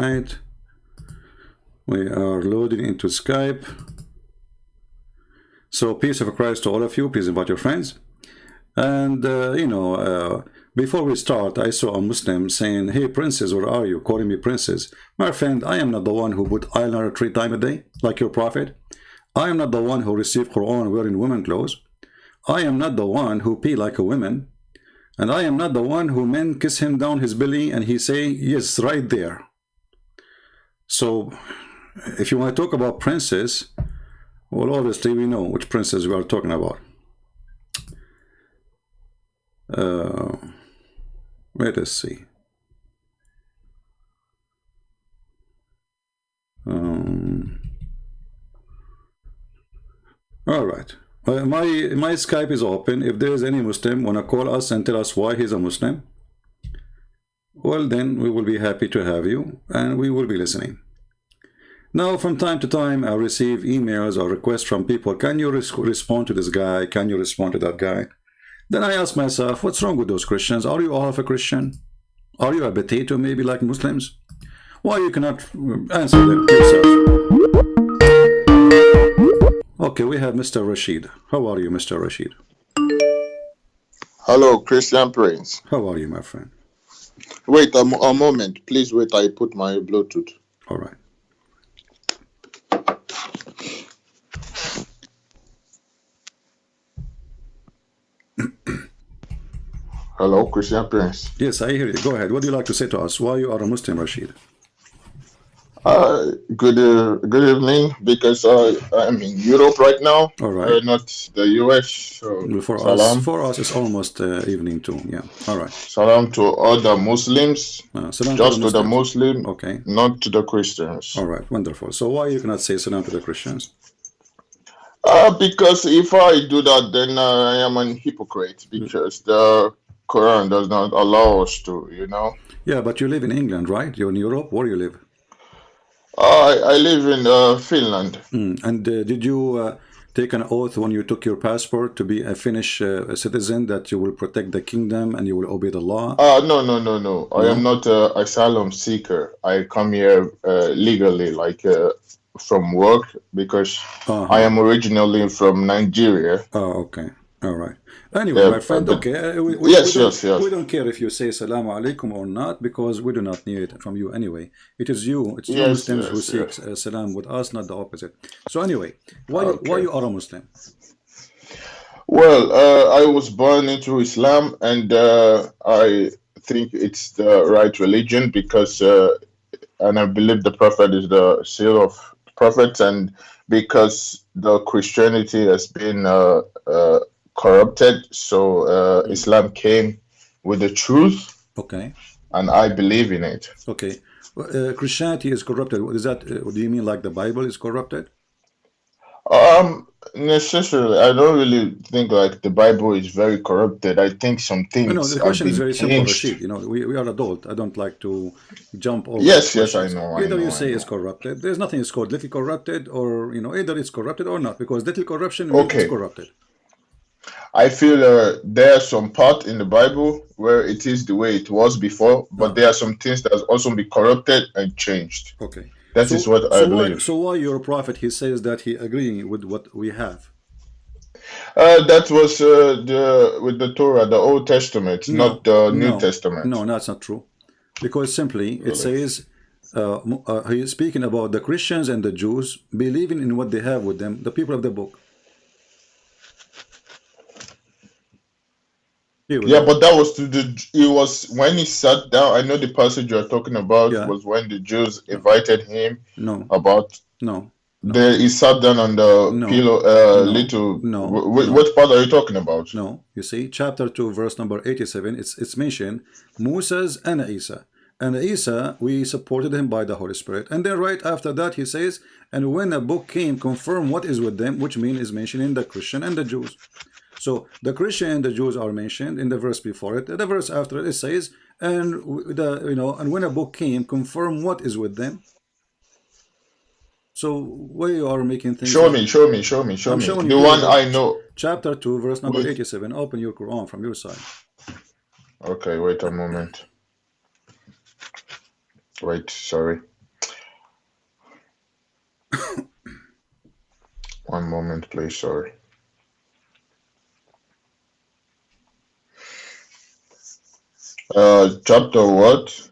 right. We are loading into Skype. So peace of Christ to all of you. Please invite your friends. And, uh, you know, uh, before we start, I saw a Muslim saying, hey, princess, where are you? Calling me princess. My friend, I am not the one who put eyeliner three times a day, like your prophet. I am not the one who received Quran wearing women clothes. I am not the one who pee like a woman. And I am not the one who men kiss him down his belly and he say, yes, right there. So, if you want to talk about princess, well, obviously we know which princess we are talking about. Uh, let us see. Um, all right. Uh, my my Skype is open. If there is any Muslim wanna call us and tell us why he's a Muslim, well then we will be happy to have you and we will be listening. Now, from time to time, I receive emails or requests from people. Can you res respond to this guy? Can you respond to that guy? Then I ask myself, what's wrong with those Christians? Are you all half a Christian? Are you a potato, maybe like Muslims? Why you cannot uh, answer them yourself? Okay, we have Mr. Rashid. How are you, Mr. Rashid? Hello, Christian Prince. How are you, my friend? Wait a, a moment. Please wait. I put my Bluetooth. All right. Hello, Christian Prince. Yes, I hear you. Go ahead. What do you like to say to us? Why you are a Muslim, Rashid? Uh, good uh, good evening, because uh, I'm in Europe right now. All right. Uh, not the US. So For salam. us, for us, it's almost uh, evening too. Yeah. All right. Salam to all the Muslims. Uh, salam Just to the Muslims. Muslim, Okay. not to the Christians. All right. Wonderful. So why you cannot say salam to the Christians? Uh, because if I do that, then uh, I am an hypocrite. Because the Quran does not allow us to, you know. Yeah, but you live in England, right? You're in Europe. Where you live? I I live in uh, Finland. Mm. And uh, did you uh, take an oath when you took your passport to be a Finnish uh, citizen that you will protect the kingdom and you will obey the law? Uh, no, no, no, no. I am not an asylum seeker. I come here uh, legally, like uh, from work, because Uh-huh. I am originally from Nigeria. Oh, okay. All right. Anyway, Yeah, my friend, okay. uh, we, we, Yes, we don't, yes, yes. We don't care if you say salamu alaikum or not because we do not need it from you anyway. It is you, it's you Yes, Muslims who yes, seek uh, salam with us, not the opposite. So anyway, why why you are a Muslim? Well, uh, I was born into Islam, and uh, I think it's the right religion because, uh, and I believe the Prophet is the seal of prophets, and because the Christianity has been uh, uh, corrupted, so uh, Islam came with the truth, Okay. and I believe in it. Okay. Uh, Christianity is corrupted. What is that? Uh, do you mean like the Bible is corrupted? Um, necessarily, I don't really think like the Bible is very corrupted. I think some things No, no, the question is very simple. Rashid. You know, we, we are adult. I don't like to jump over. Yes, yes, I know, I Either know, you say it's corrupted. There's nothing is called little corrupted, or you know, either it's corrupted or not, because little corruption Okay. it's corrupted. I feel uh, there are some part in the Bible where it is the way it was before, but there are some things that has also been corrupted and changed. Okay. That is what I so why, believe. so why your prophet he says that he agreeing with what we have? Uh, that was uh, the with the Torah, the Old Testament, not the New no, Testament. No, that's not true. Because simply it says uh, uh, he is speaking about the Christians and the Jews believing in what they have with them, the people of the book. Here we Yeah, but that was to the. It was when he sat down. I know the passage you're talking about Yeah. was when the Jews invited him no, about. no, The, he sat down on the No. pillow. Uh, No. little. No. No. What part are you talking about? no. You see, chapter 2, verse number 87, it's, it's mentioned Moses and Isa. And Isa, we supported him by the Holy Spirit. And then right after that, he says, and when a book came, confirm what is with them, which mean is mentioning the Christian and the Jews. So the Christian and the Jews are mentioned in the verse before it. The verse after it, it says, and the you know, and when a book came, confirm what is with them. So why you are making things Show up? me, show me, show me, show I'm me. showing The you one I know. Chapter 2, verse number Wait. 87. Open your Quran from your side. Okay, wait a moment. Wait, sorry. One moment, please. Sorry. Uh, chapter what?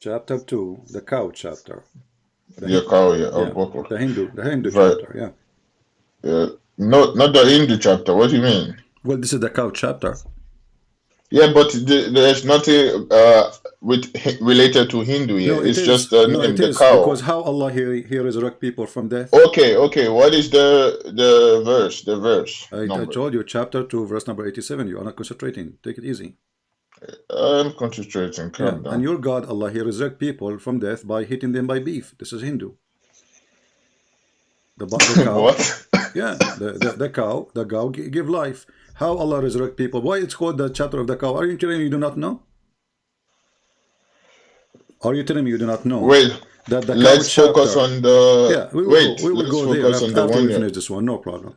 Chapter 2, the cow chapter. The Yeah, cow, yeah. yeah, Oh, okay. the Hindu, the Hindu Right. chapter, yeah. Yeah. No, not the Hindu chapter. What do you mean? Well, this is the cow chapter. Yeah, but the, there's nothing uh with related to Hindu here. No, it it's is. just the no, name, it the is cow. because how Allah he, he resurrect people from death. Okay, okay. What is the the verse? The verse I, I told you, chapter 2, verse number 87. You are not concentrating. Take it easy. I'm concentrating. Yeah. Calm And your God, Allah, he resurrect people from death by hitting them by beef. This is Hindu. The, the cow. what? Yeah, the, the, the cow, the cow give life. How Allah resurrect people? Why it's called the chapter of the cow? Are you telling me you do not know? Are you telling me you do not know Wait. that the cow Let's focus chapter- on the. Yeah, we will wait. go, we will go there focus after, on the after one we finish this one. No problem.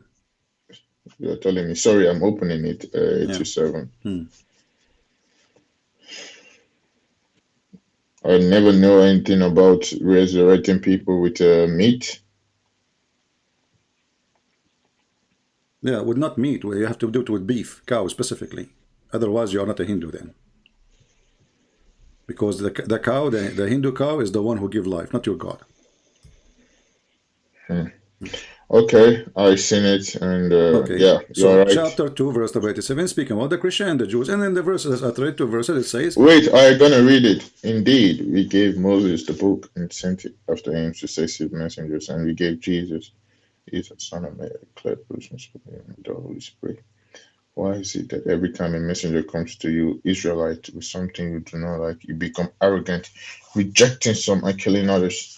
you're telling me. Sorry, I'm opening it. Uh, 87. Hmm. I never know anything about resurrecting people with uh, meat. Yeah, with not meat. You have to do it with beef, cow specifically. Otherwise, you are not a Hindu then. Because the, the cow, the, the Hindu cow, is the one who give life, not your God. Okay, I seen it, and uh, Okay. yeah, so right. chapter 2, verse number 87, speaking about the Christian and the Jews. And then the verses, I read two verses, it says, Wait, I'm gonna read it. Indeed, we gave Moses the book and sent it after him successive messengers, and we gave Jesus, he's the son of Mary, clear person with the Holy Spirit. Why is it that every time a messenger comes to you, Israelite, with something you do not like, you become arrogant, rejecting some and killing others?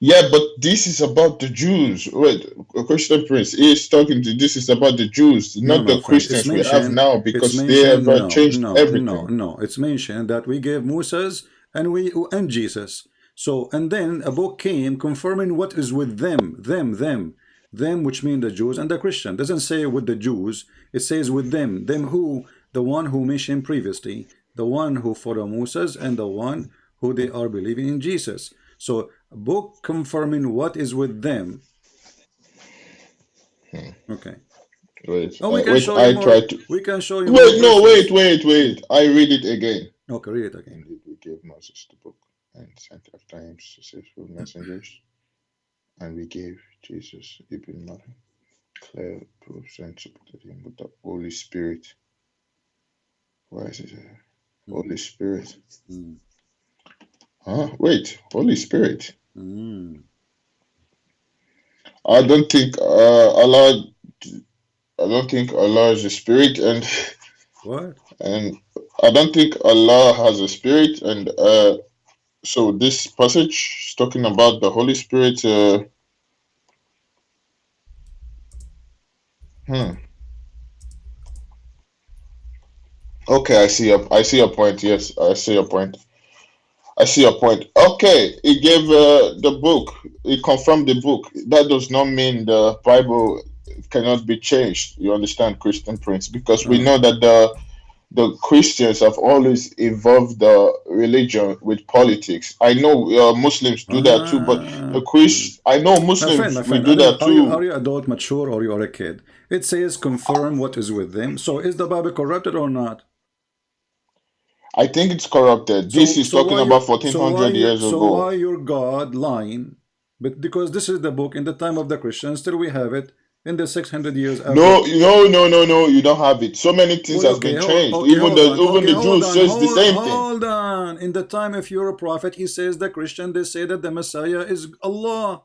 Yeah, but this is about the Jews. Wait, a Christian prince is talking to this is about the Jews, not my the Christians we have now, because they have uh, no, changed no, everything. No, no, it's mentioned that we gave Moses and we and Jesus. So, and then a book came confirming what is with them, them, them, them, which mean the Jews and the Christian. Doesn't say with the Jews, it says with them, them who, the one who mentioned previously, the one who follow Moses and the one who they are believing in Jesus. So, book confirming what is with them. Okay. Wait, Oh, we uh, can wait, show I you more. to. We can show you. Wait, no, wait, wait, wait. I read it again. Okay, read it again. Indeed, we gave Moses the book and sent after him successful messengers, and we gave Jesus, Ibn Maryam, clear proofs and supported him with the Holy Spirit. Why is it there? Holy Spirit? Mm. Huh? Wait, Holy Spirit. Mm. I don't think uh, Allah. I don't think Allah is a spirit, and What? and I don't think Allah has a spirit, and uh, so this passage is talking about the Holy Spirit. Uh, hmm. Okay, I see a, I see a point. Yes, I see a point. I see your point. Okay, he gave uh, the book. He confirmed the book. That does not mean the Bible cannot be changed. You understand, Christian Prince? Because we Mm. know that the the Christians have always involved the religion with politics. I know uh, Muslims do that too, but the Christ, I know Ah. My Muslims friend, my we friend, do that you, are, you, too. are you adult, mature, or you are a kid? It says confirm what is with them. So is the Bible corrupted or not? I think it's corrupted. So, this is so talking about you- fourteen so why hundred you- years so ago. why your God lying? But because this is the book in the time of the Christians, still we have it in the 600 years after. No, no, no, no, no. You don't have it. So many things Well, has been changed. okay, even the on, even okay, the Jews on, says the hold- same thing. Hold on. In the time if you're a prophet, he says the Christian, they say that the Messiah is Allah.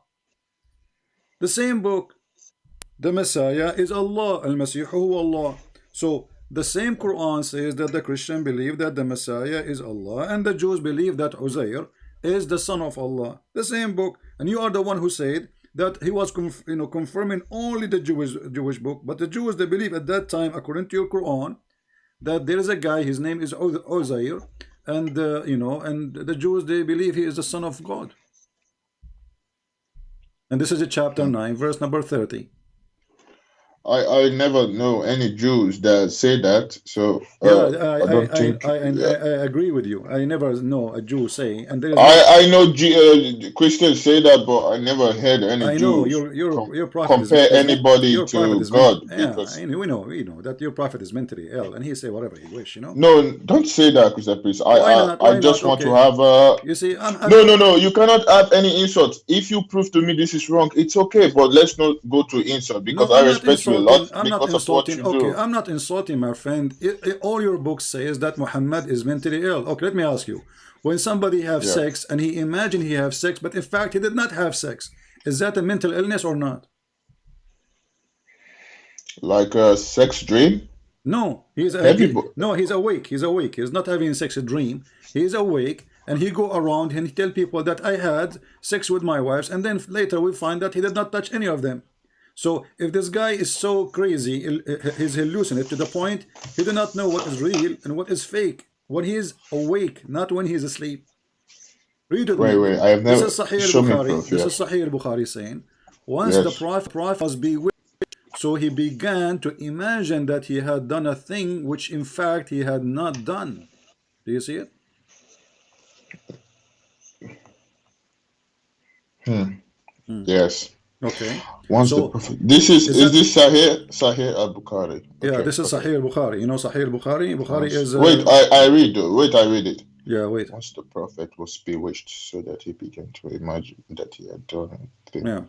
The same book. The Messiah is Allah. Al-Masih huwa Allah. So the same Quran says that the Christian believe that the Messiah is Allah and the Jews believe that Uzair is the son of Allah. The same book. And you are the one who said that he was you know confirming only the Jewish Jewish book, but the Jews they believe at that time, according to your Quran, that there is a guy, his name is Uz- Uzair, and uh, you know, and the Jews they believe he is the son of God. And this is a chapter 9, verse number 30. I, I never know any Jews that say that. So Yeah, uh, I, I don't I, think. I, I, I, yeah. I agree with you. I never know a Jew saying, and is no, I I know G, uh, Christians say that, but I never heard any I know Jews your your your prophet compare is anybody your to God yeah, because I we know we know that your prophet is mentally ill, and he say whatever he wish, you know. no, don't say that, Christian Priest. I I, not? I just not? want to have a you see, I'm, I'm No, no, no. You cannot have any insult. If you prove to me this is wrong, it's okay. But let's not go to insult because no, I respect you a insulting. lot I'm not because of what insulting. you Okay, do. I'm not insulting my friend. I- I- all your book says that Muhammad is mentally ill. Okay, let me ask you: when somebody have Yeah. sex and he imagine he have sex, but in fact he did not have sex, is that a mental illness or not? Like a sex dream. No, he's a, no, he's awake. He's awake. He's not having sex a dream. He's awake, and he go around and he tell people that I had sex with my wives, and then later we find that he did not touch any of them. So if this guy is so crazy, he's hallucinate to the point he do not know what is real and what is fake when he is awake, not when he is asleep. Read it. Wait, wait. I have This never. is Sahih al-Bukhari. proof. This Yeah. is Sahih al-Bukhari saying, once the Yes. prophet, prophet was bewitched, so he began to imagine that he had done a thing which in fact he had not done. Do you see it? Hmm. Hmm. Yes. Okay. Once the So prophet. This is is is that this Sahih Sahih Al Bukhari. yeah, this is Okay. Sahih al-Bukhari. You know Sahih? Bukhari Once. is Wait. uh, I I read. Wait. I read it. yeah, wait. Once the prophet was bewitched, so that he began to imagine that he had done a thing Yeah.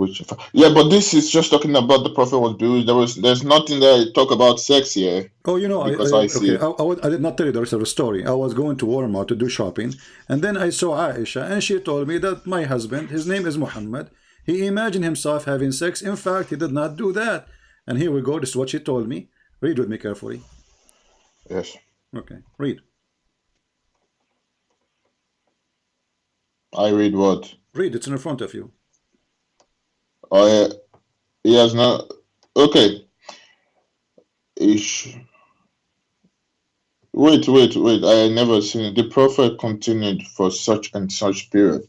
which. Yeah, but this is just talking about the prophet was bewitched. There was. There's nothing that talk about sex here Oh, you know, I, because I I see. okay, I, I, would- I did not tell you the rest of story. I was going to Walmart to do shopping, and then I saw Aisha, and she told me that my husband, his name is Muhammad, he imagined himself having sex. In fact, he did not do that. And here we go. This is what she told me. Read with me carefully. Yes. Okay, read. I read what. Read. It's in the front of you. I. He has not. Okay. Ish. Wait, wait, wait. I never seen it. The prophet continued for such and such period,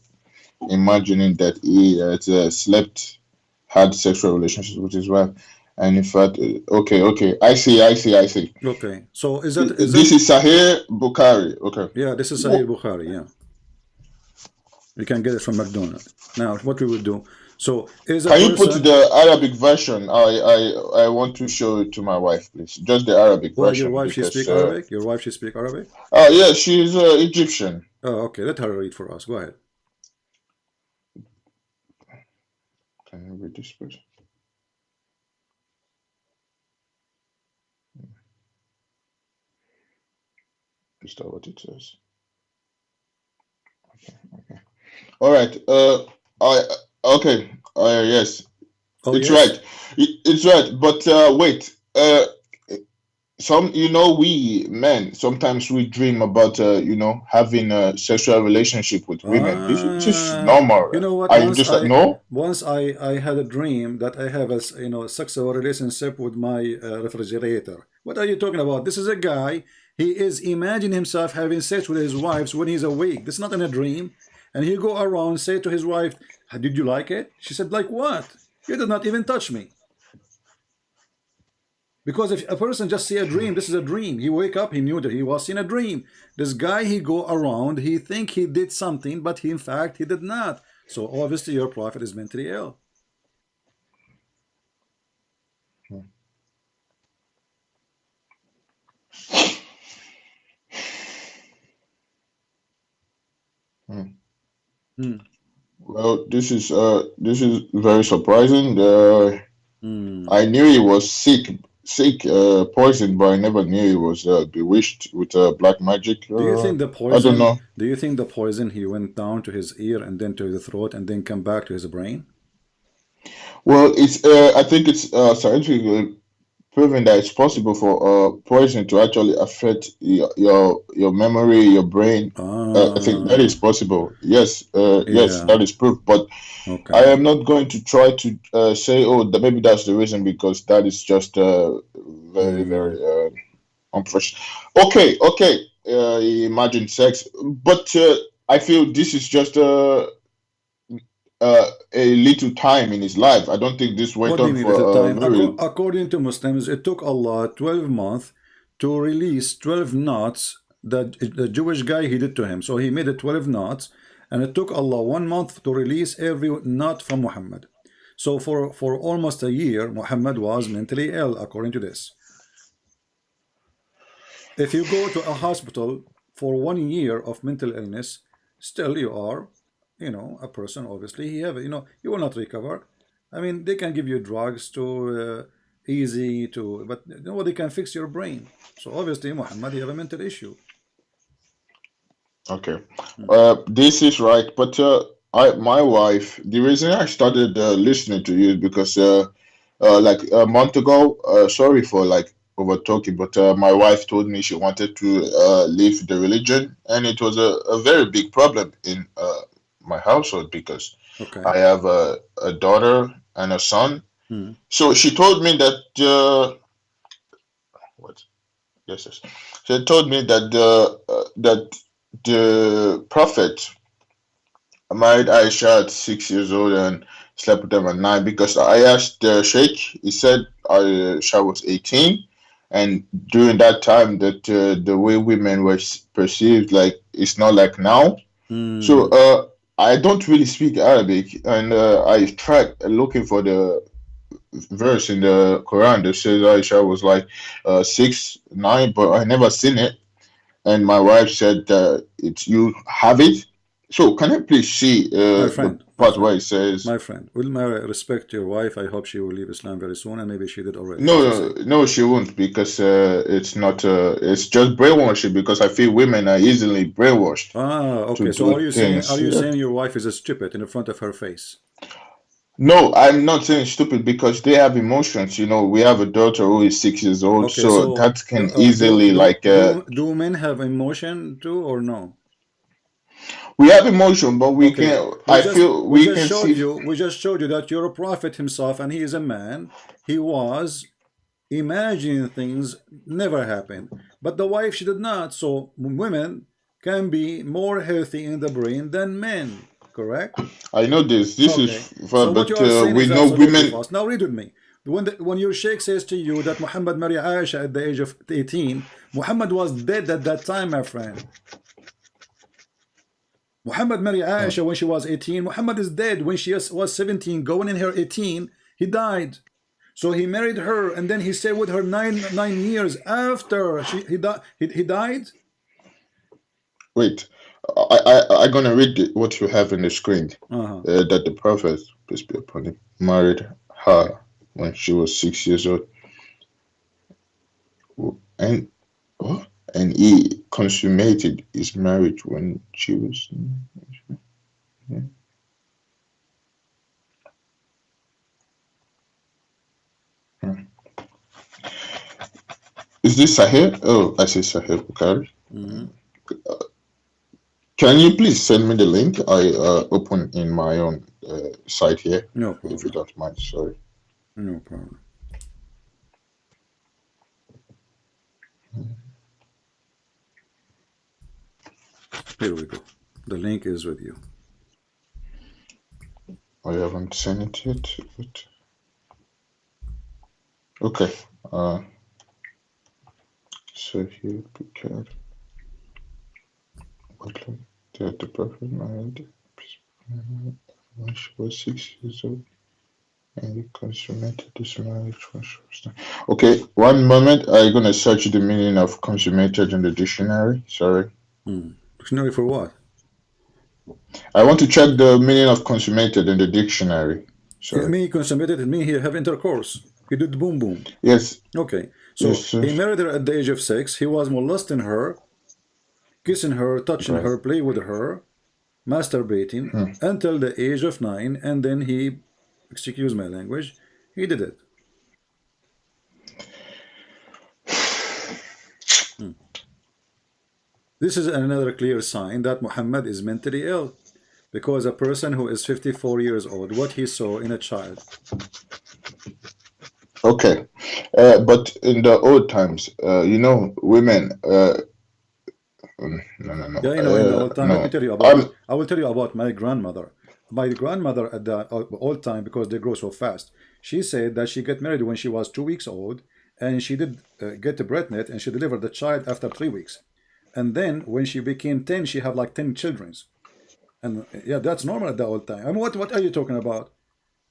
imagining that he had uh, slept, had sexual relationships with his wife, and in fact, uh, okay, okay. I see, I see, I see. Okay. So is that is This that? is Sahih Bukhari. Okay. Yeah, this is Sahih Bukhari. Yeah, you can get it from McDonald's. Now, what we will do? So is Can you put the Arabic version? I, I, I want to show it to my wife, please. Just the Arabic Well, your version, wife she speak uh, Arabic. Your wife she speak Arabic. oh yeah, she's uh, Egyptian. Oh, okay. Let her read for us. Go ahead. Can you read this, please? Is that what it says? Okay, okay. All right. Uh, I okay. Uh, yes, Oh it's yes. right. It- It's right. But uh, wait. Uh, some you know we men sometimes we dream about uh, you know having a sexual relationship with women. This is just normal. you know what? I Once just I no. once I I had a dream that I have a you know sexual relationship with my uh, refrigerator. What are you talking about? This is a guy. He is imagining himself having sex with his wives when he's awake. This is not in a dream. And he go around say to his wife, "Did you like it?" She said, "Like what? You did not even touch me." Because if a person just see a dream, this is a dream. He wake up, he knew that he was in a dream. This guy, he go around, he think he did something, but he, in fact, he did not. So obviously your prophet is mentally ill. Hmm. Hmm. Well, this is uh this is very surprising. Uh. I knew he was sick, sick, uh, poisoned, but I never knew he was uh, bewitched with uh, black magic. Do you Uh, think the poison? I don't poison, know. do you think the poison, he went down to his ear and then to the throat and then come back to his brain? Well, it's uh, I think it's uh, scientifically proven that it's possible for uh, poison to actually affect your your, your memory, your brain. Uh, I think that is possible. Yes, uh, yes, yeah, that is proof. But I am not going to try to uh, say, oh, that maybe that's the reason because that is just uh, very, Hmm. very uh, unprofessional. Okay, okay. Uh, imagine sex, but uh, I feel this is just uh, uh, a little time in his life. I don't think this went on for very... According to Muslims, it took Allah 12 months to release 12 knots that the Jewish guy he did to him. So he made it 12 knots and it took Allah one month to release every knot from Muhammad. So for, for almost a year, Muhammad was mentally ill, according to this. If you go to a hospital for one year of mental illness, still you are, you know, a person, obviously, he have, you know, you will not recover. I mean, they can give you drugs to uh, easy to, but you know, they can fix your brain. So obviously, Muhammad, you have a mental issue. Okay, uh, this is right, but uh, I, my wife, the reason I started uh, listening to you is because, uh, uh, like a month ago, uh, sorry for like over talking, but my wife told me she wanted to leave the religion, and it was a, a very big problem in my household because okay. I have a, a daughter and a son. Hmm. So she told me that uh, what? Yes, yes. She told me that the uh, that the prophet married Aisha at six years old and slept with them at nine because I asked the sheikh. He said Aisha was eighteen and during that time that uh, the way women were perceived like it's not like now mm. so uh, i don't really speak arabic and uh, i tried looking for the verse in the quran that says aisha was like uh, six nine but i never seen it. And my wife said uh, it's you have it. So can i please see uh, part where it says my friend will Mary respect your wife I hope she will leave Islam very soon and maybe she did already no no, no she won't because uh, it's not uh, it's just brainwashing because I feel women are easily brainwashed ah okay so are you saying are you saying your wife is a stupid in the front of her face no, I'm not saying stupid because they have emotions. You know, we have a daughter who is six years old, okay, so, so, that can uh, easily do, like. Uh, do, do men have emotion too, or no? We have emotion, but we okay. can. We I just, feel we, we can showed see. You, we just showed you that you're a prophet himself, and he is a man. He was imagining things never happened, but the wife she did not. So women can be more healthy in the brain than men. Correct? I know this. This okay. is, for, so but uh, we know women. False. Now read with me. When, the, when your sheikh says to you that Muhammad married Aisha at the age of 18, Muhammad was dead at that time, my friend. Muhammad married Aisha when she was 18. Muhammad is dead when she was 17, going in her 18. He died. So he married her and then he stayed with her nine nine years after she he, di he, he died. Wait, I, I, I'm going to read what you have in the screen. Uh -huh. uh, that the prophet, peace be upon him, married her when she was six years old. And what? And he consummated his marriage when she was. Yeah. Is this Sahih? Oh, I see Sahih Bukhari. Mm -hmm. can you please send me the link? I uh, open in my own uh, site here. No problem. If you don't mind, sorry. No problem. Here we go. The link is with you. I haven't seen it yet. But... Okay. Uh, so here, Picard. What like the perfect married when she was six years old and he consummated this marriage when she was Okay, one moment. I'm gonna search the meaning of consummated in the dictionary. Sorry. Hmm. Dictionary for what? I want to check the meaning of consummated in the dictionary. Sorry. It mean consummated, it mean he have intercourse. He did boom boom. Yes. Okay. So yes, he married her at the age of six. He was molesting her, kissing her, touching right. her, play with her, masturbating hmm. until the age of nine, and then he, excuse my language, he did it. This is another clear sign that Muhammad is mentally ill because a person who is 54 years old, what he saw in a child. Okay, uh, but in the old times, uh, you know, women, uh, Mm, no, no, no. Yeah, you know, in the Uh, old time, no. me tell you about. I'm, I will tell you about my grandmother. My grandmother at the old time, because they grow so fast, she said that she got married when she was two weeks old, and she did uh, get a pregnant, and she delivered the child after three weeks, and then when she became ten, she had like ten childrens, and yeah, that's normal at the old time. I mean, what what are you talking about?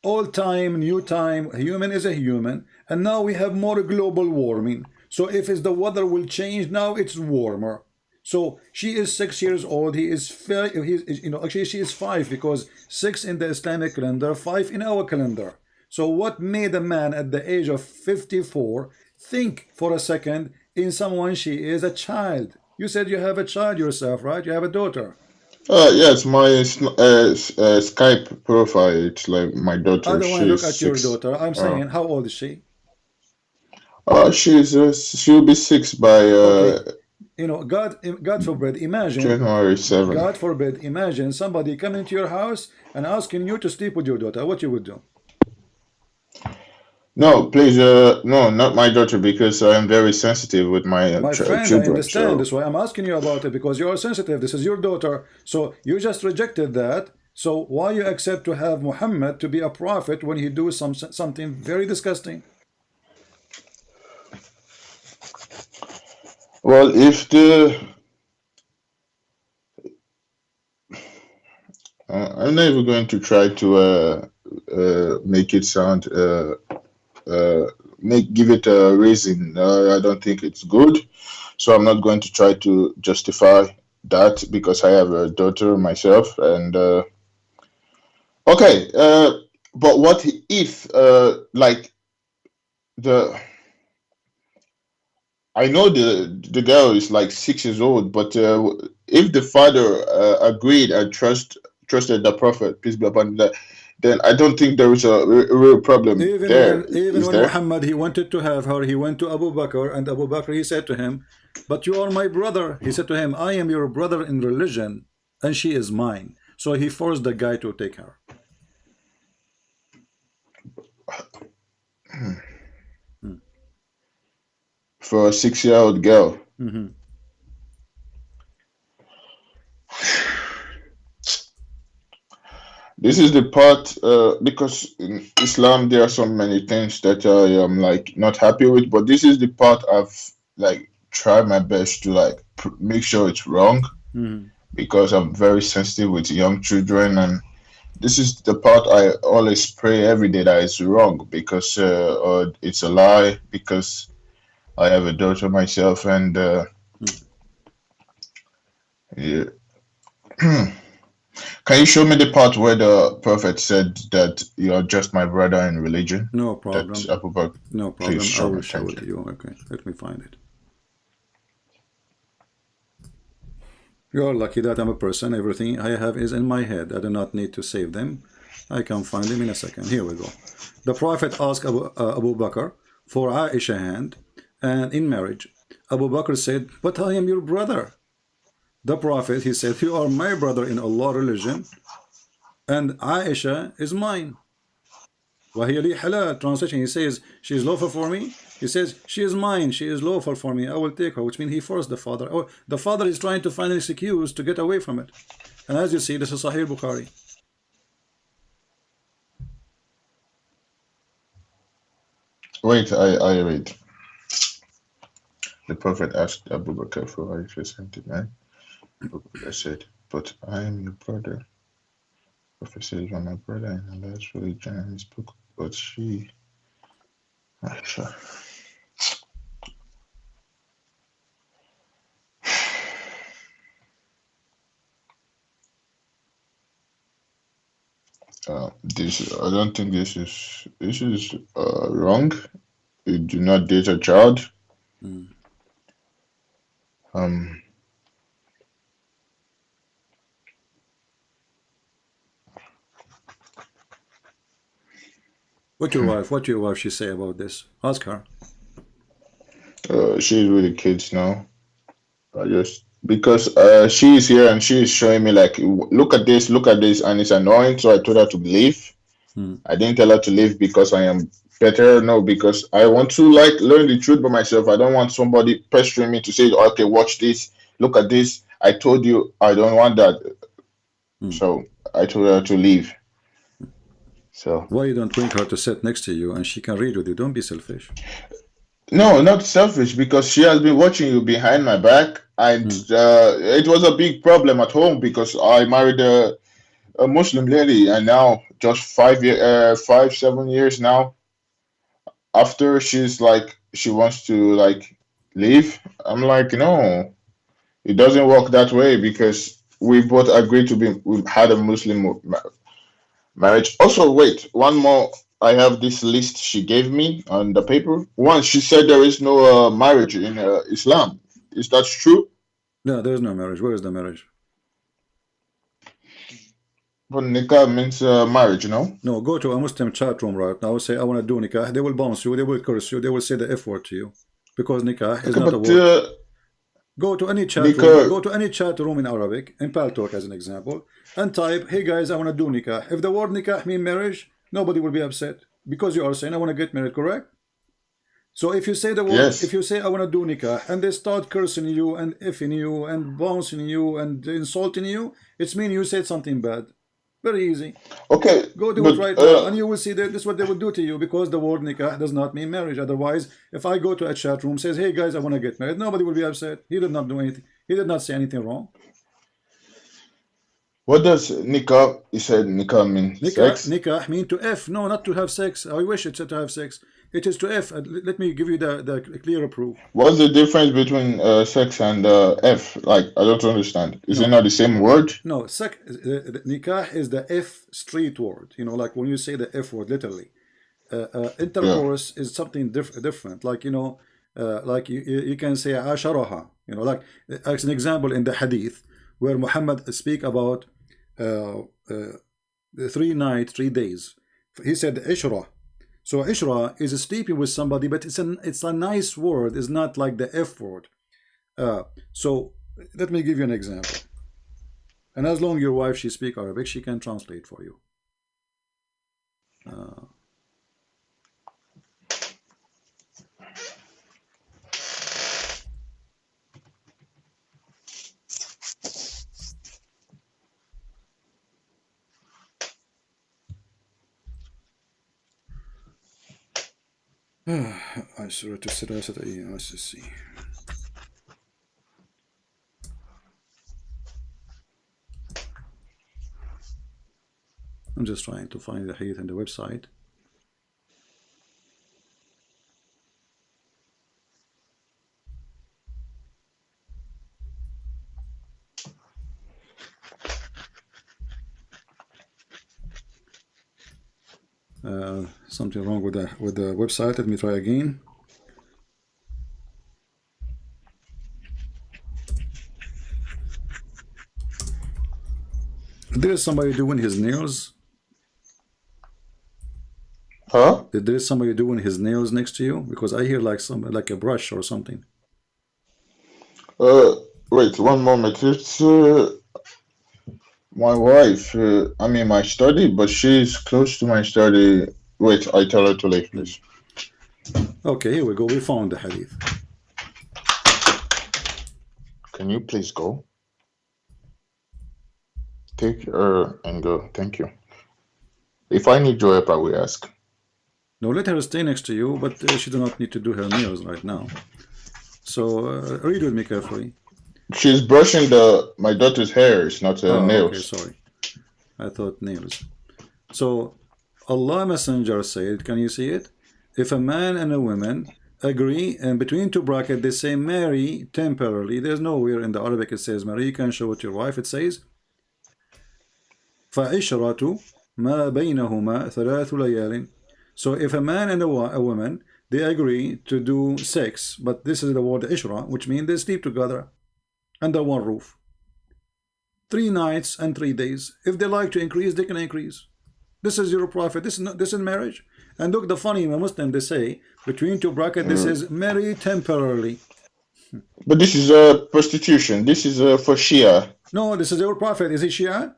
Old time, new time. Human is a human, and now we have more global warming. So if it's the weather will change, now it's warmer. So she is six years old. He is five. He you know, actually she is five because six in the Islamic calendar, five in our calendar. So what made a man at the age of 54 think for a second in someone she is a child? You said you have a child yourself, right? You have a daughter. uh, yes, my uh, uh, Skype profile, it's like my daughter. I don't want to look at your daughter. I'm Uh, saying, how old is she? uh, she's, uh, she'll be six by Okay, uh, you know, God, God forbid. Imagine, January 7. God forbid. Imagine somebody coming to your house and asking you to sleep with your daughter. What you would do? No, please, uh, no, not my daughter, because I am very sensitive with my uh, My friend, I children. understand. So, That's why I'm asking you about it because you are sensitive. This is your daughter. So you just rejected that. So why you accept to have Muhammad to be a prophet when he do some something very disgusting? well, if the, uh, I'm not even going to try to uh, uh, make it sound, uh, uh, make give it a reason. Uh, I don't think it's good, so I'm not going to try to justify that because I have a daughter myself. And uh, okay, uh, but what if, uh, like the I know the the girl is like six years old, but uh, if the father uh, agreed and trust trusted the prophet, peace be upon him, that, then I don't think there is a real problem Even there. when even Is when there? Muhammad he wanted to have her, he went to Abu Bakr and Abu Bakr he said to him, "But you are my brother." He said to him, "I am your brother in religion, and she is mine." So he forced the guy to take her. For a six-year-old girl. hmm This is the part uh, because in Islam there are so many things that I am like not happy with, but this is the part I've like tried my best to like pr- make sure it's wrong. Hmm. Because I'm very sensitive with young children and this is the part I always pray every day that it's wrong because uh, or it's a lie because I have a daughter myself and uh, yeah. Can you show me the part where the prophet said that you're just my brother in religion? No problem. Abu Bakr, No problem. please I show will me. show Thank it to you. Okay, let me find it. You are lucky that I'm a person. Everything I have is in my head. I do not need to save them. I can find them in a second. Here we go. The Prophet asked Abu, uh, Abu Bakr for Aisha hand and in marriage. Abu Bakr said, But I am your brother the Prophet, he said, you are my brother in Allah religion and Aisha is mine. Wahiyali halal, translation, he says, she is lawful for me. He says, she is mine, she is lawful for me, I will take her, which means he forced the father. Or the father is trying to find an excuse to get away from it. And as you see, this is Sahih Bukhari. Wait, I, I read. The Prophet asked Abu Bakr for his consent, man. Bakr said, But I am your brother. You are my brother in Allah's religion and his book. But she, Aisha. Uh, this I don't think this is this is uh, wrong. You do not date a child. Mm. Um, What your wife, what your wife she say about this? Ask her. uh, she's with the kids now. I just because uh, she is here and she is showing me like, look at this, look at this, and it's annoying. So I told her to leave. Hmm. I didn't tell her to leave because I am better. No, because I want to like learn the truth by myself. I don't want somebody pestering me to say, okay, watch this, look at this. I told you I don't want that. Hmm. So I told her to leave. So Why you don't bring her to sit next to you and she can read with you? Don't be selfish. no, not selfish because she has been watching you behind my back, and uh, it was a big problem at home because I married a, a Muslim lady, and now just five year, uh, five seven years now. After she's like she wants to like leave, I'm like no, it doesn't work that way because we both agreed to be we had a Muslim marriage. Also, wait, one more. I have this list she gave me on the paper. One, she said there is no uh, marriage in uh, Islam. Is that true? No, there is no marriage. Where is the marriage? But nikah means uh, marriage, no? No, go to a Muslim chat room right now. Say, I want to do nikah. They will bounce you. They will curse you. They will say the F word to you. Because nikah is Okay, not a but word. Go to any chat Nikah- room. Go to any chat room in Arabic, in Paltalk as an example, and type, "Hey guys, I want to do nikah." If the word nikah mean marriage, nobody will be upset because you are saying, "I want to get married." Correct? So if you say the word, Yes. if you say, "I want to do nikah," and they start cursing you and effing you and bouncing you and insulting you, it's mean you said something bad. Very easy. okay, Go do but, it right uh, now, and you will see that this is what they will do to you because the word nikah does not mean marriage. Otherwise, if I go to a chat room, says, "Hey guys, I want to get married," nobody will be upset. He did not do anything. He did not say anything wrong. What does nikah? He said nikah mean Nikah, sex. nikah mean to F. No, not to have sex. I wish it said to have sex. It is to F. Let me give you the, the clearer proof. What's the difference between uh, sex and uh, F? Like I don't understand. Is it not the same word? No, sec, uh, nikah is the F street word. You know, like when you say the F word, literally. Uh, uh, intercourse is something diff different. Like, you know, uh, like you, you can say asharaha. You know, like as an example in the hadith where Muhammad speak about uh, uh, the three nights, three days. He said ishra. So ishra is sleeping with somebody, but it's an it's a nice word. It's not like the F word. Uh, so let me give you an example. And as long your wife she speak Arabic, she can translate for you. Uh, Ah, I Aşuretü sırasada just aşısı. I'm just trying to find the hadith and the website. Something wrong with the with the website. Let me try again. There is somebody doing his nails. Huh? There is somebody doing his nails next to you because I hear like some like a brush or something. Uh, wait one moment. It's uh, my wife. Uh, i mean my study, but she's close to my study. Wait, I tell her to leave, please. Okay, here we go. We found the hadith. Can you please go? Take her and go. Thank you. If I need your help, I will ask. No, let her stay next to you, but uh, she do not need to do her nails right now. So uh, read with me carefully. She's brushing the my daughter's hair. It's not uh, Oh, nails. okay, sorry. I thought nails. So Allah Messenger said, can you see it? If a man and a woman agree and between two brackets they say marry temporarily, there's nowhere in the Arabic it says marry, you can show it to your wife, it says فَعِشْرَةُ مَا بَيْنَهُمَا ثَلَاثُ لَيَالٍ So if a man and a, wo- a woman, they agree to do sex, but this is the word ishra, which means they sleep together under one roof. Three nights and three days. If they like to increase, they can increase. This is your prophet. This is not, this is marriage. And look, the funny in a Muslim, they say between two brackets, this is marry temporarily. But this is uh, prostitution. This is uh, for Shia. No, this is your prophet. Is he Shia?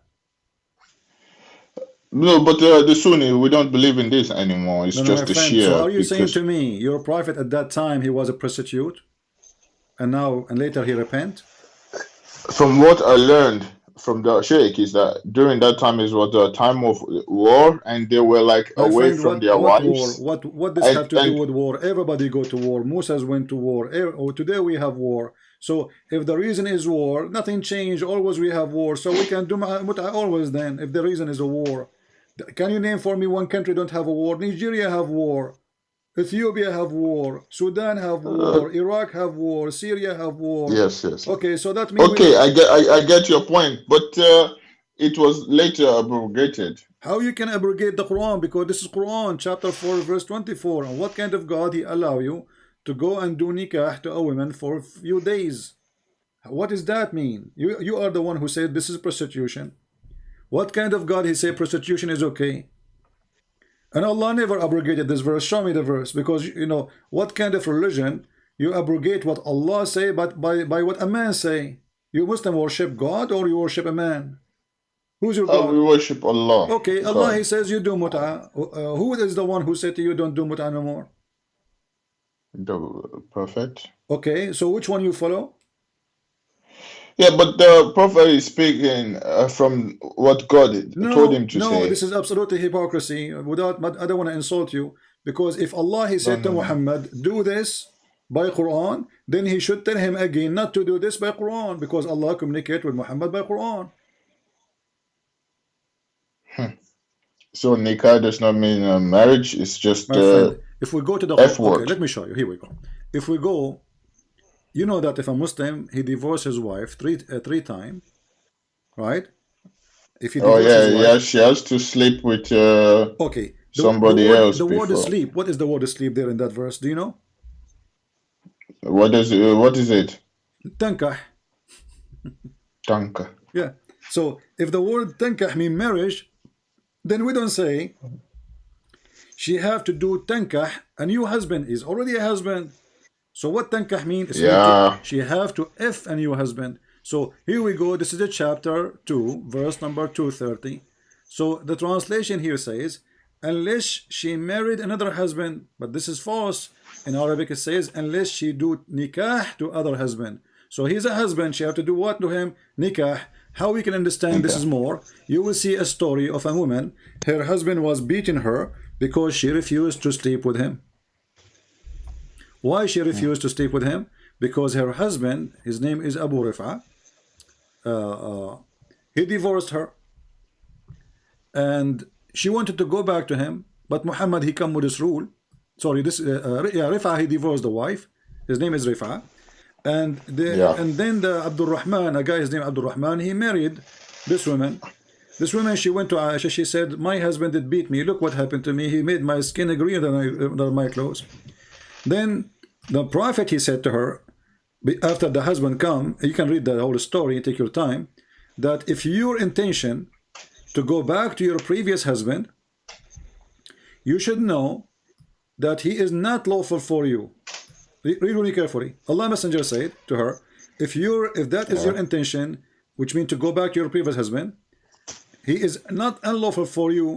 No, but uh, the Sunni, we don't believe in this anymore. It's No, no, just my the friend. Shia. So are you saying to me, your prophet at that time he was a prostitute, and now and later he repent? from what I learned from the sheikh is that during that time is what the time of war and they were like My away friend, from what, their what war? wives What what does and, have to do with war? Everybody go to war. Moses went to war. Oh, today we have war. So if the reason is war, nothing changed. Always we have war. So we can do mut'a always then. If the reason is a war, can you name for me one country don't have a war? Nigeria have war. Ethiopia have war. Sudan have uh, war. Iraq have war. Syria have war. yes yes Okay, so that means we okay i get I, I get your point but uh, it was later abrogated How you can abrogate the Quran? Because this is Quran, chapter 4, verse 24. And what kind of God He allow you to go and do nikah to a woman for a few days? What does that mean? You you are the one who said this is prostitution. What kind of God He say prostitution is okay? And Allah never abrogated this verse. Show me the verse. Because you know, what kind of religion you abrogate what Allah say but by, by what a man say? You Muslim worship God or you worship a man? Who's your God? we worship allah Okay, Allah He says you do mut'ah. Uh, who is the one who said to you don't do mut'ah no more? the prophet Okay, so which one you follow? Yeah but the prophet is speaking uh, from what god told him to no, say this is absolutely hypocrisy. Without, but I don't want to insult you because if Allah He no said to no no Muhammad, do this by Quran, then He should tell him again not to do this by Quran because Allah communicate with Muhammad by Quran. Hmm. so nikah does not mean uh, marriage it's just uh, friend, if we go to the f okay, let me show you. Here we go. If we go, you know that if a Muslim he divorced his wife three uh, three times, right? If he oh yeah his yeah she has to sleep with uh, okay. The the somebody word else the word is sleep. What is the word sleep there in that verse? Do you know? what is uh, what is it Tankah. tanka Yeah. So if the word tankah mean marriage, then we don't say she have to do tankah. A new husband is already a husband. So what tankah mean? It's mean to, yeah she have to if a new husband. So here we go. This is the chapter 2, verse number 230. So the translation here says, unless she married another husband, but this is false. In Arabic it says, unless she do nikah to other husband. So he's a husband. She have to do what to him? Nikah. How we can understand this is more? You will see a story of a woman. Her husband was beating her because she refused to sleep with him. Why she refused to sleep with him? Because her husband, his name is Abu Rifa, uh, uh, he divorced her. And she wanted to go back to him but Muhammad he come with this rule. Sorry this uh, uh, yeah Rifa he divorced the wife. His name is Rifa. And the yeah. and then the Abdul Rahman a guy his name Abdul Rahman he married this woman. This woman she went to Aisha. She said my husband did beat me. Look what happened to me. He made my skin greener than, I, than my clothes then the prophet he said to her after the husband come you can read the whole story take your time that if your intention to go back to your previous husband you should know that he is not lawful for you. Read really carefully. Allah messenger said to her if you're if that is yeah your intention which means to go back to your previous husband he is not unlawful for you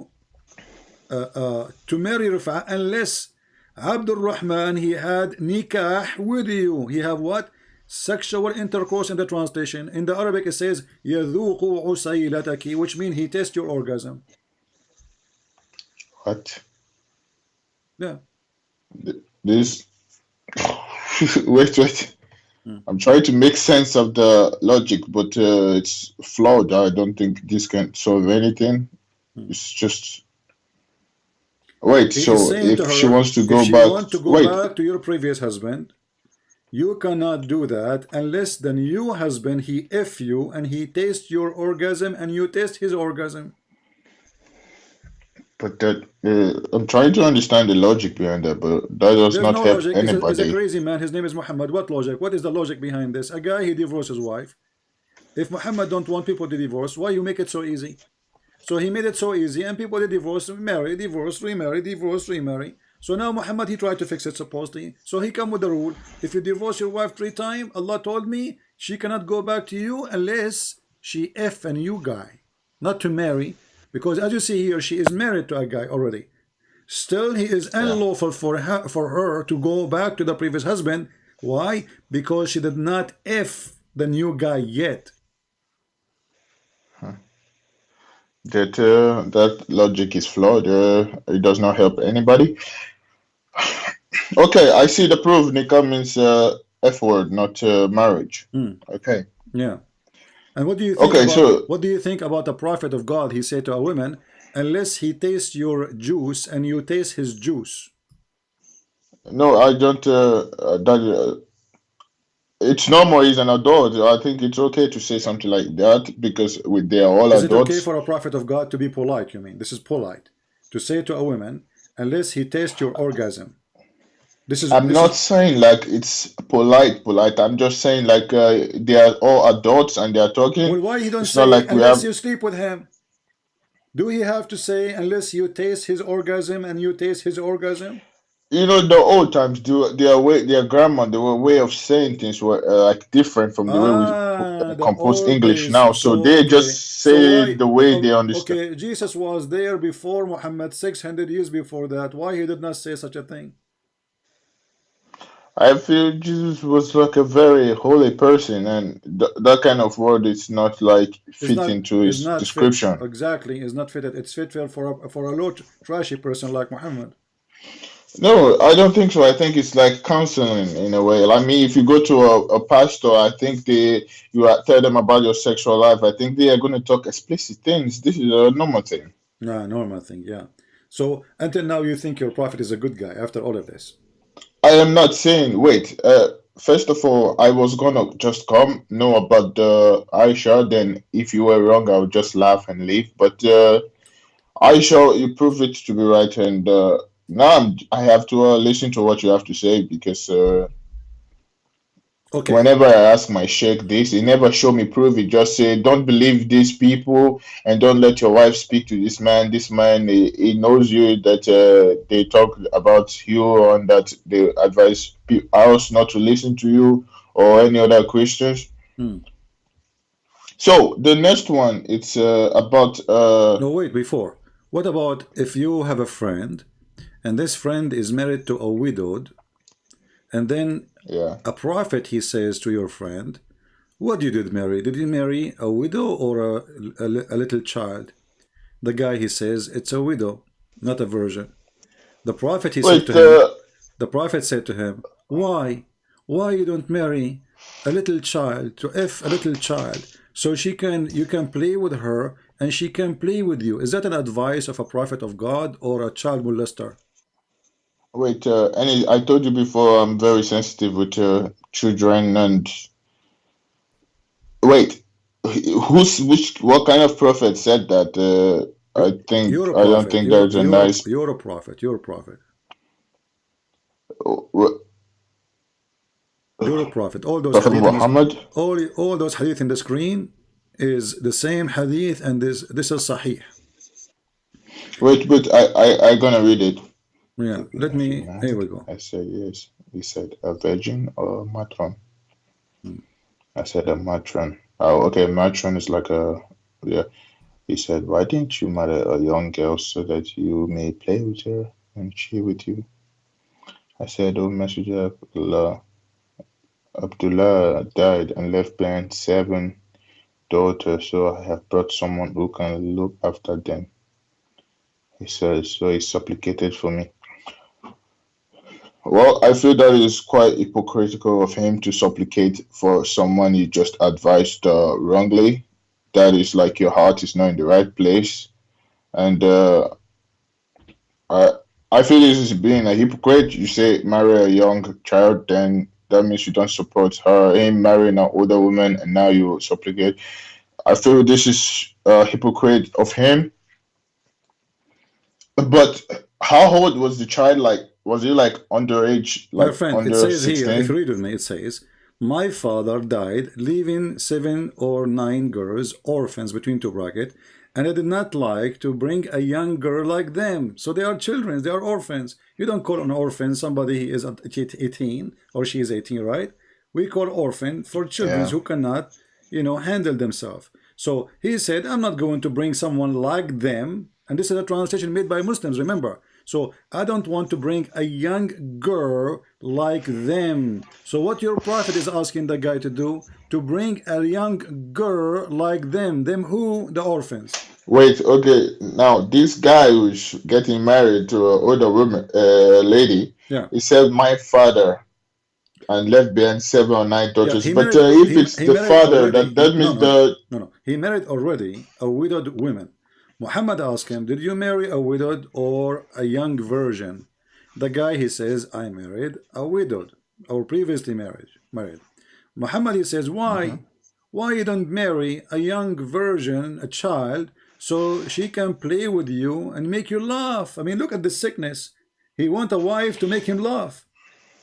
uh, uh, to marry Rifa unless Abdul Rahman he had nikah with you. He have what? Sexual intercourse in the translation. In the Arabic it says يذوق عسيلتك which means he tests your orgasm. what Yeah. Th- this wait wait Hmm. I'm trying to make sense of the logic but uh, it's flawed I don't think this can solve anything Hmm. it's just wait He so is saying to if she wants to go back want to go wait back to your previous husband, you cannot do that unless the new husband he F you and he tastes your orgasm and you taste his orgasm. but that uh, I'm trying to understand the logic behind that but that does There's not no help logic. He's a, he's a crazy man. His name is Muhammad. What logic? What is the logic behind this? A guy he divorced his wife. If Muhammad don't want people to divorce, why you make it so easy? So he made it so easy, and people they divorce, marry, divorce, remarry, divorce, remarry. So now Muhammad he tried to fix it supposedly. So he come with the rule: if you divorce your wife three times, Allah told me she cannot go back to you unless she f and you guy, not to marry, because as you see here, she is married to a guy already. Still, he is unlawful for her for her to go back to the previous husband. Why? Because she did not f the new guy yet. That uh, that logic is flawed. Uh, it does not help anybody. Okay, I see the proof. Nikah means uh, F word, not uh, marriage. Hmm. Okay. Yeah. And what do you think Okay, about, so- what do you think about the prophet of God? He said to a woman, unless he tastes your juice and you taste his juice. No, I don't. That uh, it's normal. He's an adult. I think it's okay to say something like that because we, they are all Is it okay for a prophet of God to be polite? You mean this is polite to say to a woman, unless he tastes your orgasm. This is I'm this not is- saying like it's polite, polite. I'm just saying like uh, they are all adults and they are talking. well, why he don't It's say like unless have- you sleep with him? Do he have to say unless you taste his orgasm and you taste his orgasm? You know, the old times, do their way, their grammar, their way of saying things were uh, like different from the way we Ah, compose English days. now. So they okay. just So say why- the way o- they understand. Okay, Jesus was there before Muhammad, 600 years before that. Why he did not say such a thing? I feel Jesus was like a very holy person, and th- that kind of word is not like fit not- into his not fit- description. exactly, it's not fitted. It's fit for a, for a low trashy person like Muhammad. No, I don't think so. I think it's like counseling in a way. I mean, if you go to a, a pastor, I think they you are, tell them about your sexual life. I think they are going to talk explicit things. This is a normal thing. No, normal thing, yeah. So until now, you think your prophet is a good guy after all of this? I am not saying. Wait. Uh, first of all, I was gonna just come know about the Aisha. Then, if you were wrong, I would just laugh and leave. But uh, Aisha, you proved it to be right, and uh, now I'm, I have to uh, listen to what you have to say because. Uh, Okay. Whenever I ask my sheikh this, he never show me proof. He just say, "Don't believe these people, and don't let your wife speak to this man. This man, he, he knows you that uh, they talk about you and that they advise us not to listen to you or any other Christians." Hmm. So the next one, it's uh, about uh, No, wait, before. What about if you have a friend and this friend is married to a widowed and then yeah. a prophet he says to your friend, what did you did marry? Did you marry a widow or a, a, a little child? The guy he says it's a widow, not a virgin. The prophet he said Wait, to him, uh, the prophet said to him, why? Why you don't marry a little child to if a little child so she can you can play with her and she can play with you? Is that an advice of a prophet of God or a child molester? Wait. Uh, any, I told you before, I'm very sensitive with uh, children and Wait, who's which? What kind of prophet said that? Uh, I think You're prophet. don't think you're, there's a you're, nice. You're a prophet. You're a prophet. Wh- You're a prophet. All those Prophet hadith in this- all all those hadith in the screen is the same hadith and this this is sahih. Wait, wait. I I I gonna read it. Yeah. Let me. Here we go. I said yes. He said a virgin or a matron. Hmm. I said a matron. Oh, okay. Matron is like a yeah. He said, why didn't you marry a young girl so that you may play with her and she with you? I said, oh Messenger of Allah, Abdullah died and left behind seven daughters, so I have brought someone who can look after them. He says, so he supplicated for me. Well, I feel that is quite hypocritical of him to supplicate for someone he just advised uh, wrongly. That is like your heart is not in the right place, and uh, I I feel this is being a hypocrite. You say marry a young child, then that means you don't support her. Him marrying an older woman, and now you supplicate. I feel this is a hypocrite of him. But how old was the child? Like, was he like underage? Like My friend, under it says here, 16? if you read with me, it says, My father died, leaving seven or nine girls, orphans between two brackets, and I did not like to bring a young girl like them. So they are children, they are orphans. You don't call an orphan somebody who is at 18 or she is 18, right? We call orphan for children Yeah. who cannot, you know, handle themselves. So he said, I'm not going to bring someone like them. And this is a translation made by Muslims, remember. So I don't want to bring a young girl like them. So what your prophet is asking the guy to do, to bring a young girl like them. Them who? The orphans. Wait, okay. Now this guy who's getting married to an older woman, uh, lady, Yeah. he said, "My father," and left behind seven or nine daughters. he But married. uh, if He it's he the father, already. that that No, means no, the no, no. He married already a widowed woman. Muhammad asked him, "Did you marry a widowed or a young virgin?" The guy he says, "I married a widowed or previously married." Married. Muhammad he says, "Why? Mhm. Why you don't marry a young virgin, a child, so she can play with you and make you laugh?" I mean, look at the sickness. He want a wife to make him laugh.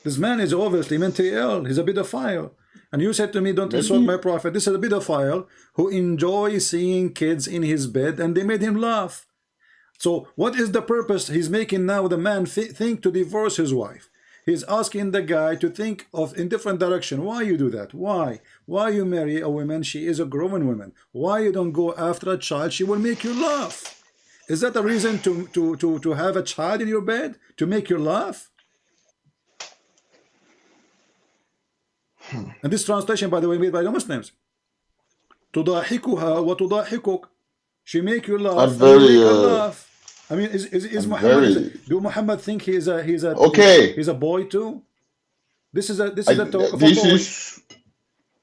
This man is obviously mentally ill. He's a bit of pedophile. And you said to me, don't insult my prophet. This is a pedophile who enjoys seeing kids in his bed and they made him laugh. So what is the purpose he's making now the man think to divorce his wife? He's asking the guy to think of in different direction. Why you do that? Why? Why you marry a woman? She is a grown woman. Why you don't go after a child? She will make you laugh. Is that a reason to, to, to, to have a child in your bed? To make you laugh? And this translation, by the way, made by the Muslims. تضاحكها وتضاحكك. She make you laugh I'm and you make very her uh, laugh. I mean, is is, is I'm Muhammad? Is, very do Muhammad think he is a he's a okay. he's a boy too? This is a this I, is a talk of a this boy. is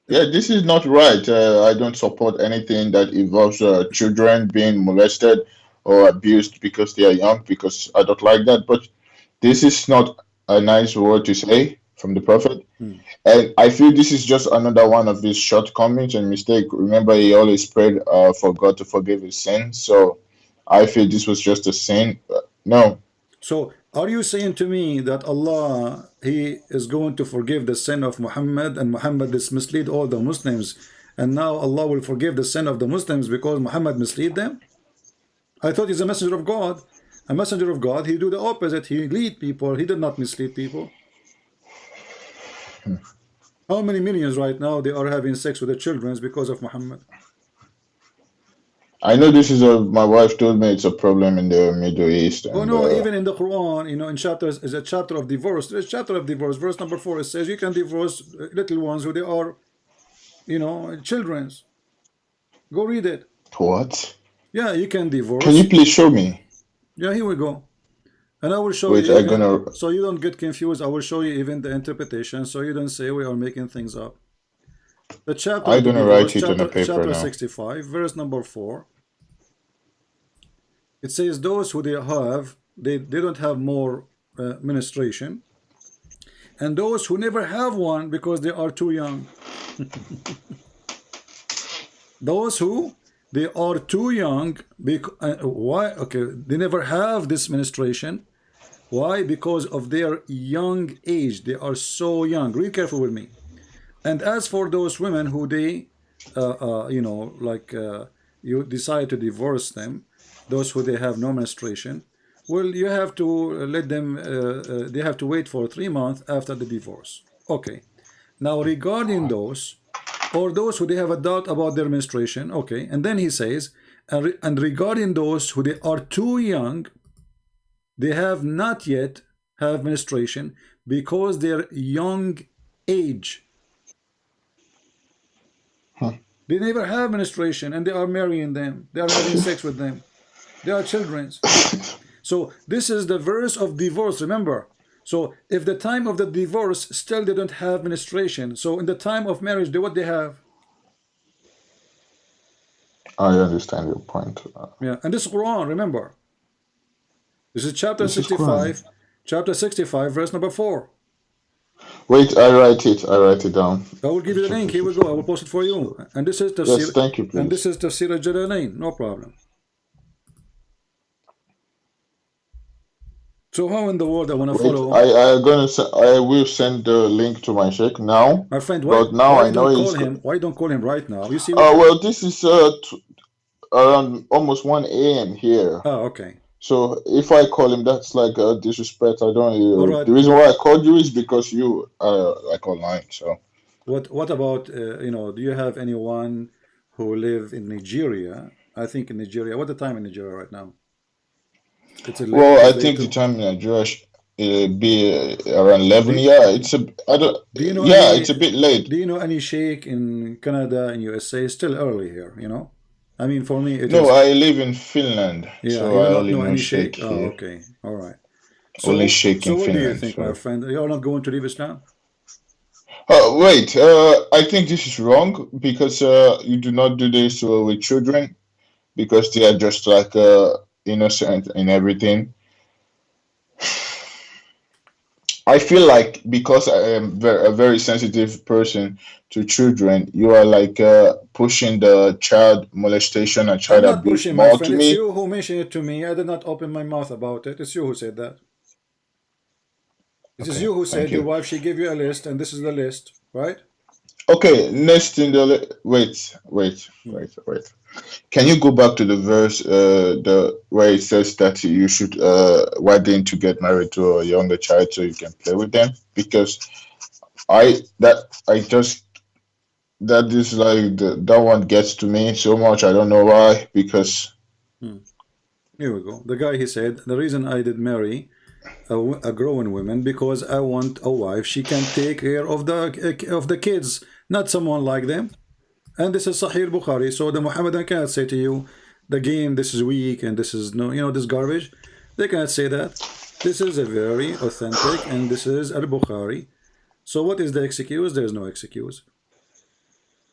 yeah, this is not right. Uh, I don't support anything that involves uh, children being molested or abused because they are young. Because I don't like that. But this is not a nice word to say from the prophet. and I feel this is just another one of his shortcomings and mistake. Remember, he always prayed uh, for God to forgive his sin. So I feel this was just a sin. Uh, no, So are you saying to me that Allah he is going to forgive the sin of Muhammad and Muhammad is mislead all the Muslims and now Allah will forgive the sin of the Muslims because Muhammad mislead them? I thought he's a messenger of God. A messenger of God, he do the opposite. He lead people. He did not mislead people. How many millions right now they are having sex with the children because of Muhammad? I know this is a. My wife told me it's a problem in the Middle East, Oh no, uh, even in the Quran, you know, in chapters is a chapter of divorce. There's a chapter of divorce. Verse number four it says you can divorce uh, little ones who they are, you know, children's. Go read it. what? Yeah, you can divorce. Can you please show me? Yeah, here we go. And I will show Wait, you even gonna. so you don't get confused. I will show you even the interpretation so you don't say we are making things up. The chapter of gonna write it on a chapter paper chapter now. 65, verse number 4. It says those who they have, they, they don't have more uh, ministration, and those who never have one because they are too young. Those who they are too young because uh, why okay they never have this ministration why? Because of their young age. They are so young. Read careful with me. And as for those women who they uh, uh, you know like uh, you decide to divorce them those who they have no menstruation well you have to let them uh, uh, they have to wait for three months after the divorce. Okay. Now regarding those or those who they have a doubt about their menstruation okay and then he says and regarding those who they are too young they have not yet have menstruation because their young age. Huh. they never have menstruation and they are marrying them. They are having sex with them. They are children. So this is the verse of divorce remember? So if the time of the divorce still they don't have menstruation. So in the time of marriage they what they have? I understand your point. Uh, yeah and this is Quran remember this is chapter This is 65 chapter 65 verse number 4 Wait, I write it. I write it down. I will give you the link here we go I will post it for you and this is Yes, Tafsir thank you, and this is Tafsir al-Jalalain no problem so how in the world I want to Wait, follow I I gonna I will send the link to my sheikh now. my friend why But now why I know call him why don't call him right now you see Uh, well, this is uh t- around almost one a.m. here. oh okay So if I call him, that's like uh, disrespect. I don't. Uh, right the reason why I called you is because you are like online. So what what about uh, you know do you have anyone who live in Nigeria I think in Nigeria what the time in Nigeria right now it's a well, I think the time in Nigeria uh, be uh, around eleven. Yeah, it's a. I don't. do you know Yeah, it's a bit late. do you know any sheikh in Canada in USA it's still early here you know I mean, for me, it no, is- I live in Finland, yeah, so I only know know any sheikh sheikh. Oh, okay, all right. Only sheikh so in what do you think, so- my friend? You're not going to leave Islam? Uh, wait, uh, I think this is wrong because uh, you do not do this uh, with children because they are just like uh, innocent in everything. I feel like because I am ver- a very sensitive person to children, you are like uh, pushing the child molestation and I'm child not abuse pushing, my more friend. to It's me. you who mentioned it to me. I did not open my mouth about it. It's you who said that. It is Okay, you who thank said your you. wife, she gave you a list, and this is the list, right? Okay, next in the li- wait, wait, wait, wait. Can you go back to the verse, uh, the where it says that you should, uh, why didn't you get married to a younger child so you can play with them? Because I that I just that is like the, that one gets to me so much. I don't know why. Because Here we go. The guy he said the reason I did marry a, a grown woman because I want a wife she can take care of the of the kids, not someone like them. And this is Sahih Bukhari. So the Muhammadan cannot say to you, the game this is weak and this is no, you know, this garbage. They cannot say that. This is a very authentic and this is Al Bukhari. So what is the excuse? There is no excuse.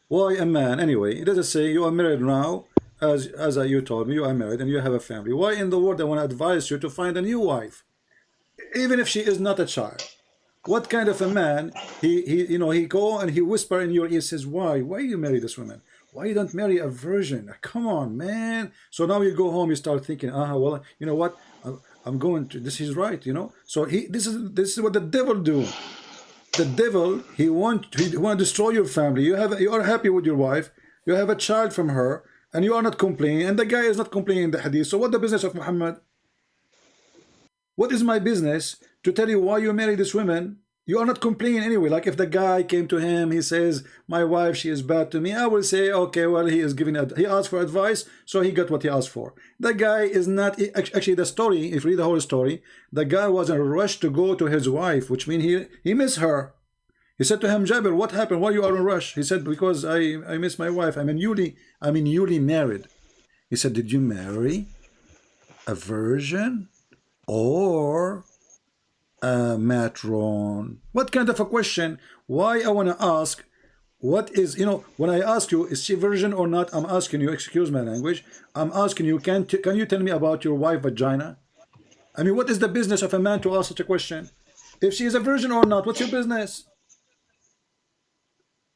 Why a man? Anyway, it doesn't say you are married now, as as you told me, you are married and you have a family. Why in the world I want to advise you to find a new wife, even if she is not a child? What kind of a man? He he you know he go and he whisper in your ear says, why why you marry this woman? Why you don't marry a virgin? Come on, man. So now you go home, you start thinking, ah, well, you know what? I'm going to. This is right, you know. So he this is this is what the devil do the devil he want he want to destroy your family you have you are happy with your wife you have a child from her and you are not complaining and the guy is not complaining in the hadith so what the business of muhammad what is my business to tell you why you marry this woman you are not complaining anyway like if the guy came to him he says my wife she is bad to me i will say okay well he is giving he asked for advice so he got what he asked for the guy is not actually the story if you read the whole story the guy was in a rush to go to his wife which means he he missed her he said to him, Jabir, what happened? Why you are in rush? He said, because I, I miss my wife. I'm newly, I'm newly married. He said, did you marry a virgin or a matron? What kind of a question? Why I want to ask, what is, you know, when I ask you, is she virgin or not? I'm asking you, excuse my language. I'm asking you, can, can you tell me about your wife vagina? I mean, what is the business of a man to ask such a question? If she is a virgin or not, what's your business?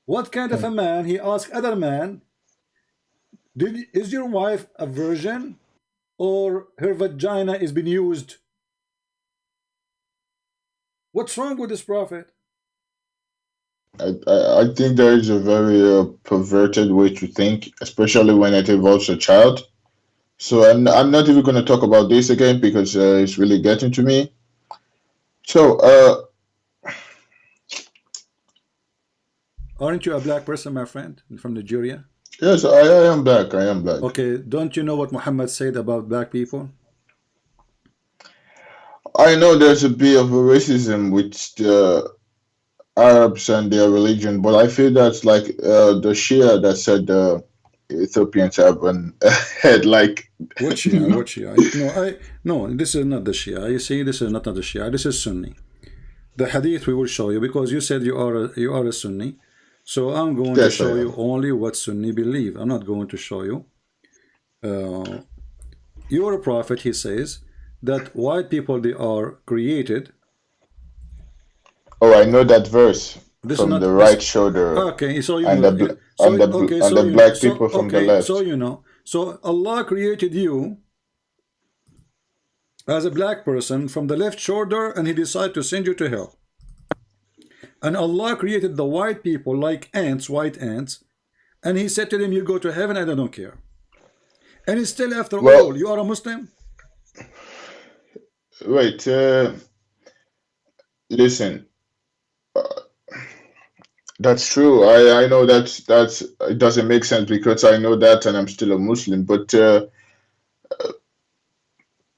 What kind of a hmm. man? He asked other man, did is your wife a virgin or her vagina is being used? What's wrong with this prophet? I, I, think there is a very uh, perverted way to think, especially when it involves a child. So I'm, I'm not even going to talk about this again because uh, it's really getting to me. So, uh, Aren't you a black person, my friend, from Nigeria? yes, I, I am black. I am black. Okay, don't you know what Muhammad said about black people? I know there's a bit of a racism with the Arabs and their religion, but I feel that's like uh, the Shia that said the Ethiopians have an head like. What Shia? What Shia? No, I no. This is not the Shia. You see, this is not, not the Shia. This is Sunni. The Hadith we will show you because you said you are a, you are a Sunni. So I'm going Yes, to show you only what Sunni believe. I'm not going to show you. Uh, your a prophet, he says that white people they are created. Oh, I know that verse This from not the right shoulder. Okay, so you And know, the so, and the okay, and so the black so- people from the left. So you know, so Allah created you as a black person from the left shoulder, and He decided to send you to hell. And Allah created the white people like ants, white ants, and He said to them, "You go to heaven, and I don't care." And still, after Well- all, you are a Muslim. Wait, uh, listen. Uh, that's true. I I know that that's it doesn't make sense because I know that and I'm still a Muslim. But uh, uh,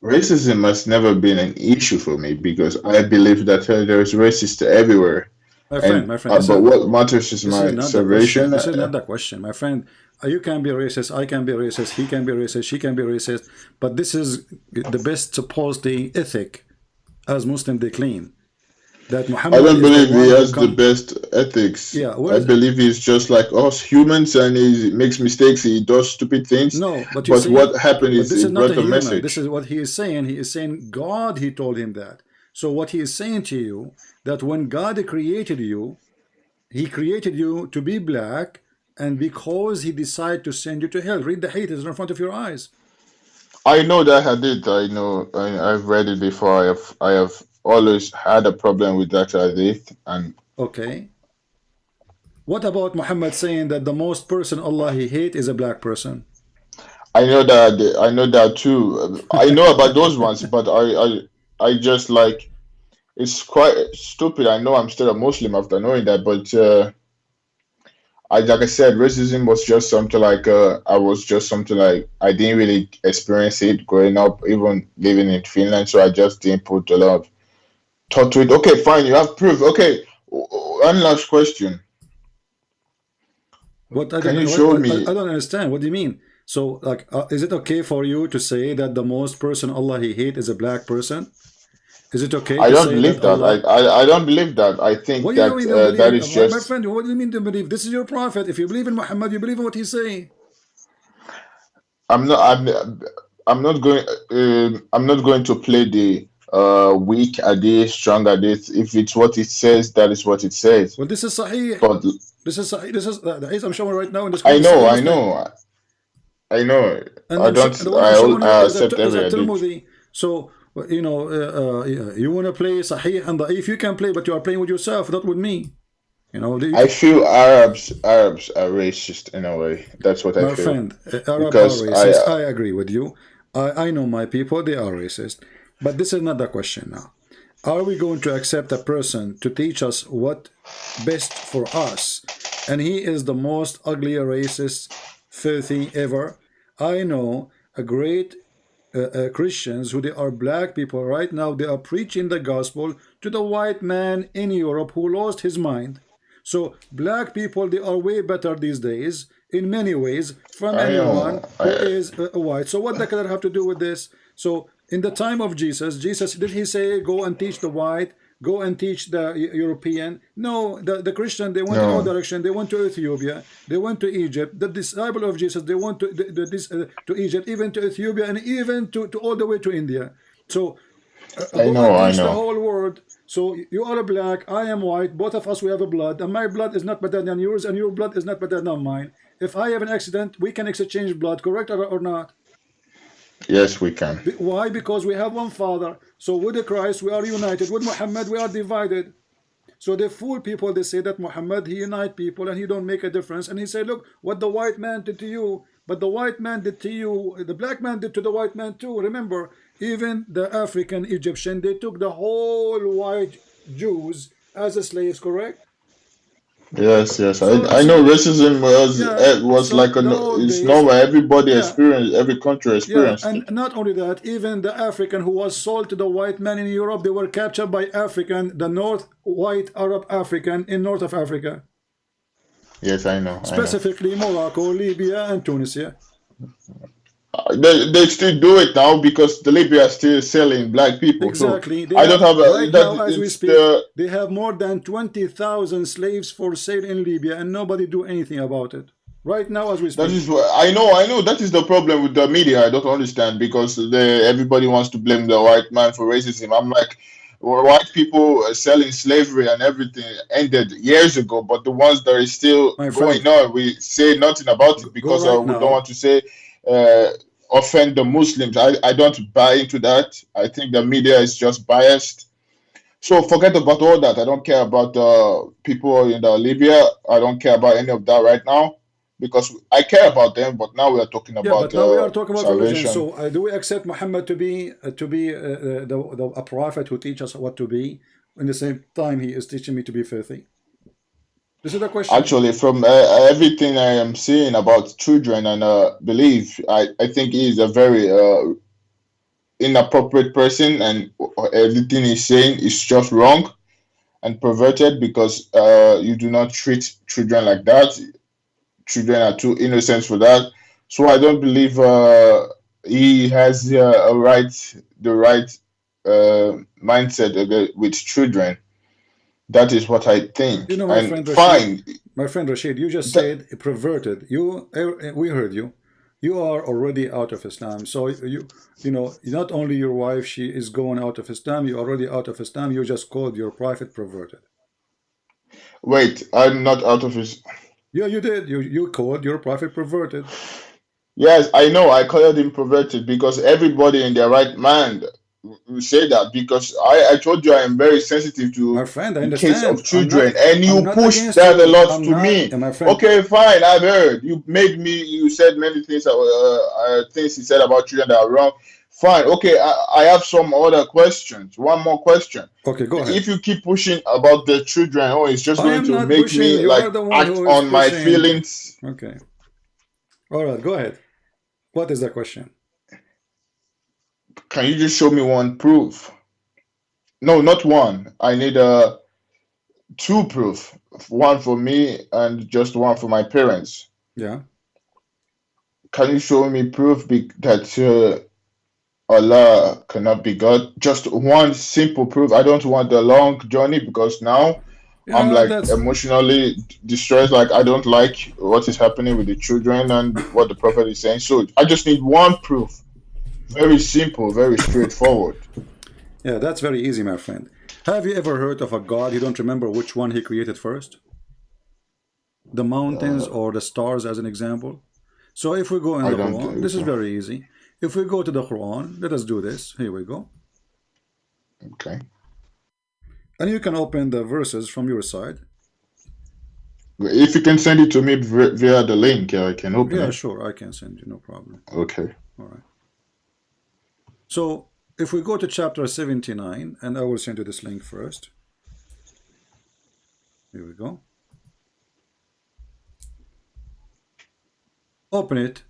racism has never been an issue for me because I believe that uh, there is racist everywhere. My friend, And, my friend. uh, but what matters is my is question. This is not the question, my friend. Uh, you can be racist, I can be racist, he can be racist, she can be racist, but this is the best supposed ethic as Muslim they claim. That Muhammad I don't believe he has the best ethics. Yeah, I believe he's just like us humans and he makes mistakes, he does stupid things. No, but, but see, what happened is this is not a, a message. This is what he is saying. He is saying God, he told him that. So what he is saying to you, that when God created you, he created you to be black, and because he decided to send you to hell, read the hadith in front of your eyes. I know that hadith. I know. I, I've read it before. I have. I have always had a problem with that hadith. And okay. What about Muhammad saying that the most person Allah he hate is a black person? I know that. I know that too. I know about those ones, but I, I, I just like. It's quite stupid. I know I'm still a Muslim after knowing that, but uh, I like I said, racism was just something like uh, I was just something like I didn't really experience it growing up, even living in Finland. So I just didn't put a lot of thought to it. Okay, fine, you have proof. Okay, one last question. What I Can you show what, me? I, I, don't understand. What do you mean? So, like, uh, is it okay for you to say that the most person Allah He hate is a black person? Is it okay? I don't believe that. that. I, I I don't believe that. I think what that uh, that is just. My friend, what do you mean to believe? This is your prophet. If you believe in Muhammad, you believe in what he's saying. I'm not. I'm. I'm not going. Uh, I'm not going to play the uh, weak hadith, strong hadith. If it's what it says, that is what it says. Well, this is sahih. But this is sahih. This is the hadith I'm showing right now in this. I know. I know. I know. And I don't. I, I accept every hadith. So you know, uh, uh, you want to play Sahih and Da'if, you can play, but you are playing with yourself, not with me. You know, I feel Arabs Arabs are racist in a way. That's what my I feel. My friend, uh, Arabs because are racist. I, uh, I agree with you. I, I know my people, they are racist. But this is not the question now. Are we going to accept a person to teach us what best for us? And he is the most ugly, racist, filthy ever. I know a great uh, uh, Christians who they are black people right now they are preaching the gospel to the white man in Europe who lost his mind. So black people they are way better these days in many ways from I anyone know. who is uh, white. So what the color have to do with this? So in the time of Jesus Jesus did he say go and teach the white go and teach the European. No, the, the Christian, they went no. in all direction. They went to Ethiopia. They went to Egypt. The disciple of Jesus, they went to, the, the, this, uh, to Egypt, even to Ethiopia, and even to, to all the way to India. So, uh, I know, I know. the whole world. So you are a black, I am white, both of us we have a blood, and my blood is not better than yours, and your blood is not better than mine. If I have an accident, we can exchange blood, correct or, or not? Yes, we can. Why? Because we have one Father. So with the Christ, we are united. With Muhammad, we are divided. So they fool people. They say that Muhammad, he unite people and he don't make a difference. And he said, look, what the white man did to you, but the white man did to you, the black man did to the white man too. Remember, even the African Egyptian, they took the whole white Jews as a slaves, correct? Yes, yes. So, I, I know racism was yeah, eh, was so like a it's normal. Everybody yeah, experience every country experienced. Yeah, and not only that, even the African who was sold to the white man in Europe, they were captured by African, the North white Arab African in north of Africa. Yes, I know. Specifically I know. Morocco, Libya, and Tunisia. They, they still do it now because the Libya is still selling black people. Exactly. So I don't have a, right that, now, as we speak, the, they have more than 20,000 slaves for sale in Libya and nobody do anything about it. Right now, as we speak. That is I know. I know that is the problem with the media. I don't understand because they, everybody wants to blame the white man for racism. I'm like, white people selling slavery and everything ended years ago, but the ones that are still going on, we say nothing about it because right uh, we now. don't want to say uh, offend the Muslims. I, I don't buy into that. I think the media is just biased. So forget about all that. I don't care about the people in the Libya. I don't care about any of that right now because I care about them. But now we are talking about yeah, but now uh, we are talking about salvation. religion. So uh, do we accept Muhammad to be uh, to be uh, uh, the, the, a prophet who teaches us what to be? In the same time, he is teaching me to be filthy. This is the question. Actually, from uh, everything I am seeing about children and uh, belief, I, I think he is a very uh, inappropriate person, and everything he's saying is just wrong and perverted because uh, you do not treat children like that. children are too innocent for that. So I don't believe uh, he has uh, a right, the right uh, mindset with children. That is what I think. You know, my and friend fine. My friend Rashid, you just said perverted. You, eh, we heard you. You are already out of Islam. So you, you know, not only your wife, she is going out of Islam. You're already out of Islam. You just called your prophet perverted. Wait, I'm not out of his. Yeah, you did. You you called your prophet perverted. Yes, I know. I called him perverted because everybody in their right mind say that because I, I told you I am very sensitive to my friend, I the understand. case of children, not, and you push that you. a lot I'm to not, me. My friend. Okay, fine. I've heard you made me. You said many things. Uh, uh, things he said about children that are wrong. Fine. Okay, I, I have some other questions. One more question. Okay, go ahead. If you keep pushing about the children, oh, it's just I going to make pushing. me you like act on my feelings. Okay. All right, go ahead. What is the question? Can you just show me one proof? No, not one. I need a uh, two proof. One for me and just one for my parents. Yeah. Can you show me proof that uh, Allah cannot be God. Just one simple proof. I don't want the long journey because now yeah, I'm like that's... emotionally distressed. Like I don't like what is happening with the children and what the prophet is saying. So I just need one proof. Very simple, very straightforward. Yeah, that's very easy, my friend. Have you ever heard of a God you don't remember which one he created first? The mountains uh, or the stars as an example? So if we go in the Quran, this is very easy. If we go to the Quran, let us do this. Here we go. Okay. And you can open the verses from your side. If you can send it to me via the link, I can open yeah, it. Yeah, sure. I can send you, no problem. Okay. All right. So if we go to chapter 79, and I will send you this link first. Here we go. Open it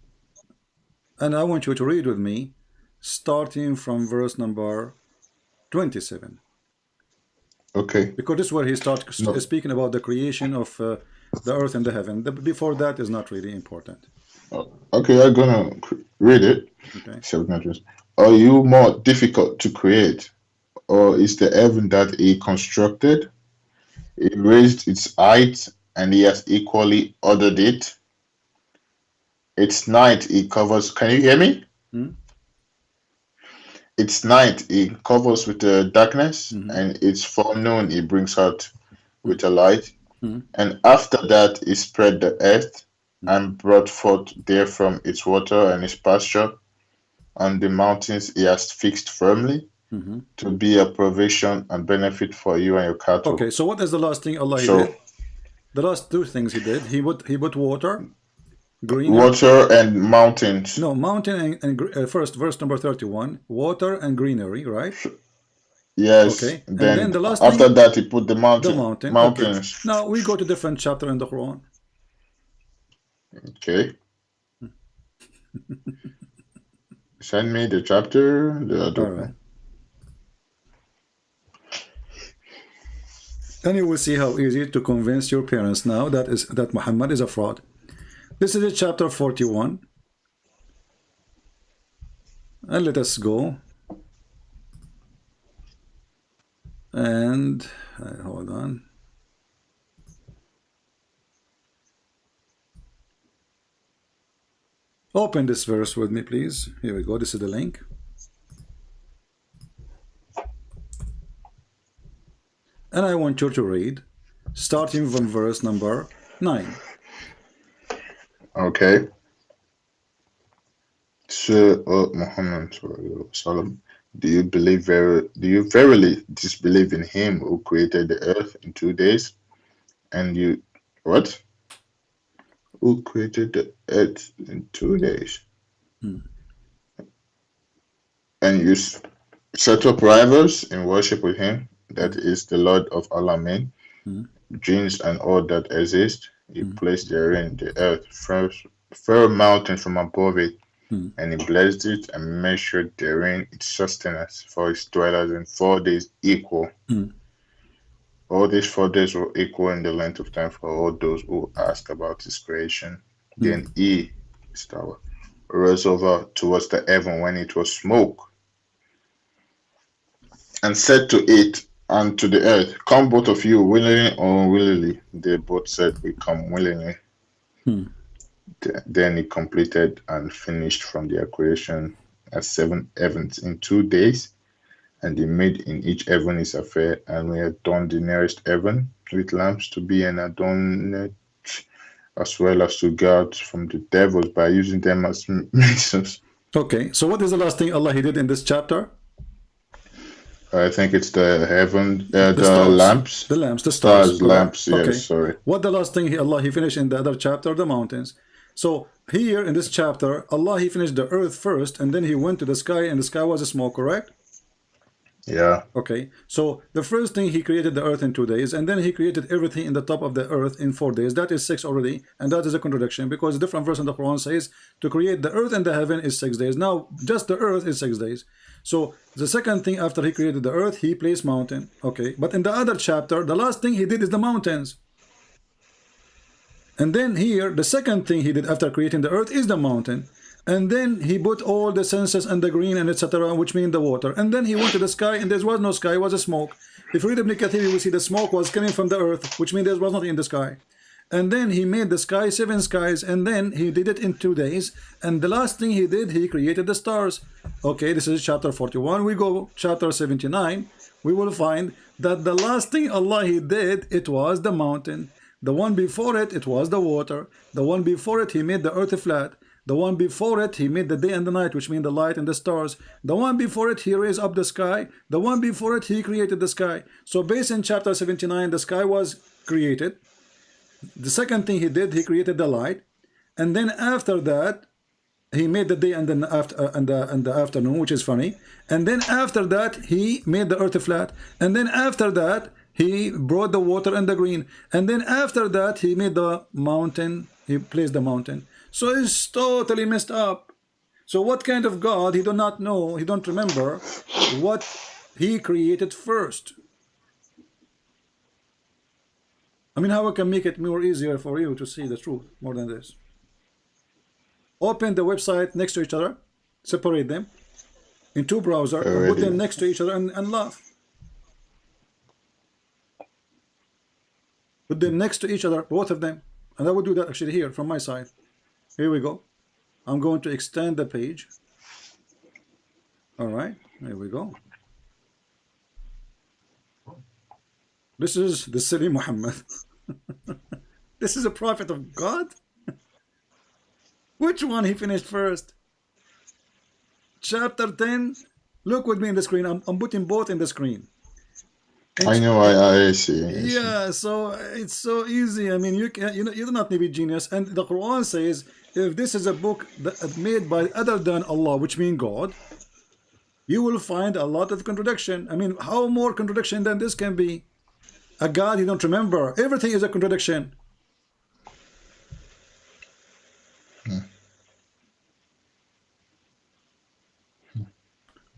and I want you to read with me, starting from verse number 27. Okay. Because this is where he starts no. speaking about the creation of uh, the earth and the heaven. The, before that is not really important. Oh, okay, I'm gonna read it. Okay. Are you more difficult to create, or is the heaven that he constructed? He raised its height, and he has equally ordered it. It's night, he covers. Can you hear me? Hmm? It's night, he covers with the darkness, Mhm. and it's forenoon, he brings out with a light. Mhm. And after that, he spread the earth and brought forth therefrom its water and its pasture. On the mountains, he has fixed firmly Mhm. to be a provision and benefit for you and your cattle. Okay, so what is the last thing Allah So- did? The last two things he did. He put he put water, green. Water and mountains. No, mountain and, and uh, first verse number thirty-one. Water and greenery, right? Yes. Okay, and Then, then the last after thing- that, he put the mountain. The mountain. Mountains. Okay. Now we go to different chapter in the Quran. Okay. Send me the chapter. The All right. And you will see how easy to convince your parents now that is that Muhammad is a fraud. This is chapter 41. And let us go. And uh, hold on. Open this verse with me, please. Here we go. This is the link. And I want you to read, starting from verse number 9. Okay. Uh, Muhammad, do you believe very? Do you verily disbelieve in Him who created the earth in two days, and you what? Who created the earth in two days, Hmm. and you set up rivals in worship with Him? That is the Lord of all. Hmm. Jinns and all that exist. He Hmm. placed therein the earth, first, firm mountain from above it, Hmm. and he blessed it and measured therein its sustenance for its dwellers in four days equal. Hmm. All these four days were equal in the length of time for all those who ask about his creation. Then he, Stawa, rose over towards the heaven when it was smoke, and said to it and to the earth, Come both of you, willingly or unwillingly. They both said, We come willingly. Hmm. Then he completed and finished from their creation as seven heavens in two days. And he made in each heaven his affair, and we adorned the nearest heaven with lamps to be an adornment as well as to guard from the devils by using them as means. Okay, so what is the last thing Allah He did in this chapter? I think it's the heaven, uh, the, stars. lamps, The lamps, the stars. stars, lamps. Yes, Okay. sorry. What the last thing he, Allah He finished in the other chapter? The mountains. So here in this chapter, Allah He finished the earth first, and then He went to the sky, and the sky was a smoke, correct? Yeah, Okay, so the first thing he created the earth in two days, and then he created everything in the top of the earth in four days. That is six already, and that is a contradiction because a different verse in the Quran says to create the earth and the heaven is six days. Now, just the earth is six days. So the second thing after he created the earth, he placed mountain. Okay, but in the other chapter, the last thing he did is the mountains. And then here, the second thing he did after creating the earth is the mountain. And then he put all the senses and the green and etc., which mean the water. And then he went to the sky, and there was no sky, it was a smoke. If you read Ibn Kathir, you will see the smoke was coming from the earth, which means there was nothing in the sky. And then he made the sky seven skies, and then he did it in two days. And the last thing he did, he created the stars. Okay, this is chapter 41. We go chapter 79. We will find that the last thing Allah he did, it was the mountain. The one before it, it was the water. The one before it, he made the earth flat. The one before it, he made the day and the night, which mean the light and the stars. The one before it, he raised up the sky. The one before it, he created the sky. So based in chapter 79, the sky was created. The second thing he did, he created the light. And then after that, he made the day and then after uh, and the and the afternoon, which is funny. And then after that, he made the earth flat. And then after that, he brought the water and the green. And then after that, he made the mountain. He placed the mountain. So it's totally messed up. So what kind of God? He do not know. He don't remember what he created first. I mean, how I can make it more easier for you to see the truth more than this? Open the website next to each other, separate them in two browsers, and put them next to each other and, and laugh. Put them next to each other, both of them. And I would do that actually here from my side. Here we go. I'm going to extend the page. All right, there we go. This is the city Muhammad. this is a prophet of God. Which one he finished first? Chapter 10. Look with me in the screen. I'm, I'm putting both in the screen. I know. I, I see. I see. Yeah, so it's so easy. I mean, you can you know you do not need to be genius. And the Quran says if this is a book that uh, made by other than Allah, which means God, you will find a lot of contradiction. I mean, how more contradiction than this can be? A God you don't remember. Everything is a contradiction. Hmm.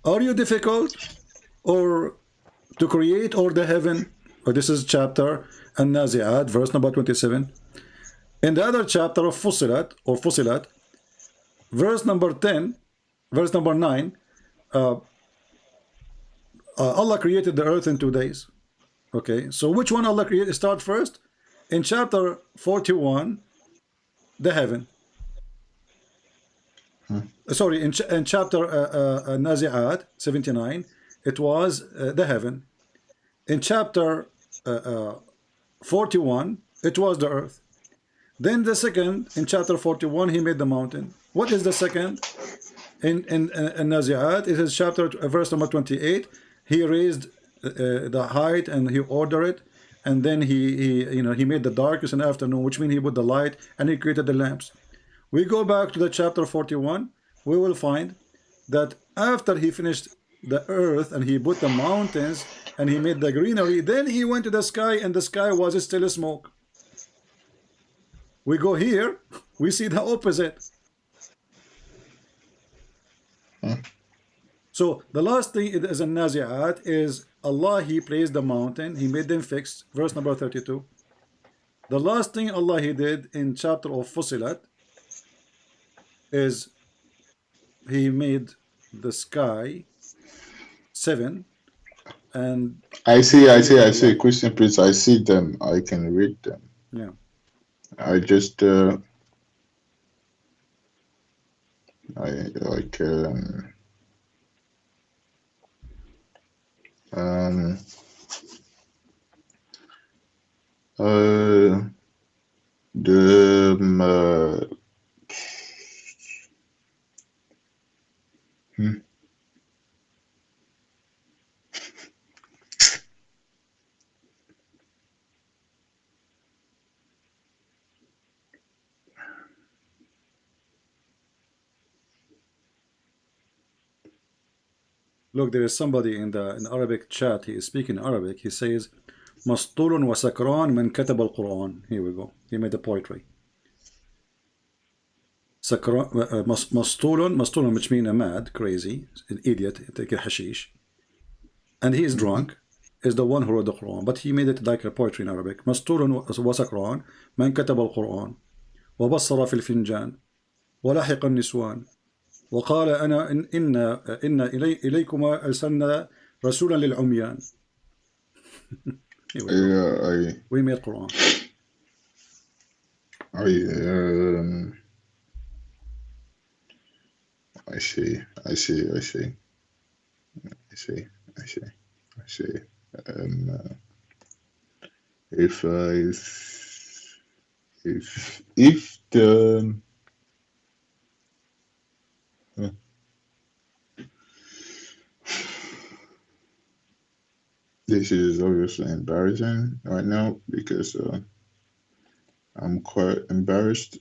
Are you difficult or to create or the heaven? Or this is chapter An-Nazi'at, verse number 27. In the other chapter of Fusilat or Fusilat, verse number 10, verse number 9, uh, uh, Allah created the earth in two days. Okay, so which one Allah created? Start first. In chapter 41, the heaven. Sorry, in, ch in chapter uh, uh, Nazi'at 79, it was uh, the heaven. In chapter uh, uh, 41, it was the earth. Then the second, in chapter 41, he made the mountain. What is the second? In in, in, in Nazi'at, it is chapter uh, verse number 28. He raised uh, the height and he ordered it, and then he he you know he made the darkness and afternoon, which means he put the light and he created the lamps. We go back to the chapter 41. We will find that after he finished the earth and he put the mountains and he made the greenery, then he went to the sky and the sky was still a smoke. We go here, we see the opposite. Hmm. So the last thing it is in Nazi'at is Allah he placed the mountain, he made them fixed, verse number 32. The last thing Allah he did in chapter of Fusilat, is he made the sky seven and I see, I see, I see. Christian Prince, I see them. I can read them. yeah I just, uh, I like, um, um, uh, the, um, uh, hmm. look there is somebody in the in Arabic chat he is speaking Arabic he says مسطول وسكران من كتب القرآن here we go he made the poetry سكران uh, مس- مسطول مسطول which mean a mad crazy an idiot take a hashish and he is drunk is the one who wrote the Quran but he made it like a poetry in Arabic مسطول وسكران من كتب القرآن وبصر في الفنجان ولحق النسوان وقال أنا إن, إن, إن إلي إليكما أرسلنا رسولا للعميان. أيوة. أي وين من القرآن؟ أي I see, I see, I see, I see, I see, I see. Um, if I, if, if the, this is obviously embarrassing right now because uh, I'm quite embarrassed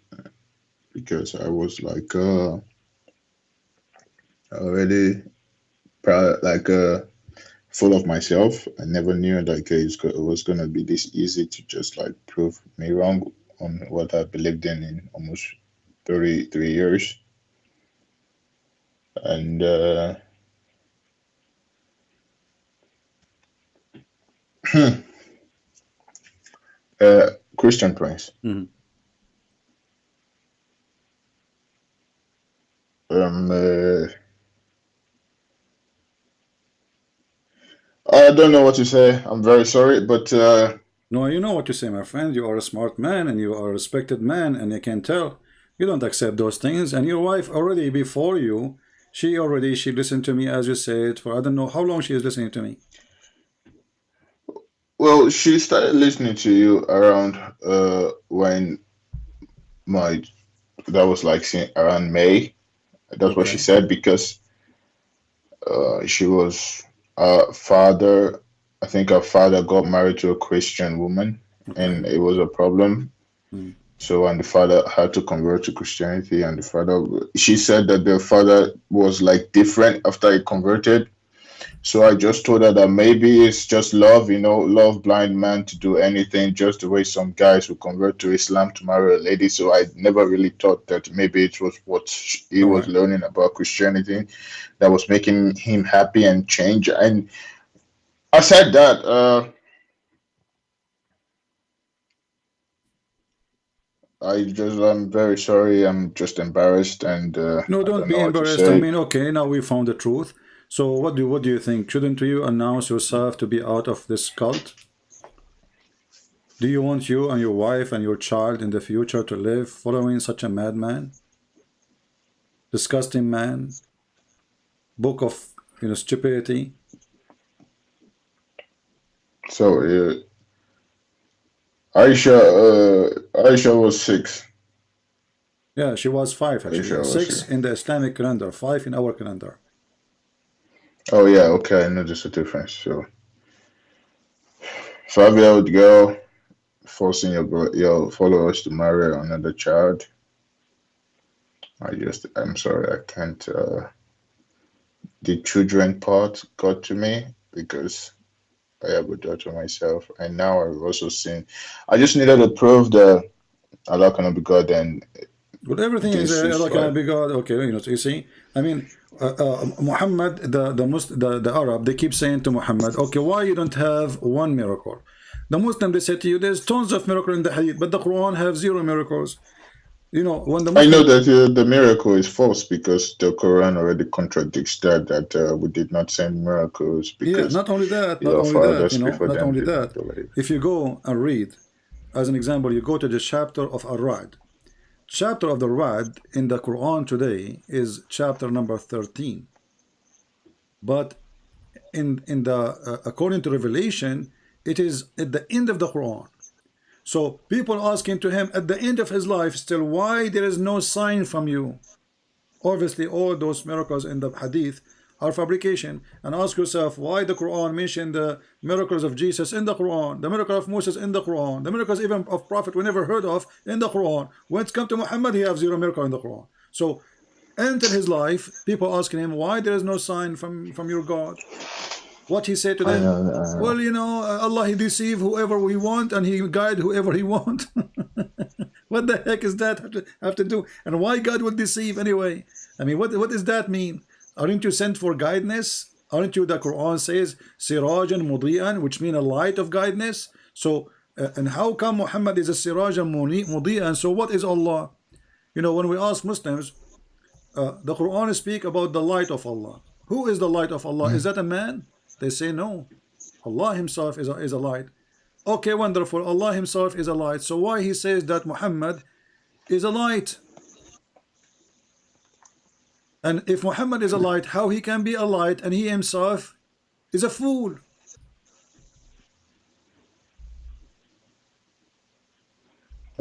because I was like uh already proud like uh full of myself. I never knew like it was gonna be this easy to just like prove me wrong on what I believed in in almost 33 years. And uh uh Christian Prince. Mhm. Um uh, I don't know what to say. I'm very sorry, but uh No, you know what you say, my friend. You are a smart man and you are a respected man, and I can tell you don't accept those things. And your wife already before you, she already she listened to me as you said for I don't know how long she is listening to me. Well she started listening to you around uh when my that was like around May. That's what she said because uh she was uh father I think her father got married to a Christian woman and it was a problem. Mm. So and the father had to convert to Christianity and the father she said that the father was like different after he converted. So I just told her that maybe it's just love, you know, love blind man to do anything, just the way some guys who convert to Islam to marry a lady. So I never really thought that maybe it was what he was Alright. learning about Christianity that was making him happy and change. And I said that, uh, I just, I'm very sorry. I'm just embarrassed and uh, No, don't don't be know what to embarrassed. I mean, okay, now we found the truth. So what do what do you think? Shouldn't you announce yourself to be out of this cult? Do you want you and your wife and your child in the future to live following such a madman? Disgusting man? Book of you know stupidity? So, uh, Aisha, uh, Aisha was six. Yeah, she was five actually. was Six in the Islamic calendar, five in our calendar. Oh yeah, okay, I there's a difference. So five year old girl forcing your your followers to marry another child. I just I'm sorry, I can't uh the children part got to me because I have a daughter myself and now I've also seen I just needed to prove that Allah cannot be God and Well, everything is uh, Allah can be God. Okay, you know, so you see, I mean, uh, uh, Muhammad, the the, Mus- the the Arab, they keep saying to Muhammad, okay, why you don't have one miracle? The Muslim they say to you, there's tons of miracle in the Hadith, but the Quran have zero miracles. you know, when the I know that uh, the miracle is false because the Quran already contradicts that. That uh, we did not send miracles Because yeah, not only that, not only that, you know, not only that. If you go and read, as an example, you go to the chapter of Ar-Ra'd. Chapter of the Ra'd in the Quran today is chapter number 13. But in in the uh, according to Revelation, it is at the end of the Quran. So people asking to him at the end of his life still why there is no sign from you. Obviously all those miracles in the hadith are fabrication and ask yourself why the Quran mentioned the miracles of Jesus in the Quran the miracle of Moses in the Quran the miracles even of prophet we never heard of in the Quran. When it's come to Muhammad he has zero miracle in the Quran. So enter his life people asking him why there is no sign from from your God. What he said to I them know, I know. well you know uh, Allah he deceive whoever he want and he guide whoever he want. What the heck is that have to, have to do? And why God would deceive anyway? I mean what what does that mean aren't you sent for guidance? Aren't you the Quran says sirajan mudi'an which mean a light of guidance? So uh, and how come Muhammad is a sirajan muni- mudi'an so what is Allah? You know when we ask Muslims uh, the Quran speak about the light of Allah. Who is the light of Allah? Is that a man? They say no. Allah himself is a, is a light. Okay wonderful. Allah himself is a light. So why he says that Muhammad is a light and if Muhammad is a light how he can be a light and he himself is a fool.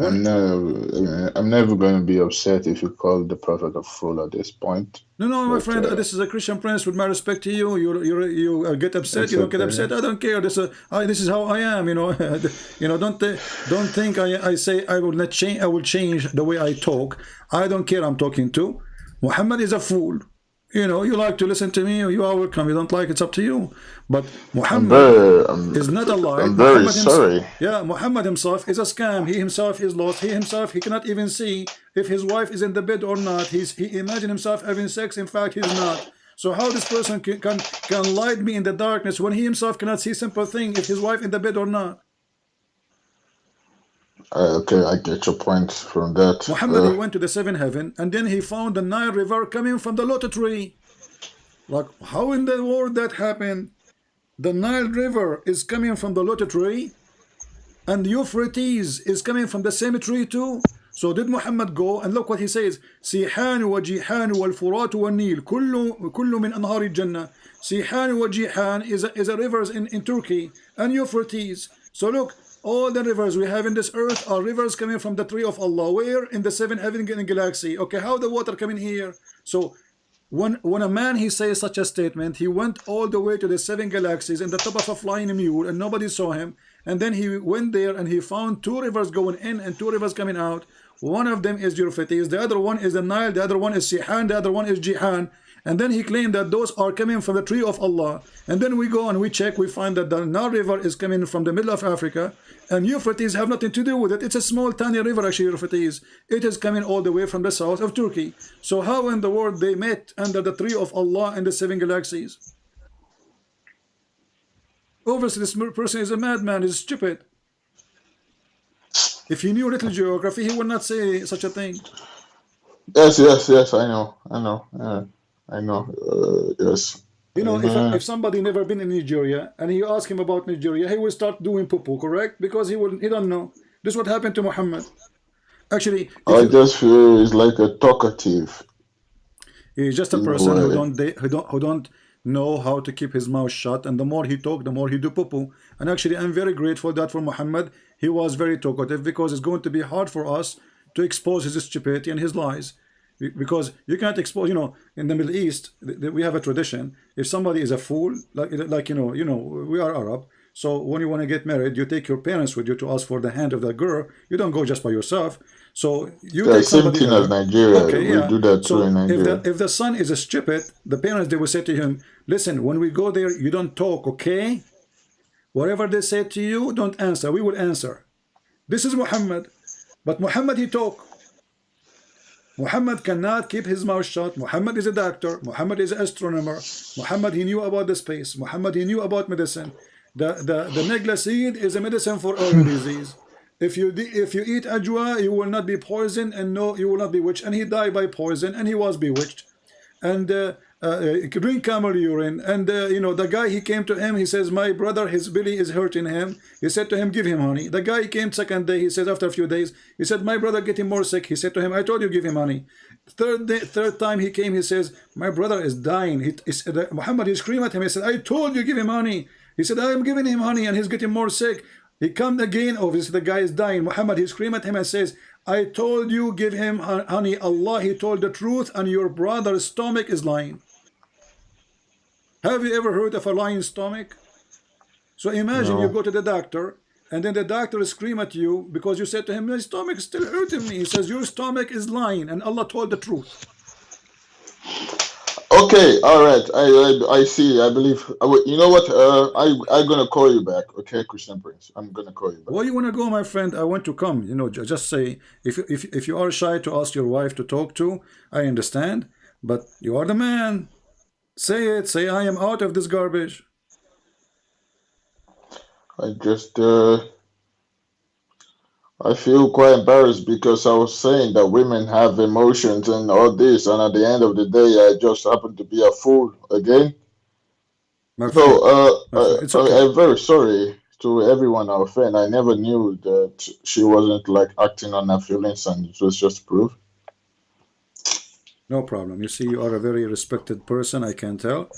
I'm never, I'm never going to be upset if you call the prophet a fool at this point. no no my But, friend uh, this is a Christian prince with my respect to you. You you, you uh, get upset you don't get upset. I don't care. This is I, this is how I am you know. You know don't uh, don't think I, I say I will not change I will change the way I talk. I don't care I'm talking to Muhammad is a fool you know you like to listen to me you are welcome you don't like it's up to you but I'm Muhammad very, I'm, is not a lie. I'm very Muhammad himself- sorry. yeah, Muhammad himself is a scam. He himself is lost. He himself he cannot even see if his wife is in the bed or not. He's he imagine himself having sex. In fact, he's not. So how this person can can, can light me in the darkness when he himself cannot see simple thing if his wife in the bed or not? Uh, okay, I get your point from that. Muhammad Uh, he went to the seven heaven and then he found the Nile River coming from the lotus tree. Like how in the world that happened? The Nile River is coming from the lotus tree and Euphrates is coming from the same tree too. So did Muhammad go and look what he says سيحان وجيحان والفرات والنيل كل كل من أنهار الجنة سيحان وجيحان is a, is a rivers in, in Turkey and Euphrates so look all the rivers we have in this earth are rivers coming from the tree of Allah. Where? In the seven heaven galaxy. Okay how the water coming here? So when when a man he says such a statement he went all the way to the seven galaxies in the top of a flying mule and nobody saw him. And then he went there and he found two rivers going in and two rivers coming out. One of them is Euphrates the other one is the Nile the other one is Sihan the other one is Jihan and then he claimed that those are coming from the tree of Allah. And then we go and we check we find that the Nile river is coming from the middle of Africa. And Euphrates have nothing to do with it. It's a small tiny river actually Euphrates. It is coming all the way from the south of Turkey. So how in the world they met under the tree of Allah in the seven galaxies? Obviously this person is a madman is stupid. If he knew a little geography he would not say such a thing. Yes, yes, yes. I know, I know, uh, I know. Uh, yes. You know, if, Uh, if somebody never been in Nigeria and you ask him about Nigeria, he will start doing poo correct? Because he will he don't know. This is what happened to Muhammad. Actually, I you- just feel he's like a talkative. he's just a person who don't they, who don't who don't know how to keep his mouth shut. And the more he talk, the more he do poo And actually, I'm very grateful that for Muhammad, he was very talkative because it's going to be hard for us to expose his stupidity and his lies. Be- Because you can't expose, you know, in the Middle East, we have a tradition. If somebody is a fool, like, like you know, you know, we are Arab. So when you want to get married, you take your parents with you to ask for the hand of that girl. You don't go just by yourself. So you take same thing as. Nigeria. Okay, we yeah. do that So too in if Nigeria. the if the son is a stupid, the parents they will say to him, "Listen, when we go there, you don't talk, okay? Whatever they say to you, don't answer. We will answer." This is Muhammad, but Muhammad he talk. Muhammad cannot keep his mouth shut. Muhammad is a doctor. Muhammad is an astronomer. Muhammad he knew about the space. Muhammad he knew about medicine. The the the nigella seed is a medicine for every disease. if you if you eat ajwa, you will not be poisoned, and no, you will not be witched. And he died by poison, and he was bewitched. And uh, uh, Uh, uh, drink camel urine. And uh, you know the guy he came to him he says my brother his belly is hurting him. He said to him give him honey. The guy came second day he says after a few days he said my brother getting more sick. He said to him I told you give him honey. Third day, third time he came he says my brother is dying. He, he said, uh, Muhammad he screamed at him he said I told you give him honey. He said I am giving him honey and he's getting more sick. He come again obviously the guy is dying. Muhammad he screamed at him and says I told you give him honey. Allah he told the truth and your brother's stomach is lying have you ever heard of a lying stomach? So imagine no. you go to the doctor and then the doctor scream at you because you said to him, my stomach is still hurting me. He says, your stomach is lying and Allah told the truth. Okay, all right. I I, I see. I believe. You know what? Uh, I I'm gonna call you back. Okay, Christian Prince. I'm gonna call you back. Where you wanna go, my friend? I want to come. You know, just say if if if you are shy to ask your wife to talk to, I understand. But you are the man. Say it. Say I am out of this garbage. I just, uh, I feel quite embarrassed because I was saying that women have emotions and all this, and at the end of the day, I just happen to be a fool again. My so, uh, uh, okay. I'm very sorry to everyone our friend. I never knew that she wasn't like acting on her feelings, and it was just proof. No problem. You see, you are a very respected person, I can tell.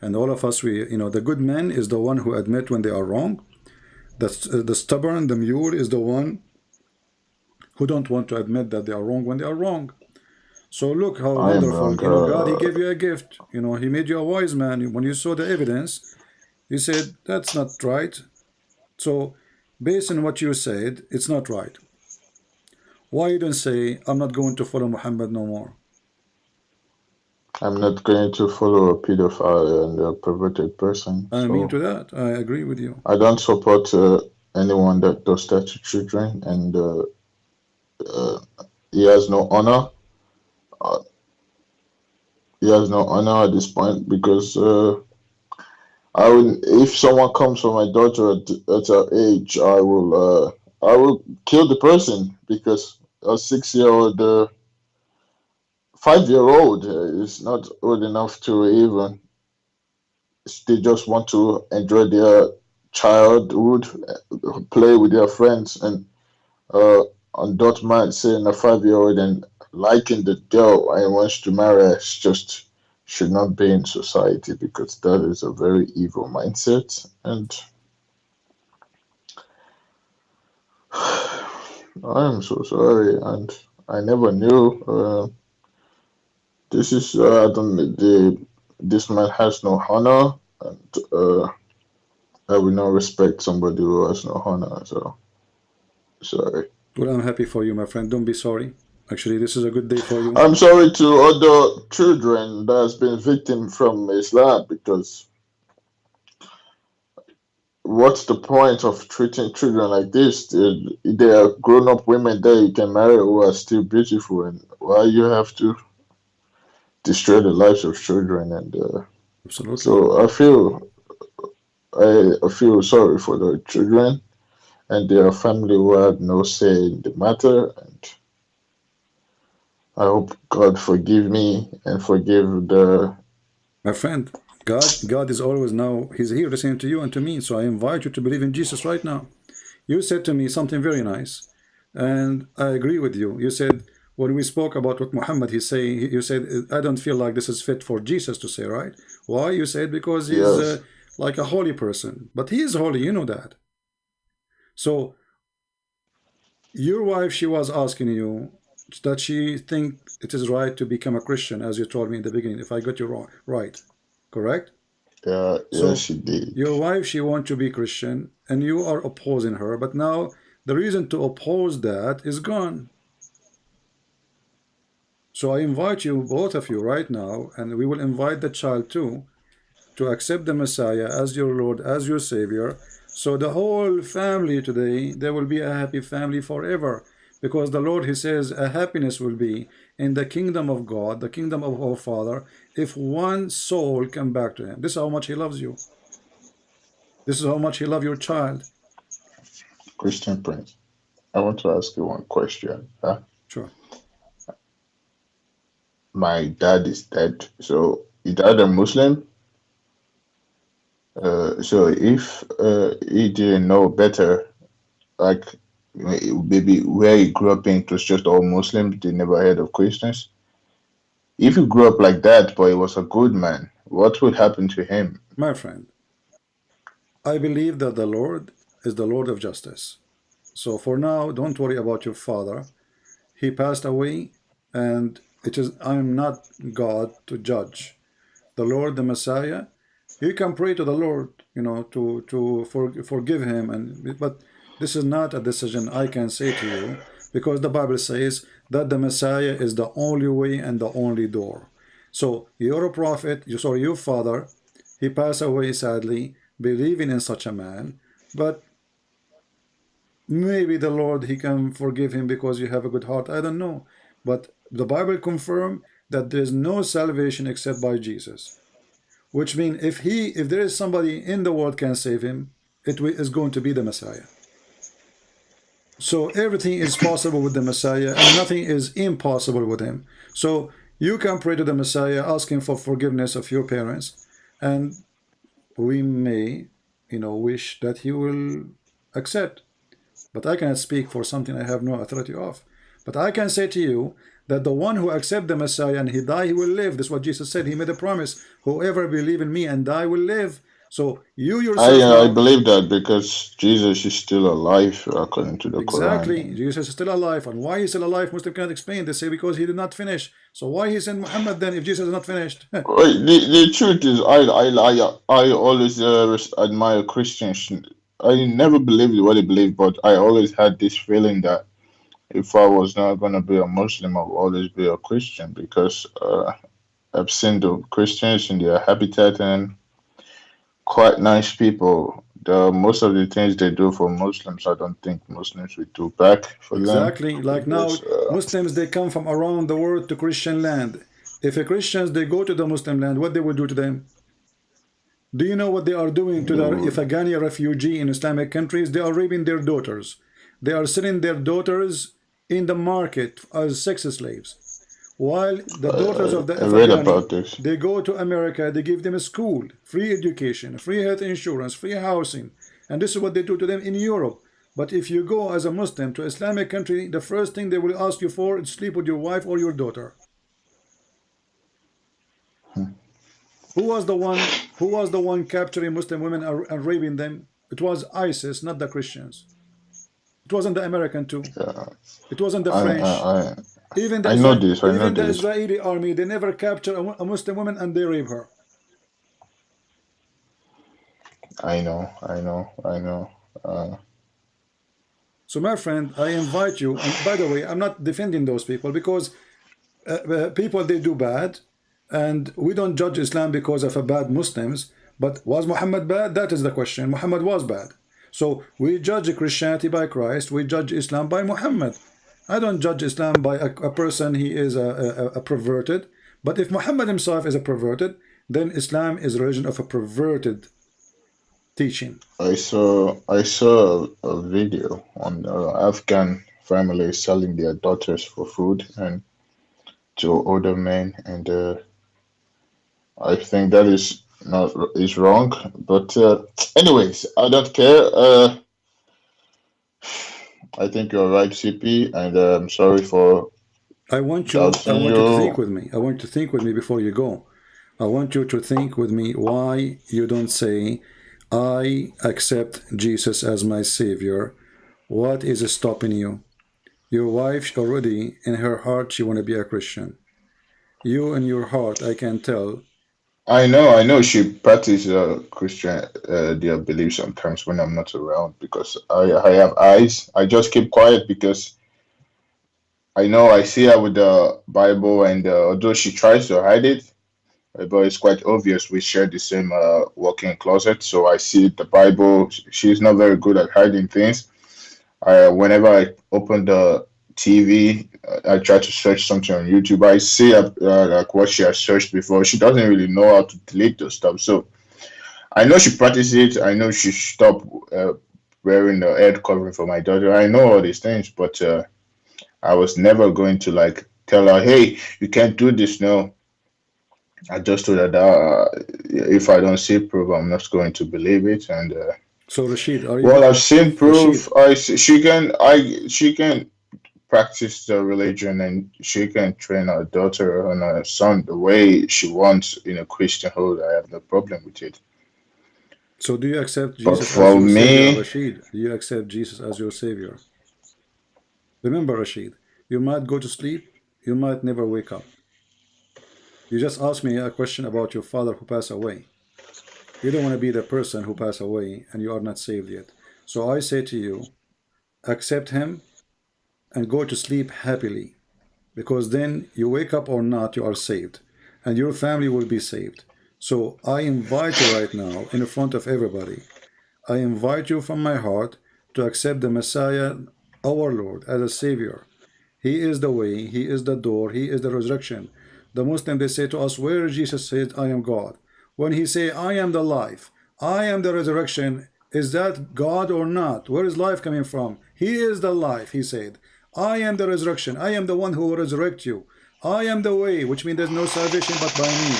And all of us, we, you know, the good man is the one who admit when they are wrong. The, the stubborn, the mule is the one who don't want to admit that they are wrong when they are wrong. So look how I wonderful, you know, God, he gave you a gift. You know, he made you a wise man. When you saw the evidence, you said, that's not right. So based on what you said, it's not right. Why you don't say, I'm not going to follow Muhammad no more? I'm not going to follow a pedophile and a perverted person. I so mean to that. I agree with you. I don't support uh, anyone that does that to children, and uh, uh, he has no honor. Uh, he has no honor at this point because uh, I will. If someone comes for my daughter at, at her age, I will. Uh, I will kill the person because a six-year-old five year old is not old enough to even they just want to enjoy their childhood play with their friends. And uh on dot man saying a five year old and liking the girl and wants to marry it's just should not be in society because that is a very evil mindset. And I am so sorry and I never knew uh, this is uh, I don't the this man has no honor and uh, I will not respect somebody who has no honor. So sorry. Well, I'm happy for you, my friend. Don't be sorry. Actually, this is a good day for you. I'm sorry to other children that has been victim from Islam because what's the point of treating children like this? They, are grown-up women that you can marry who are still beautiful, and why you have to destroy the lives of children and uh, Absolutely. so I feel I, I feel sorry for the children and their family who had no say in the matter and I hope God forgive me and forgive the my friend God God is always now he's here listening to you and to me so I invite you to believe in Jesus right now you said to me something very nice and I agree with you you said when we spoke about what Muhammad he's saying, you said, I don't feel like this is fit for Jesus to say, right? Why? You said because he's yes. uh, like a holy person. But he is holy, you know that. So your wife, she was asking you that she think it is right to become a Christian, as you told me in the beginning, if I got you wrong, right? Correct? Yeah, so she did. Your wife, she want to be Christian, and you are opposing her. But now the reason to oppose that is gone. So I invite you, both of you, right now, and we will invite the child too, to accept the Messiah as your Lord, as your Savior. So the whole family today, there will be a happy family forever. Because the Lord, He says, a happiness will be in the kingdom of God, the kingdom of our Father, if one soul come back to Him. This is how much He loves you. This is how much He loves your child. Christian Prince. I want to ask you one question. Huh? Sure. My dad is dead. So is dad a Muslim? Uh, so if uh, he didn't know better, like maybe where he grew up in, it was just all Muslims. They never heard of Christians. If you grew up like that, but he was a good man, what would happen to him? My friend, I believe that the Lord is the Lord of justice. So for now, don't worry about your father. He passed away, and it is I am not God to judge. The Lord, the Messiah, you can pray to the Lord, you know, to to for, forgive him, and but this is not a decision I can say to you because the Bible says that the Messiah is the only way and the only door. So you're a prophet, you saw your father, he passed away sadly, believing in such a man, but maybe the Lord, he can forgive him because you have a good heart. I don't know. But the Bible confirm that there is no salvation except by Jesus. Which means if he, if there is somebody in the world can save him, it is going to be the Messiah. So everything is possible with the Messiah and nothing is impossible with him. So you can pray to the Messiah asking for forgiveness of your parents and we may, you know, wish that he will accept. But I cannot speak for something I have no authority of. But I can say to you that the one who accept the Messiah and he die, he will live. This is what Jesus said. He made a promise. Whoever believe in me and die will live. So you yourself. I, uh, I believe that because Jesus is still alive according to the exactly. Quran. Jesus is still alive. And why he's still alive, Muslim cannot explain. They say because he did not finish. So why he sent Muhammad then if Jesus is not finished? the, the truth is, I I I, I always uh, admire Christians. I never believed what they believe, but I always had this feeling that if I was not going to be a Muslim, I'll always be a Christian because uh, I've seen the Christians in their habitat and quite nice people. The most of the things they do for Muslims, I don't think Muslims would do back for exactly. them. Exactly. Like now, uh, Muslims they come from around the world to Christian land. If a Christians they go to the Muslim land, what they will do to them? Do you know what they are doing to no. the Afghani refugee in Islamic countries? They are raping their daughters. They are selling their daughters in the market as sex slaves. While the daughters of the Afghani, they go to America, they give them a school, free education, free health insurance, free housing. And this is what they do to them in Europe. But if you go as a Muslim to Islamic country, the first thing they will ask you for is sleep with your wife or your daughter. Hmm. Who was the one who was the one capturing Muslim women and raping them? It was ISIS, not the Christians. It wasn't the American too. Yeah. It wasn't the French. I, I, even the, I know this. I even know the this. Israeli army, they never capture a, a Muslim woman and they rape her. I know, I know, I know. Uh... So, my friend, I invite you. And by the way, I'm not defending those people because uh, uh, people they do bad, and we don't judge Islam because of a bad Muslims. But was Muhammad bad? That is the question. Muhammad was bad. So we judge Christianity by Christ. We judge Islam by Muhammad. I don't judge Islam by a, a person he is a, a, a, perverted. But if Muhammad himself is a perverted, then Islam is a religion of a perverted teaching. I saw I saw a video on uh, Afghan families selling their daughters for food and to older men, and uh, I think that is not is wrong. But uh, anyways, I don't care. Uh, I think you're right, CP, and uh, I'm sorry for. I want you. I want you to think with me. I want you to think with me before you go. I want you to think with me why you don't say, "I accept Jesus as my Savior." What is stopping you? Your wife already in her heart she want to be a Christian. You in your heart, I can tell, I know, I know she practices uh, Christian uh, their belief sometimes when I'm not around because I I have eyes. I just keep quiet because I know I see her with the Bible, and uh, although she tries to hide it, uh, but it's quite obvious we share the same uh, closet. So I see the Bible. She's not very good at hiding things. I, whenever I open the TV. I try to search something on YouTube. I see uh, like what she has searched before. She doesn't really know how to delete those stuff. So I know she practices it. I know she stopped uh, wearing the head covering for my daughter. I know all these things, but uh, I was never going to like tell her, "Hey, you can't do this." No, I just told her that uh, if I don't see proof, I'm not going to believe it. And uh, so, Rashid, are you? Well, I've seen proof. Rashid. I she can I she can practice the religion and she can train her daughter and her son the way she wants in a Christian home. I have no problem with it. So do you accept Jesus as your me, savior, Rashid? Do you accept Jesus as your savior? Remember, Rashid, you might go to sleep, you might never wake up. You just asked me a question about your father who passed away. You don't want to be the person who passed away and you are not saved yet. So I say to you, accept him and go to sleep happily because then you wake up or not, you are saved and your family will be saved. So I invite you right now in front of everybody. I invite you from my heart to accept the Messiah, our Lord, as a Savior. He is the way, He is the door, He is the resurrection. The Muslim, they say to us, where Jesus said, I am God. When He say, I am the life, I am the resurrection, is that God or not? Where is life coming from? He is the life, He said. I am the resurrection. I am the one who will resurrect you. I am the way, which means there's no salvation but by me.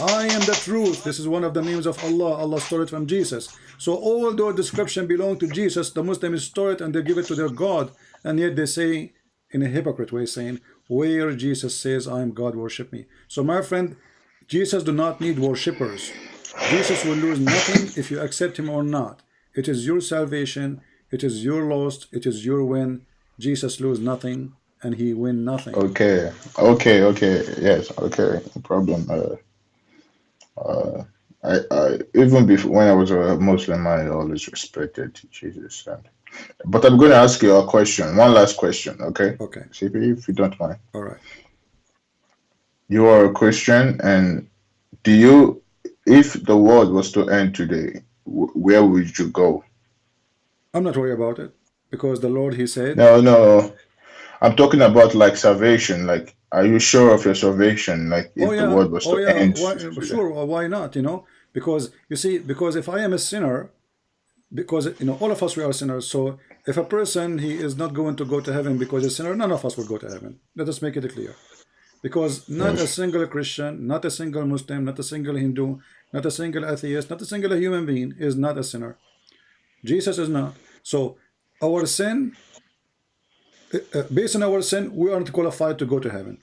I am the truth. This is one of the names of Allah. Allah stole it from Jesus. So all those description belong to Jesus, the Muslims store it and they give it to their God. And yet they say, in a hypocrite way, saying, where Jesus says, I am God, worship me. So my friend, Jesus do not need worshippers. Jesus will lose nothing if you accept him or not. It is your salvation. It is your loss. It is your win. Jesus lose nothing and he win nothing. Okay. Okay. Okay. Yes. Okay. No problem. Uh, uh, I, I even before when I was a Muslim, I always respected Jesus. And, but I'm going to ask you a question, one last question, okay? Okay. CP, if you don't mind. All right. You are a Christian, and do you, if the world was to end today, where would you go? I'm not worried about it because the Lord, He said. No, no. I'm talking about like salvation, like are you sure of your salvation? Like if oh, yeah. the world was oh, to yeah. end? Why, sure. Why not? You know, because you see, because if I am a sinner, because you know, all of us we are sinners. So if a person he is not going to go to heaven because he's a sinner, none of us will go to heaven. Let us make it clear. Because not yes. a single Christian, not a single Muslim, not a single Hindu, not a single atheist, not a single human being is not a sinner. Jesus is not. So our sin uh, uh, based on our sin, we aren't qualified to go to heaven.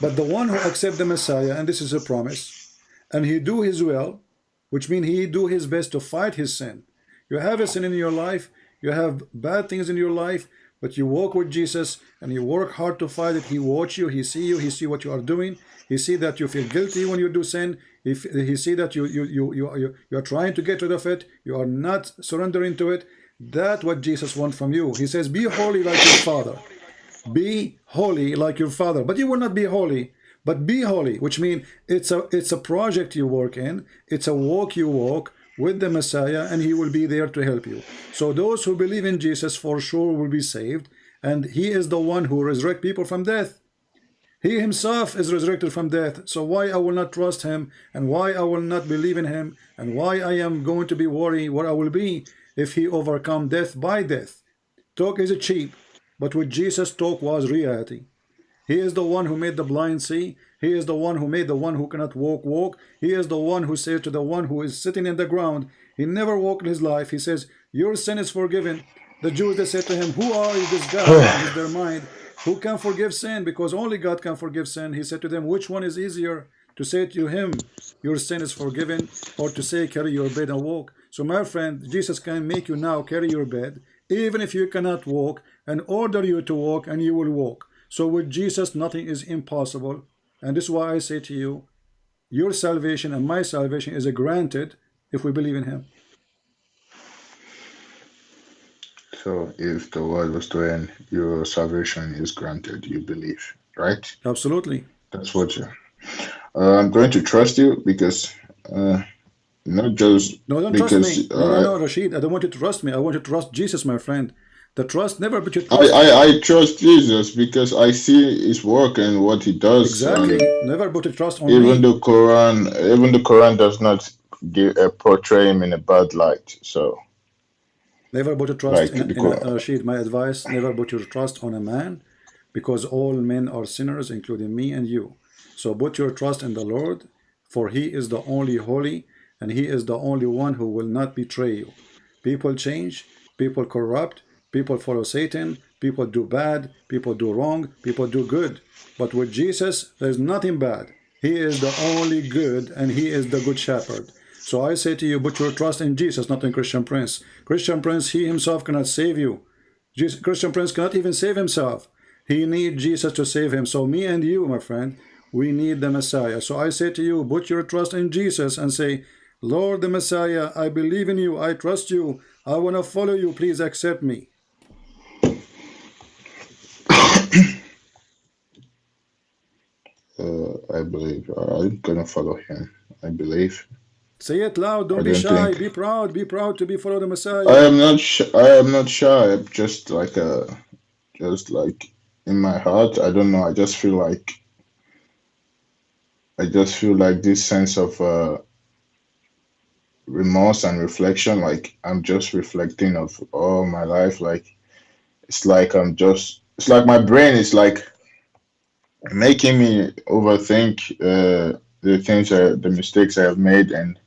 But the one who accept the Messiah, and this is a promise, and he do his will, which means he do his best to fight his sin. You have a sin in your life, you have bad things in your life, but you walk with Jesus and you work hard to fight it. He watch you, he see you, he see what you are doing. He see that you feel guilty when you do sin. If he see that you, you, you, you, you are trying to get rid of it. You are not surrendering to it. That's what Jesus wants from you. He says, be holy like your father. Be holy like your father. But you will not be holy. But be holy, which means it's a it's a project you work in. It's a walk you walk with the Messiah, and he will be there to help you. So those who believe in Jesus for sure will be saved. And he is the one who resurrect people from death. He himself is resurrected from death. So why I will not trust him and why I will not believe in him and why I am going to be worried what I will be if he overcome death by death. Talk is cheap, but with Jesus talk was reality. He is the one who made the blind see. He is the one who made the one who cannot walk walk. He is the one who said to the one who is sitting in the ground, he never walked in his life. He says, your sin is forgiven. The Jews, they said to him, who are you, this guy in their mind? Who can forgive sin? Because only God can forgive sin. He said to them, which one is easier? To say to him, your sin is forgiven, or to say, carry your bed and walk? So my friend, Jesus can make you now carry your bed, even if you cannot walk, and order you to walk, and you will walk. So with Jesus, nothing is impossible. And this is why I say to you, your salvation and my salvation is granted if we believe in him. So if the world was to end, your salvation is granted, you believe, right? Absolutely. That's what you. Uh, I'm going to trust you because uh, not just no, don't because, trust me. No, no, no, Rashid. I don't want you to trust me. I want you to trust Jesus, my friend. The trust never but you trust. I, I, I trust Jesus because I see his work and what he does. Exactly. Never put trust on even me. the Quran even the Quran does not give, uh, portray him in a bad light. So Never put your trust Like, in, in uh, Rashid, my advice, never put your trust on a man because all men are sinners, including me and you. So put your trust in the Lord, for he is the only holy, and he is the only one who will not betray you. People change, people corrupt, people follow Satan, people do bad, people do wrong, people do good. But with Jesus, there's nothing bad. He is the only good, and he is the good shepherd. So I say to you, put your trust in Jesus, not in Christian Prince. Christian Prince, he himself cannot save you. Jesus, Christian Prince cannot even save himself. He needs Jesus to save him. So me and you, my friend, we need the Messiah. So I say to you, put your trust in Jesus and say, Lord the Messiah, I believe in you. I trust you. I want to follow you. Please accept me. Uh, I believe uh, I'm gonna follow him. I believe. Say it loud. Don't I be don't shy. think- Be proud. Be proud to be follow the Messiah. I am not. I am not shy. I'm just like a, just like in my heart. I don't know. I just feel like. I just feel like this sense of uh, remorse and reflection. Like I'm just reflecting of all my life. Like it's like I'm just. It's like my brain is like making me overthink uh, the things, I, the mistakes I have made, and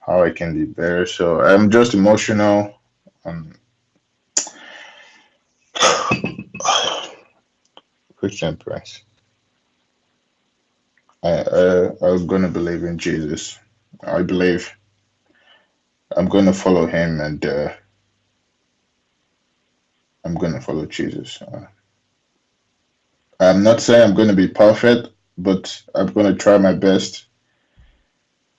how I can be better. So I'm just emotional. Um, Christian. I, I I'm gonna believe in Jesus. I believe I'm gonna follow him, and uh, I'm gonna follow Jesus. Uh, I'm not saying I'm gonna be perfect, but I'm gonna try my best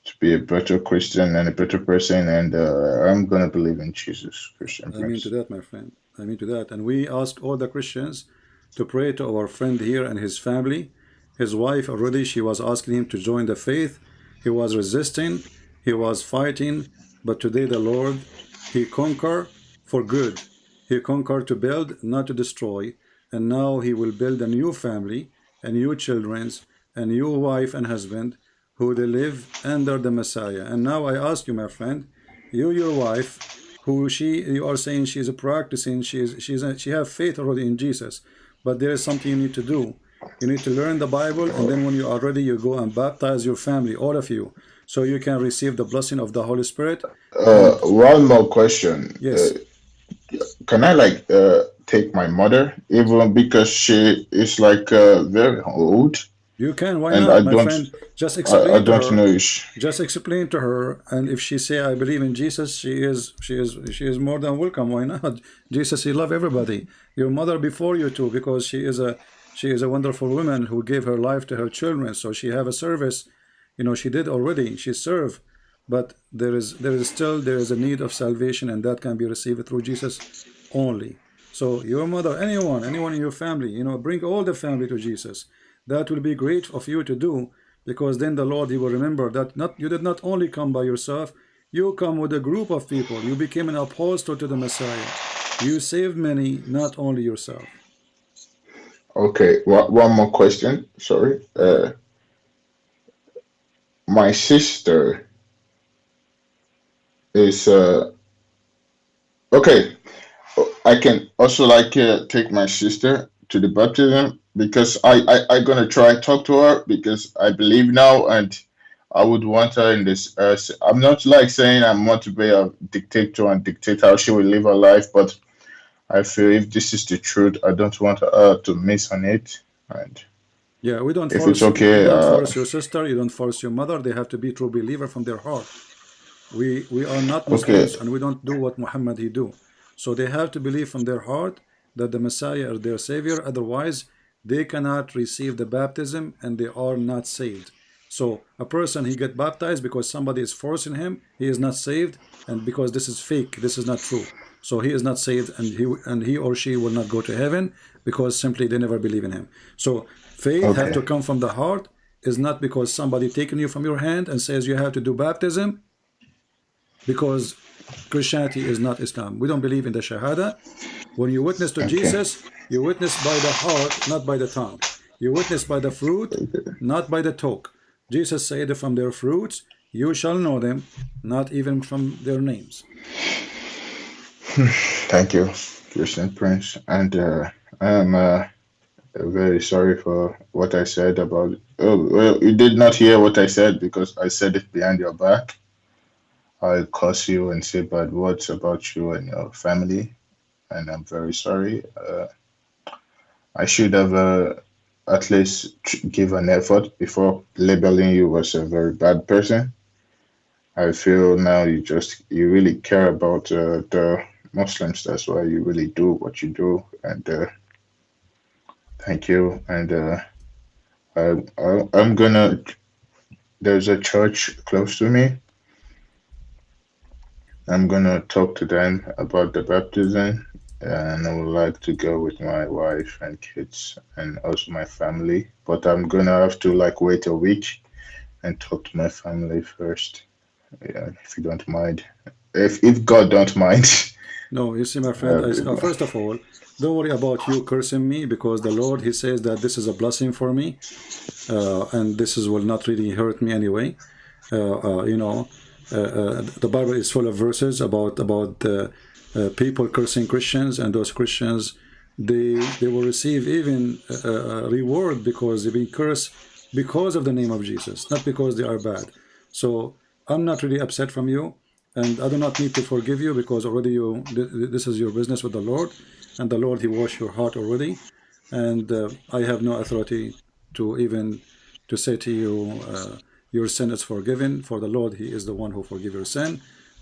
to be a better Christian and a better person, and uh, I'm gonna believe in Jesus, Christian I mean to that, my friend. I mean to that. And we ask all the Christians to pray to our friend here and his family. His wife already, she was asking him to join the faith. He was resisting. He was fighting. But today the Lord, he conquered for good. He conquered to build, not to destroy. And now he will build a new family, a new children's, a new wife and husband who they live under the Messiah. And now I ask you, my friend, you, your wife, who she, you are saying she is practicing, she is, she is, she have faith already in Jesus, but there is something you need to do. You need to learn the Bible, and then when you are ready, you go and baptize your family, all of you, so you can receive the blessing of the Holy Spirit. Uh, one more question. Yes. Uh, can I like uh, take my mother, even because she is like uh, very old, You can, why and not, I my don't, friend? Just explain I, I don't her. know. Just explain to her, and if she say I believe in Jesus, she is she is she is more than welcome. Why not? Jesus, he love everybody. Your mother before you too, because she is a she is a wonderful woman who gave her life to her children. So she have a service, you know, she did already. She served, but there is there is still there is a need of salvation, and that can be received through Jesus only. So your mother, anyone, anyone in your family, you know, bring all the family to Jesus. That will be great of you to do, because then the Lord He will remember that not you did not only come by yourself, you come with a group of people. You became an apostle to the Messiah. You saved many, not only yourself. okay, one, one more question. Sorry. Uh, my sister is uh, okay. I can also like uh, take my sister to the baptism because I, I I gonna try talk to her because I believe now and I would want her in this. Uh, I'm not like saying I want to be a dictator and dictate how she will live her life, but I feel if this is the truth, I don't want her to miss on it. And Yeah, we don't If force. it's okay, you don't uh, force your sister. You don't force your mother. They have to be true believer from their heart. We we are not Muslims, and we don't do what Muhammad he do. So they have to believe from their heart that the Messiah is their savior. Otherwise, they cannot receive the baptism, and they are not saved. So a person he get baptized because somebody is forcing him. He is not saved, and because this is fake, this is not true. So he is not saved, and he and he or she will not go to heaven because simply they never believe in him. So faith have to come from the heart. Is not because somebody taking you from your hand and says you have to do baptism. Because Christianity is not Islam. We don't believe in the Shahada. When you witness to Jesus, you witness by the heart, not by the tongue. You witness by the fruit, not by the talk. Jesus said, From their fruits you shall know them, not even from their names. Thank you, Christian Prince. And uh, I am uh, very sorry for what I said about. Oh, well, you did not hear what I said because I said it behind your back. I curse you and say bad words about you and your family, and I'm very sorry. Uh, I should have uh, at least give an effort before labeling you as a very bad person. I feel now you just you really care about uh, the Muslims. That's why you really do what you do, and uh, thank you. And uh, I, I I'm gonna. There's a church close to me. I'm gonna talk to them about the baptism and I would like to go with my wife and kids and also my family. But I'm gonna have to like wait a week and talk to my family first. Yeah, if you don't mind. If if God don't mind. No, you see, my friend. Uh, first of all, don't worry about you cursing me because the Lord He says that this is a blessing for me, uh, and this is will not really hurt me anyway. Uh, uh you know, uh, uh, the Bible is full of verses about about uh, people cursing Christians and those Christians they they will receive even reward because they've been cursed because of the name of Jesus not because they are bad so I'm not really upset from you and I do not need to forgive you because already you this is your business with the Lord and the Lord he washed your heart already and uh, I have no authority to even to say to you uh, your sin is forgiven for the Lord he is the one who forgive your sin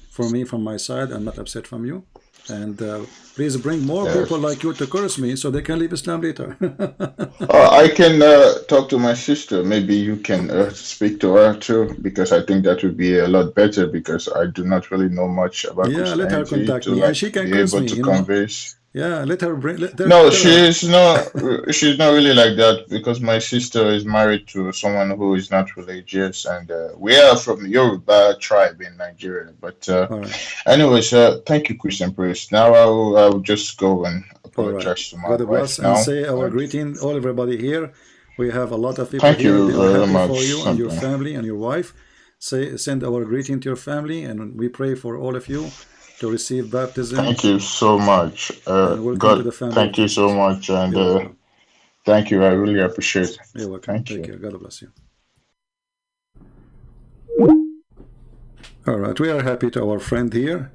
for me from my side I'm not upset from you and uh, please bring more yes. people like you to curse me so they can leave Islam later. uh, I can uh, talk to my sister. Maybe you can uh, speak to her too, because I think that would be a lot better. Because I do not really know much about yeah, let her contact me, like, and she can curse me. To convince. Yeah, let her bring. Let, no, she's not. she's not really like that because my sister is married to someone who is not religious, and uh, we are from Yoruba tribe in Nigeria. But uh, right. anyways, uh, thank you, Christian priest. Now I will, I will just go and apologize right. to my God bless and say our greeting, all everybody here. We have a lot of people thank here. You very happy much. for you and your family and your wife. Say send our greeting to your family, and we pray for all of you to receive baptism. Thank you so much. Uh, God, thank you so much, and uh, thank you. I really appreciate it. You're welcome. Thank Take you. care. God bless you. All right, we are happy to our friend here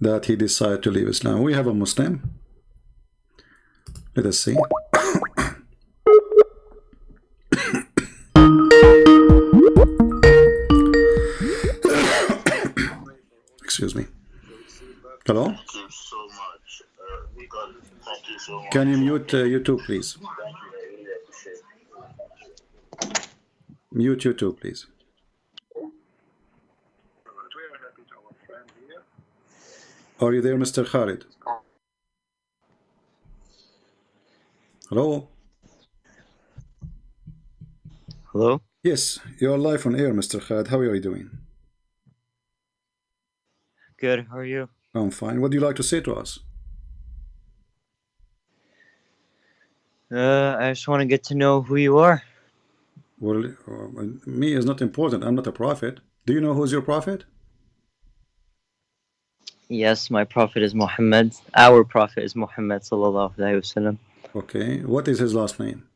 that he decided to leave Islam. We have a Muslim. Let us see. Excuse me. Hello? Thank you so much. Uh, thank you so much. Can you mute uh, YouTube, please? Mute YouTube, please. Are you there, Mr. Khalid? Hello? Hello? Yes, you're live on air, Mr. Khalid. How are you doing? Good, how are you? I'm fine. What do you like to say to us? Uh, I just want to get to know who you are. Well, uh, me is not important. I'm not a prophet. Do you know who's your prophet? Yes, my prophet is Muhammad. Our prophet is Muhammad sallallahu alaihi wasallam. Okay, what is his last name?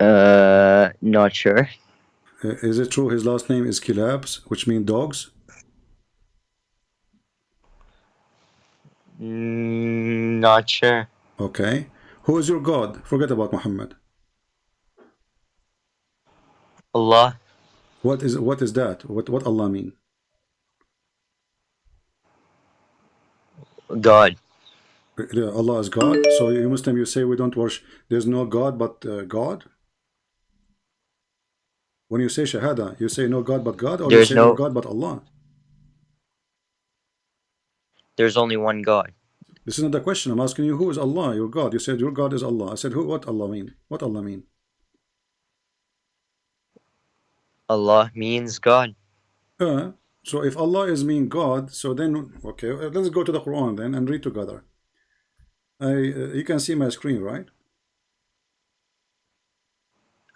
Uh, not sure. Uh, is it true his last name is Kilabs, which means dogs? Mm, not sure. Okay. Who is your God? Forget about Muhammad. Allah. What is what is that? What what Allah mean? God. Allah is God. So you Muslim, you say we don't worship. There's no God but uh, God. When you say Shahada, you say no God but God, or There's you say no, no God but Allah? There's only one God. This is not the question. I'm asking you, who is Allah, your God? You said your God is Allah. I said, who? What Allah mean? What Allah mean? Allah means God. Uh, so if Allah is mean God, so then okay, let's go to the Quran then and read together. I uh, you can see my screen, right?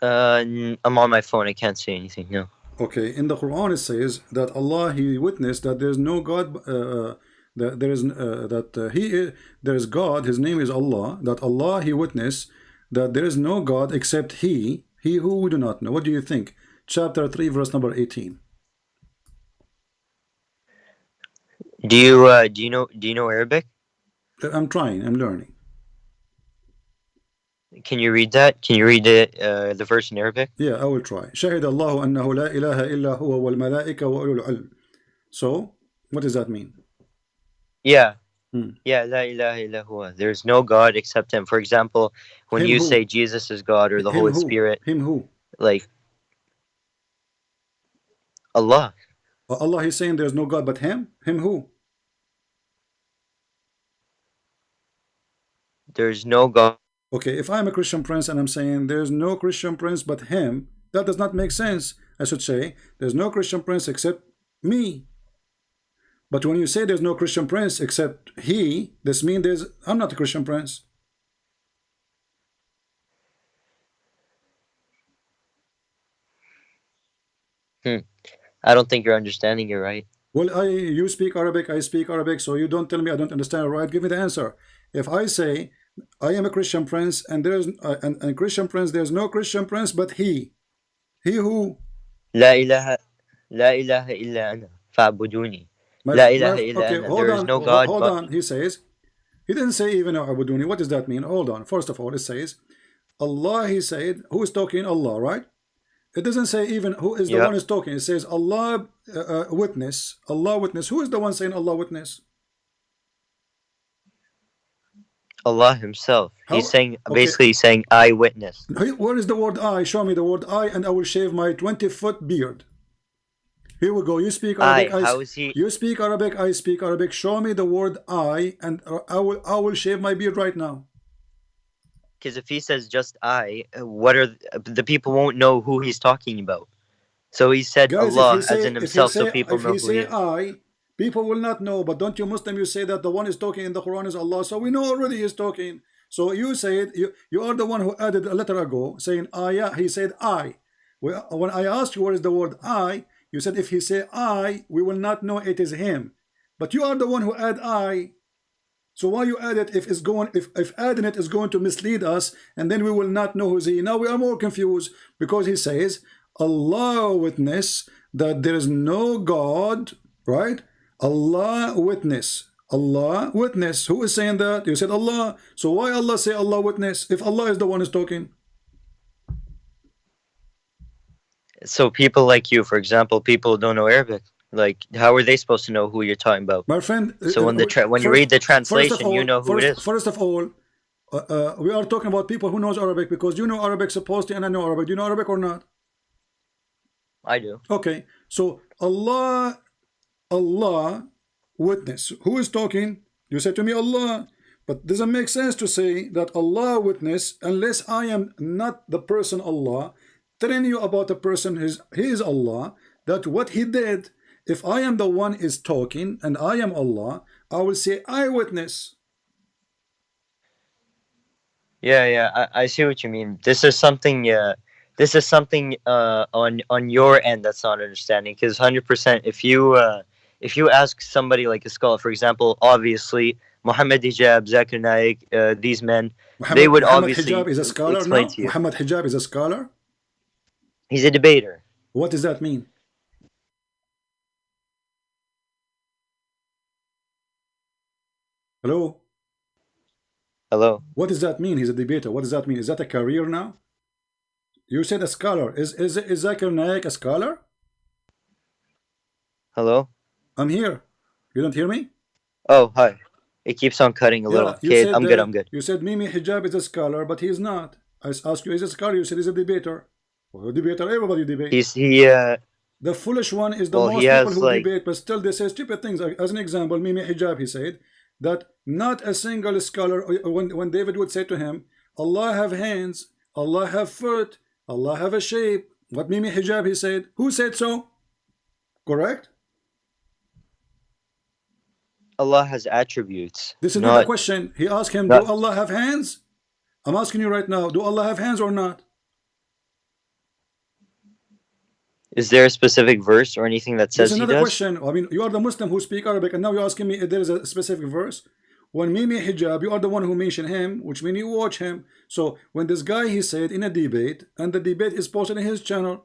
Uh, I'm on my phone. I can't see anything. No. Okay, in the Quran it says that Allah He witnessed that there is no God. Uh, that there is uh, that uh, He is, there is God. His name is Allah. That Allah He witnessed that there is no God except He. He who we do not know. What do you think? Chapter three, verse number eighteen. Do you uh, do you know do you know Arabic? I'm trying. I'm learning. Can you read that? Can you read it, uh, the verse in Arabic? Yeah, I will try. شهد الله أنه لا إله إلا هو والملائكة وأولو العلم. So, what does that mean? Yeah. Hmm. Yeah, la ilaha illa huwa. There's no God except him. For example, when Him you who? say Jesus is God or the Him Holy who? Spirit, Him who? like Allah. Uh, Allah is saying there's no God but Him? Him who? There's no God. Okay, if I'm a Christian prince and I'm saying there's no Christian prince but Him, that does not make sense. I should say there's no Christian prince except me. But when you say there's no Christian prince except He, this means there's I'm not a Christian prince. Hmm. I don't think you're understanding it right. Well, I you speak Arabic, I speak Arabic, so you don't tell me I don't understand. Right? Give me the answer. If I say I am a Christian prince and there's uh, and, and Christian prince, there's no Christian prince but he, he who. La ilaha, la ilaha illa ana. Fa'buduni. My, La ilaha my- illa okay, hold There is on, no God Hold but- on. He says he didn't say even Abuduni. What does that mean? Hold on. First of all, it says Allah. He said who is talking? Allah, right? It doesn't say even who is the Yeah. one who's talking. It says Allah uh, uh, witness. Allah witness. Who is the one saying Allah witness? Allah Himself. He's How- saying okay. basically he's saying I witnessed. Where is the word I? Show me the word I, and I will shave my 20 foot beard. Here we go. You speak Arabic. How I, is he? you speak Arabic. I speak Arabic. Show me the word I, and uh, I will. I will shave my beard right now. Because if he says just I, uh, what are the people won't know who he's talking about? So he said Guys, Allah he say, as in himself, say, so people know he who he say is. I, people will not know. But don't you Muslim? You say that the one is talking in the Quran is Allah. So we know already he's talking. So you said you you are the one who added a letter ago saying I. Yeah, he said I. When I asked you what is the word I, you said if he say I, we will not know it is him. But you are the one who add I. So why you add it if it's going if, if adding it is going to mislead us and then we will not know who's he. Now we are more confused because he says Allah witness that there is no God, right? Allah witness. Allah witness. Who is saying that? You said Allah. So why Allah say Allah witness if Allah is the one who's talking? So people like you, for example, people don't know Arabic, like how are they supposed to know who you're talking about? My friend. So when the uh, tra- when you read the first translation, you know who first, it is. First of all, uh, uh, we are talking about people who knows Arabic because you know Arabic supposedly and I know Arabic. Do you know Arabic or not? I do. Okay, so Allah, Allah, witness. Who is talking? You say to me Allah, but doesn't make sense to say that Allah witness unless I am not the person Allah telling you about the person his he is Allah that what he did. If I am the one is talking and I am Allah, I will say I witness. Yeah, yeah, I, I see what you mean. This is something. Uh, this is something uh, on on your end that's not understanding. Because hundred percent, if you uh, if you ask somebody like a scholar, for example, obviously Muhammad Hijab, Zakir Naik, uh, these men, Muhammad, would Muhammad obviously Hijab is a scholar explain now. to you. Muhammad Hijab is a scholar. he's a debater. What does that mean? Hello. Hello. What does that mean? He's a debater. What does that mean? Is that a career now? You said a scholar. Is is is Zakir Naik a scholar? Hello. I'm here. You don't hear me? Oh, hi. It keeps on cutting a little. you Okay, said I'm that- good. I'm good. You said Mimi Hijab is a scholar, but he's not. I asked you, is a scholar? You said he's a debater. Well, a debater, everybody debates. He's he. Uh, The foolish one is the Well, most people who like- debate, but still they say stupid things. As an example, Mimi Hijab, he said that not a single scholar, uh, when, when David would say to him, Allah have hands, Allah have foot, Allah have a shape. What Mimi Hijab, he said, who said so? Correct? Allah has attributes. This is not, not a question. He asked him, not- do Allah have hands? I'm asking you right now, do Allah have hands or not? Is there a specific verse or anything that says There's he another does? question. I mean, you are the Muslim who speak Arabic, and now you're asking me if there is a specific verse. When Mimi Hijab, you are the one who mentioned him, which means you watch him. So when this guy he said in a debate, and the debate is posted in his channel,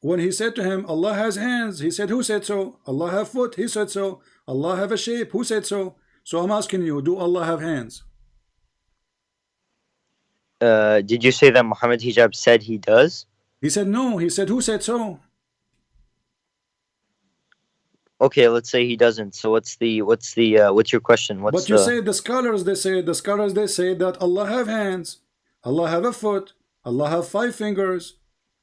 when he said to him, Allah has hands, he said, Who said so? Allah have foot, he said so. Allah have a shape, who said so? So I'm asking you, do Allah have hands? Uh, did you say that Muhammad Hijab said he does? He said no. He said, Who said so? Okay, let's say he doesn't. So what's the what's the uh, what's your question? What's But you the say the scholars they say the scholars they say that Allah have hands, Allah have a foot, Allah have five fingers.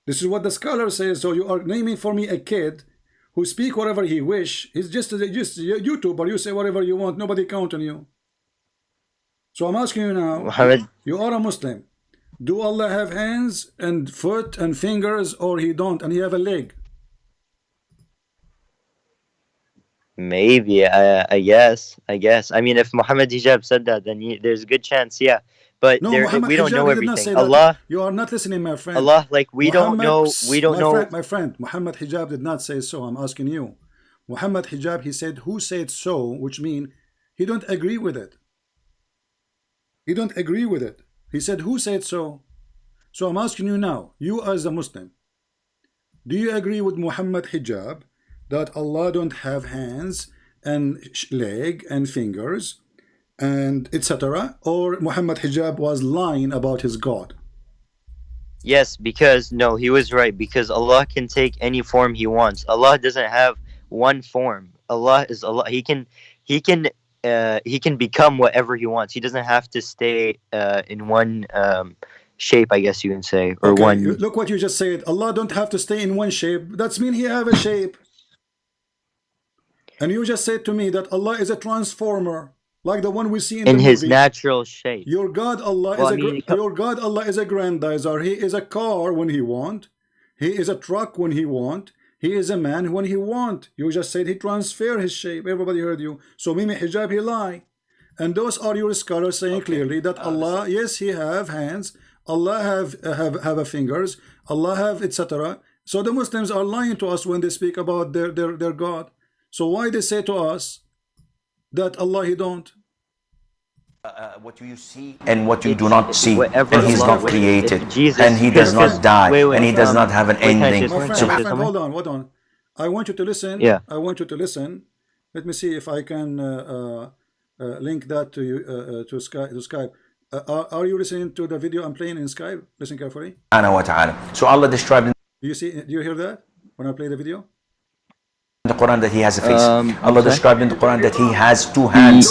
This is what the scholar says. So you are naming for me a kid who speak whatever he wish. He's just a, just uh, a YouTuber. You say whatever you want. Nobody count on you. So I'm asking you now. Muhammad? You are a Muslim. Do Allah have hands and foot and fingers, or he don't, and he have a leg? Maybe. I I guess. I guess. I mean, if Muhammad Hijab said that, then you, there's a good chance. Yeah. But No, there, Muhammad we don't know he not say everything. that. Allah, You are not listening, my friend. Allah, like we don't know. We don't my know. Friend, my friend, Muhammad Hijab did not say so. I'm asking you. Muhammad Hijab, he said, who said so, which mean he don't agree with it. He don't agree with it. He said, who said so? So I'm asking you now, you as a Muslim, do you agree with Muhammad Hijab that Allah don't have hands and leg and fingers and etc. Or Muhammad Hijab was lying about his God? Yes, because no, he was right. Because Allah can take any form He wants. Allah doesn't have one form. Allah is Allah. He can, He can, uh, He can become whatever He wants. He doesn't have to stay uh, in one um, shape, I guess you can say, or Okay, one. Look what you just said. Allah don't have to stay in one shape. That's mean He have a shape. And you just said to me that Allah is a transformer, like the one we see in, in His movie. natural shape. Your God Allah Well, is I a mean, gr- your God Allah is a Grendizer. He is a car when He want. He is a truck when He want. He is a man when He want. You just said He transfer His shape. Everybody heard you. So Mimi Hijab He lie. And those are your scholars saying clearly that uh, Allah, yes, He have hands. Allah have have have a fingers. Allah have etc. So the Muslims are lying to us when they speak about their their their God. So why they say to us that Allah He don't? uh, what you see and what you do not see and he's Allah not created Jesus- and he does not die wait, wait, and he does um, not have an wait, can I ending just- My friend, my friend, hold on, hold on. I want you to listen. Yeah. I want you to listen. Let me see if I can uh, uh, uh, link that to you uh, uh, to Skype. To Skype. Uh, are, are you listening to the video I'm playing in Skype? Listen carefully. subhanahu wa ta'ala so Allah described Do you see? Do you hear that when I play the video? The Quran that he has a face Um, Allah okay. described in the Quran that he has two hands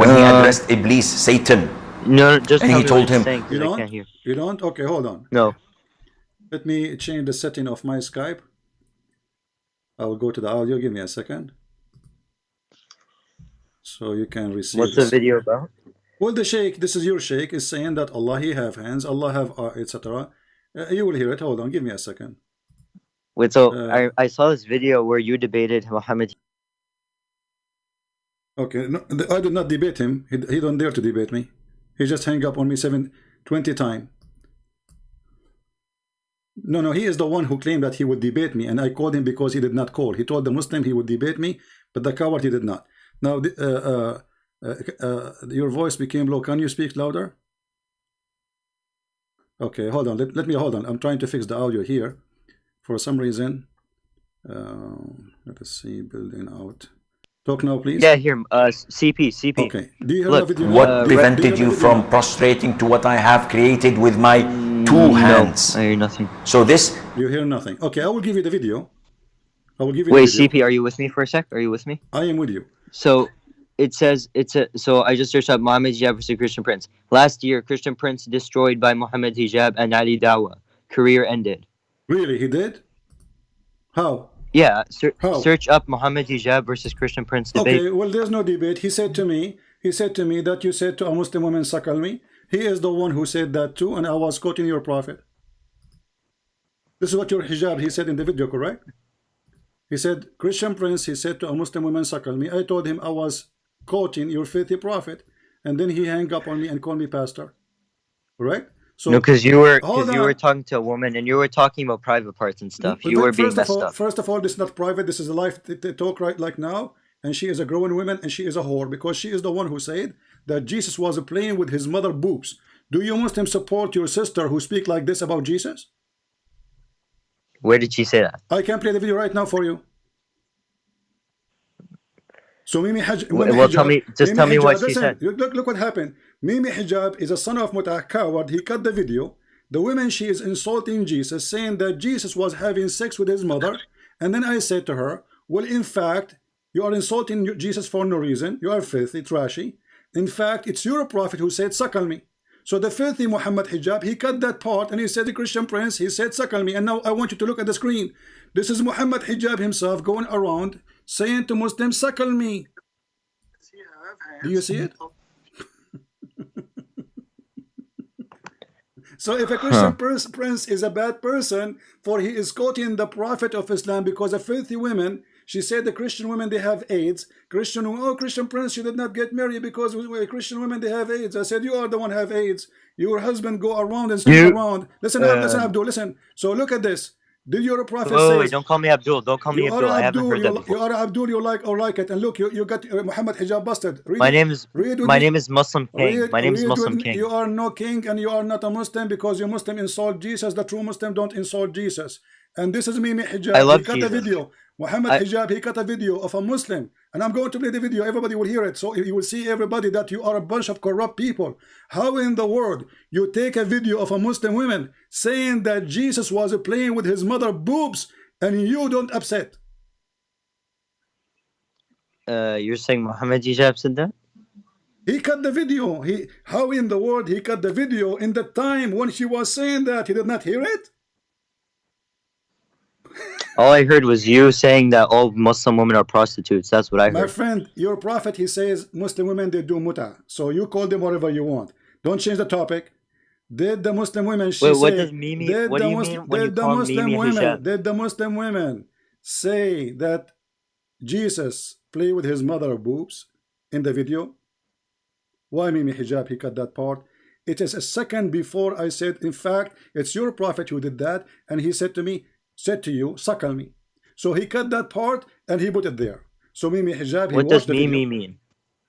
when he uh, addressed Iblis Satan No, just And he told him- saying, 'cause You don't. hear. You don't? Okay, hold on. No. Let me change the setting of my Skype. I will go to the audio. Give me a second. So you can receive. What's the video about? Well, the sheikh, this is your sheikh, is saying that Allah He have hands, Allah have uh, etc. Uh, you will hear it. Hold on, give me a second. Wait, so Uh, I, I saw this video where you debated Muhammad. Okay, no, I did not debate him. He, he don't dare to debate me. He just hang up on me seven, 20 times. No, no, he is the one who claimed that he would debate me, and I called him because he did not call. He told the Muslim he would debate me, but the coward he did not. Now, uh, uh, uh, uh, your voice became low. Can you speak louder? Okay, hold on. Let, let me hold on. I'm trying to fix the audio here. For some reason, uh, let us see. Building out. Talk now, please. Yeah, here, uh, CP, CP. Okay. Do you hear Look, the video? what Uh, Do you- do prevented you you from prostrating to what I have created with my two No, hands I hear nothing. so this You hear nothing. Okay, I will give you the video. I will give you Wait, the video. CP, are you with me for a sec? Are you with me? I am with you. So it says it's a so I just searched up Muhammad Hijab versus Christian Prince. Last year, Christian Prince destroyed by Muhammad Hijab and Ali Dawah. Career ended. Really, he did? How? Yeah, ser- How? search up Muhammad Hijab versus Christian Prince debate. Okay, well, there's no debate. He said to me, he said to me that you said to a Muslim woman, suckle me. He is the one who said that too, and I was quoting your prophet. This is what your hijab, he said in the video, correct? He said, Christian prince, he said to a Muslim woman, suckle me. I told him I was quoting your filthy prophet, and then he hung up on me and called me pastor. Correct? So no, because you were because you were talking to a woman and you were talking about private parts and stuff. You were first being of messed all, up. First of all, this is not private. This is a live talk right like now. And she is a growing woman and she is a whore because she is the one who said that Jesus was playing with his mother boobs. Do you Muslims support your sister who speak like this about Jesus? Where did she say that? I can play the video right now for you. So Mimi Haj Well, Mimi well, tell me- just tell me what she listen, said. Look, look what happened. Mimi Hijab is a son of Mutah coward. He cut the video. The woman she is insulting Jesus, saying that Jesus was having sex with his mother. And then I said to her, Well, in fact, you are insulting Jesus for no reason. You are filthy, trashy. In fact, it's your prophet who said, Suckle me. So the filthy Muhammad Hijab, he cut that part and he said, The Christian prince, he said, Suckle me. And now I want you to look at the screen. This is Muhammad Hijab himself going around saying to Muslims, Suckle me. Do you see it? So if a Christian pers- prince is a bad person, for he is quoting the prophet of Islam because of filthy women, she said the Christian women they have AIDS. Christian oh Christian prince you did not get married because we- we- Christian women they have AIDS. I said you are the one have AIDS. Your husband go around and sleep around. Listen, listen, uh, Abdul, listen. So look at this. Did your prophet Wait, wait, say? wait, don't call me Abdul. Don't call me you are Abdul. I haven't heard You, that you before. are Abdul. You like or like it. And look, you, you got uh, Muhammad hijab busted. Read My name is Read my me. name is Muslim King. Read- My name is Muslim. King. You are no king and you are not a Muslim because you Muslim insult Jesus. The true Muslim don't insult Jesus. And this is Mimi Hijab. I love he cut Jesus. a video. Muhammad I- Hijab, he cut a video of a Muslim. And I'm going to play the video. Everybody will hear it. So you will see everybody that you are a bunch of corrupt people. How in the world you take a video of a Muslim woman saying that Jesus was playing with his mother boobs and you don't upset? Uh, you're saying Muhammad Hijab said that? He cut the video. He how in the world he cut the video in the time when she was saying that he did not hear it? All I heard was you saying that all Muslim women are prostitutes. That's what I heard. My friend, your prophet he says Muslim women they do muta. So you call them whatever you want. Don't change the topic. Did the Muslim women she Wait, what say, does Mimi- did what the do you Mus- mean when you did the call Muslim Mimi women hijab? did the Muslim women say that Jesus play with his mother boobs in the video? Why Mimi hijab he cut that part? It is a second before I said, in fact, it's your prophet who did that, and he said to me, said to you, suckle me. So he cut that part and he put it there. So Mimi hijab, he What does Mimi video. mean?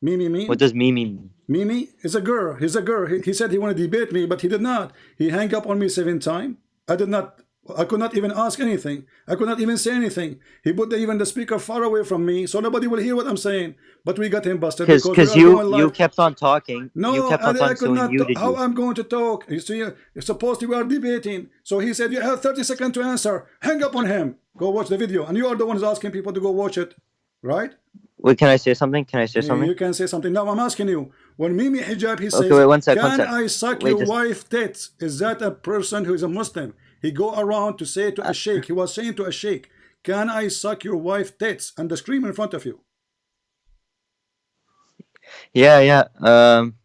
Mimi mean? What does Mimi mean? Mimi is a girl. He's a girl. He, he said he wanted to debate me, but he did not. He hung up on me seven times. I did not. I could not even ask anything. I could not even say anything. He put the, even the speaker far away from me, so nobody will hear what I'm saying. But we got him busted Because we because you you kept on talking. No, you kept I, on I talking. could So not. muted How you. I'm going to talk? You see, supposedly we are debating. So he said you have 30 seconds to answer. Hang up on him. Go watch the video, and you are the ones asking people to go watch it, right? Wait, can I say something? Can I say something? You can say something. Now I'm asking you. When Mimi Hijab he says, wait, one sec, "Can one sec. I suck Wait, your just- wife tits?" Is that a person who is a Muslim? He go around to say to a sheikh. He was saying to a sheikh, "Can I suck your wife tits?" And the scream in front of you. Yeah, yeah. Um,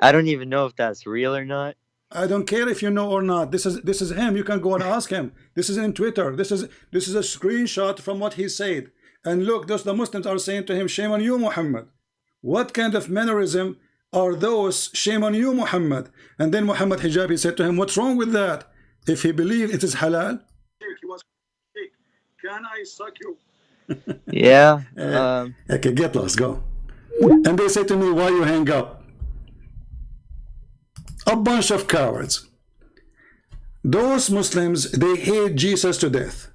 I don't even know if that's real or not. I don't care if you know or not. This is this is him. You can go and ask him. This is in Twitter. This is this is a screenshot from what he said. And look, those the Muslims are saying to him, "Shame on you, Muhammad." What kind of mannerism are those? Shame on you, Muhammad. And then Muhammad Hijabi said to him, "What's wrong with that? If he believed it is halal." Can I suck you? Yeah. Um, Okay, get lost, go. And they say to me, why you hang up? A bunch of cowards. Those Muslims, they hate Jesus to death.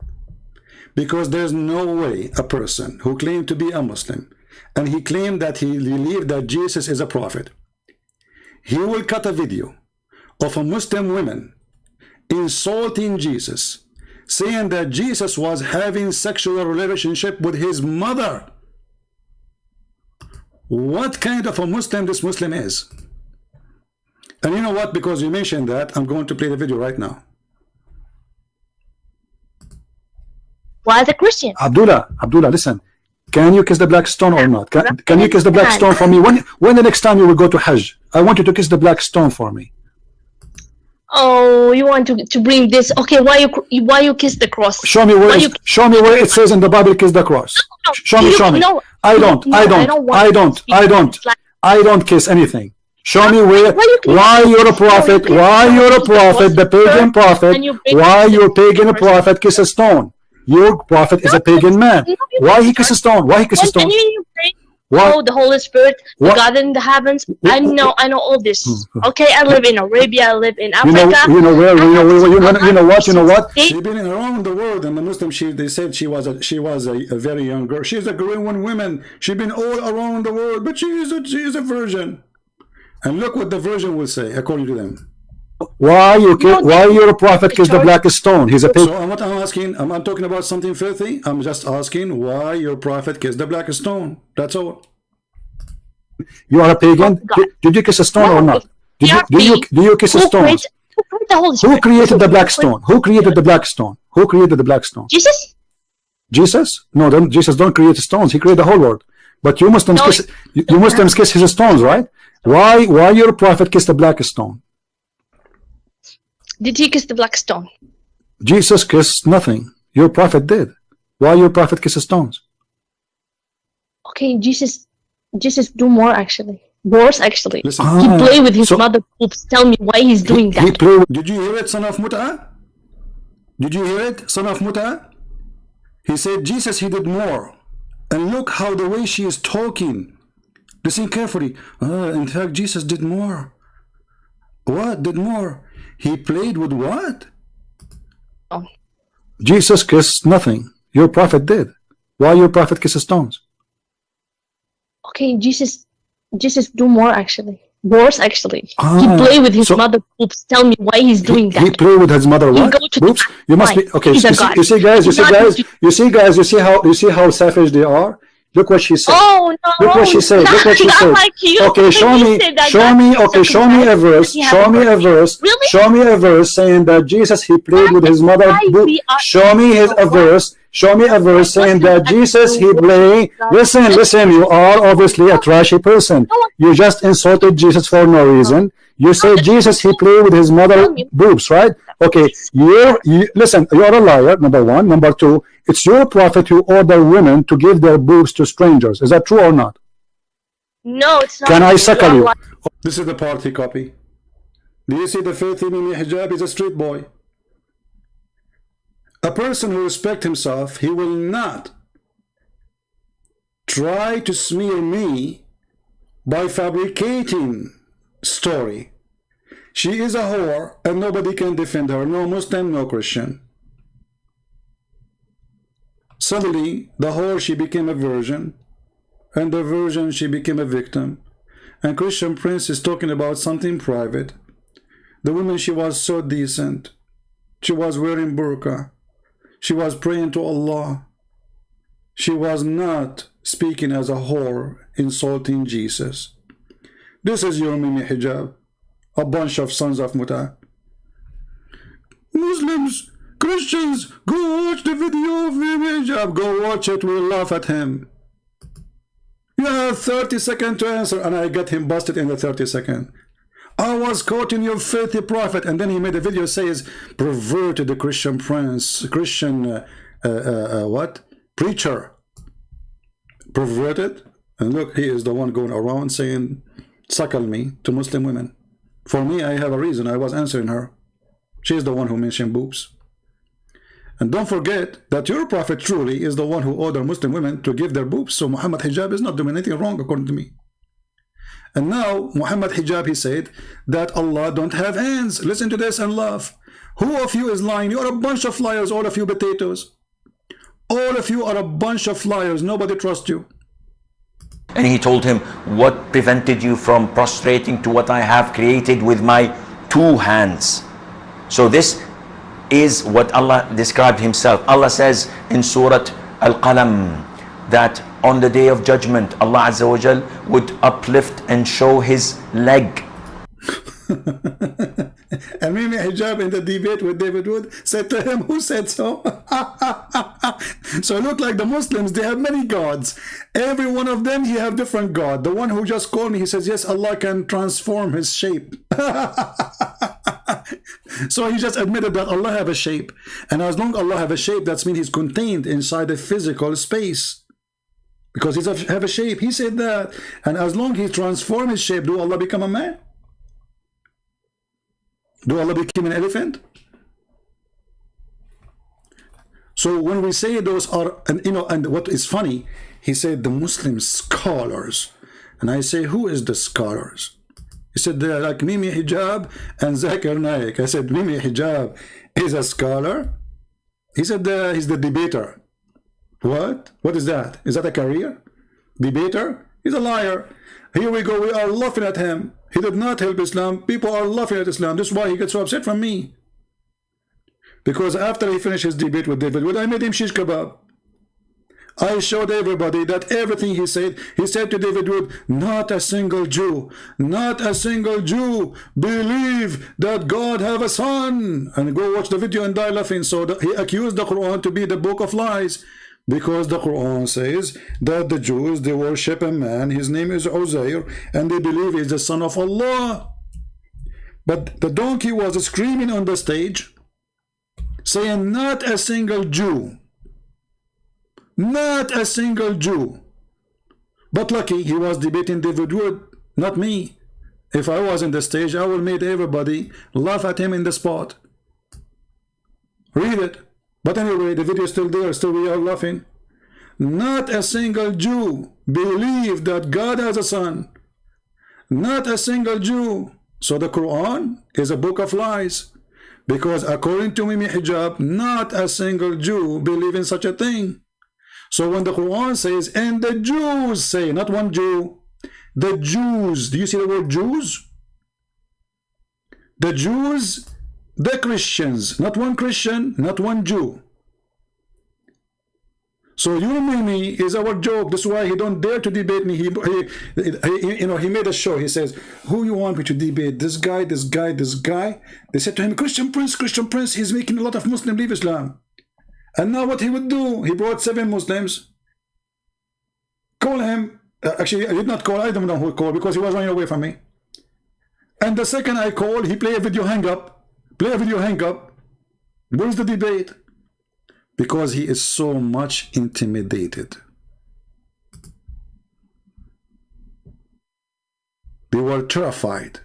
Because there's no way a person who claimed to be a Muslim and he claimed that he believed that Jesus is a prophet, he will cut a video of a Muslim woman insulting Jesus, saying that Jesus was having sexual relationship with his mother. What kind of a Muslim this Muslim is? And you know what? Because you mentioned that, I'm going to play the video right now. was a Christian. Abdullah, Abdullah, listen. Can you kiss the black stone or not? Can, can you kiss the black stone for me? When when the next time you will go to Hajj? I want you to kiss the black stone for me. Oh, you want to to bring this? Okay, why you why you kiss the cross? Show me where you- show me where it says in the Bible kiss the cross. Sh- Show me, you- show me. no, I don't, no, I I don't, don't I don't, I don't, like- I don't kiss anything. Show me where, Why you- why you're a prophet, you- why you're a prophet, the pagan prophet, And you bring why your pagan prophet kiss a stone? Your prophet is a pagan man. No, Why he kiss a stone? Why he kiss a stone? And you, you pray, Why? oh, the Holy Spirit, the What? God in the heavens. I know, I know all this. Hmm. Okay, I live in Arabia, I live in You Africa. know, you know where, you know, you know, you know, you know what, you know what? She's been around the world, and the Muslim, she they said she was a she was a, a very young girl. She's a Korean woman. She's been all around the world, but she is a she is a virgin. And look what the virgin will say, according to them. Why you No, why your prophet kiss the black stone? He's a pagan. So uh, I'm asking. I'm not talking about something filthy. I'm just asking why your prophet kissed the black stone. That's all. You are a pagan. Oh, Did, did you kiss a stone or not? Did you, are do you do you kiss a stone? who created the Holy Who created the black stone? Who created the black stone? Who created the black stone? Jesus? Jesus? No, don't, Jesus don't create stones. He created the whole world. But you Muslims No, kiss you, you Muslims kiss his stones, right? Why why your prophet kissed the black stone? Did he kiss the black stone? Jesus kissed nothing. Your prophet did. Why your prophet kisses stones? Okay, Jesus, Jesus do more actually. Worse actually. Listen. he Ah, play with his so- mother boobs. Tell me why he's doing He that. played. Did you hear it, son of Mut'a? Did you hear it, son of Mut'a? He said Jesus he did more. And look how the way she is talking. Listen carefully. Uh, in fact, Jesus did more. What did more? He played with what? Oh. Jesus kissed nothing. Your prophet did. Why your prophet kisses stones? Okay, Jesus, Jesus do more actually. Worse actually. he Ah, play with his so- mother boobs. Tell me why he's doing that. He that. played with his mother. He What? go Oops. You must be okay. You see, you see, guys. You see, guys. You see, guys. You see how you see how savage they are. Look what she said. Oh no! Look what she said. Look what she said. Like. Okay, show me, show me, okay, show me a verse, show me a verse, Really? show me a verse saying that Jesus, he played with his mother. Why boob. we are- Show me his a verse, show me a verse saying that Jesus, he played. Listen, listen, you are obviously a trashy person. You just insulted Jesus for no reason. You say Jesus, he played with his mother boobs, right? Okay, you're, you, listen, you're a liar, number one. Number two, it's your prophet who ordered women to give their boobs to strangers. Is that true or not? No, it's not. Can I suckle you? This is the party copy. Do you see the filthy Mimi hijab is a street boy? A person who respects himself, he will not try to smear me by fabricating story. She is a whore and nobody can defend her, no Muslim, no Christian. Suddenly, the whore, she became a virgin, and the virgin, she became a victim. And Christian Prince is talking about something private. The woman, she was so decent. She was wearing burqa. She was praying to Allah. She was not speaking as a whore, insulting Jesus. This is your Mimi hijab. A bunch of sons of Muta. Muslims, Christians, go watch the video of hijab. Go watch it. We'll laugh at him. You have 30 seconds to answer, and I got him busted in the 30 second. I was quoting your filthy prophet, and then he made a video says perverted the Christian prince, Christian uh, uh, uh, uh, what preacher, perverted. And look, he is the one going around saying suckle me to Muslim women. For me, I have a reason. I was answering her. She's the one who mentioned boobs. And don't forget that your prophet truly is the one who ordered Muslim women to give their boobs. So Muhammad hijab is not doing anything wrong according to me. And now Muhammad hijab, he said that Allah don't have hands. Listen to this and laugh. Who of you is lying? You're a bunch of liars, all of you potatoes. All of you are a bunch of liars. Nobody trusts you. And he told him, What prevented you from prostrating to what I have created with my two hands? So this is what Allah described himself. Allah says in Surah Al-Qalam that on the day of judgment, Allah Azza wa Jal would uplift and show his leg. And Mimi Hijab in the debate with David Wood said to him, Who said so? so it looked like the Muslims, they have many gods. Every one of them, he have different God. The one who just called me, he says, Yes, Allah can transform his shape. so he just admitted that Allah have a shape. And as long Allah have a shape, that means he's contained inside a physical space. because he's have a shape. He said that. And as long he transform his shape, do Allah become a man? Do Allah become an elephant? So when we say those are, and you know, and what is funny, he said the Muslim scholars. And I say, who is the scholars? He said, they're like Mimi Hijab and Zakir Naik. I said, Mimi Hijab is a scholar? He said, uh, he's the debater. What? What is that? Is that a career? Debater? He's a liar. Here we go. We are laughing at him. He did not help Islam. People are laughing at Islam. This is why he gets so upset from me. Because after he finished his debate with David Wood, I made him shish kebab. I showed everybody that everything he said, he said to David Wood, not a single Jew, not a single Jew believe that God have a son. And go watch the video and die laughing. So he accused the Quran to be the book of lies because the Quran says that the Jews, they worship a man, his name is Uzair, and they believe he's the son of Allah. But the donkey was screaming on the stage, saying not a single Jew not a single Jew. But lucky he was debating David Wood, not me. If I was in the stage, I would make everybody laugh at him in the spot. Read it. But anyway, the video is still there, still we are laughing. Not a single Jew believed that God has a son. Not a single Jew. So the Quran is a book of lies. Because according to Mimi Hijab, not a single Jew believe in such a thing. So when the Quran says, and the Jews say, not one Jew, the Jews, do you see the word Jews? The Jews, the Christians, not one Christian, not one Jew. So you Mimi is our joke. That's why he don't dare to debate me. He, he, he, you know, he made a show. He says, "Who you want me to debate? This guy, this guy, this guy." They said to him, "Christian Prince, Christian Prince. He's making a lot of Muslim leave Islam." And now what he would do, he brought seven Muslims, call him, uh, actually I did not call, I don't know who called because he was running away from me. And the second I call, he play a video hang up, play a video hang up. Where's the debate? Because he is so much intimidated. They were terrified.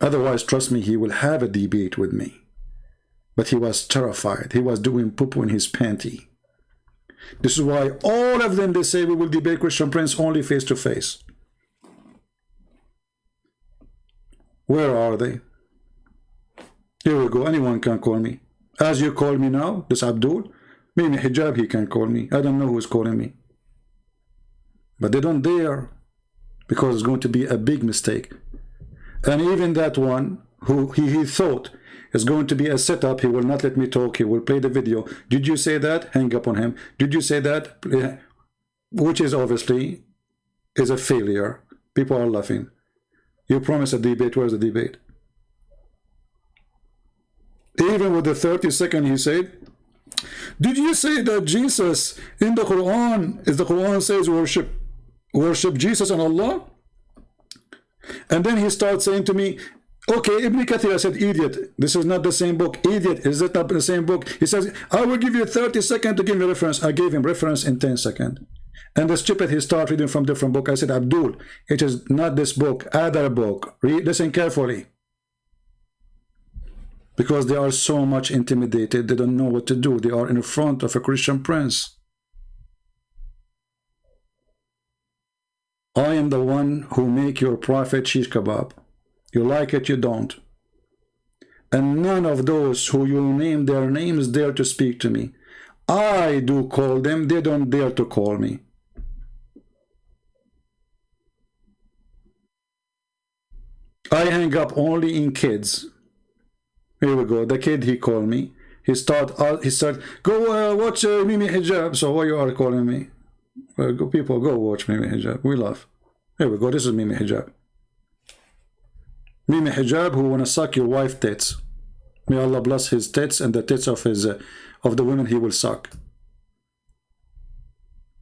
Otherwise, trust me, he will have a debate with me. But he was terrified. He was doing poo-poo in his panty. This is why all of them, they say, we will debate Christian Prince only face to face. Where are they? Here we go. Anyone can call me. As you call me now, this Abdul, Mimi Hijab, he can call me. I don't know who's calling me. But they don't dare because it's going to be a big mistake. And even that one who he, he thought is going to be a setup. He will not let me talk. He will play the video. Did you say that? Hang up on him. Did you say that? Which is obviously is a failure. People are laughing. You promised a debate. Where's the debate? Even with the 30 second he said, did you say that Jesus in the Quran, is the Quran says worship, worship Jesus and Allah? And then he starts saying to me, Okay, Ibn Kathir i said, idiot, this is not the same book. Idiot, is it not the same book? He says, I will give you 30 seconds to give me reference. I gave him reference in 10 seconds. And the stupid, he started reading from different book. I said, Abdul, it is not this book, other book. Read, listen carefully. Because they are so much intimidated, they don't know what to do. They are in front of a Christian prince. I am the one who make your prophet shish kebab. You like it, you don't. And none of those who you name their names dare to speak to me. I do call them, they don't dare to call me. I hang up only in kids. Here we go. The kid he called me. He start. Uh, he start. Go uh, watch uh, Mimi Hijab. So why you are calling me? Uh, go, people, go watch Mimi Hijab. We love. Here we go. This is Mimi Hijab. Mimi Hijab who wanna suck your wife tits. May Allah bless his tits and the tits of his uh, of the women he will suck.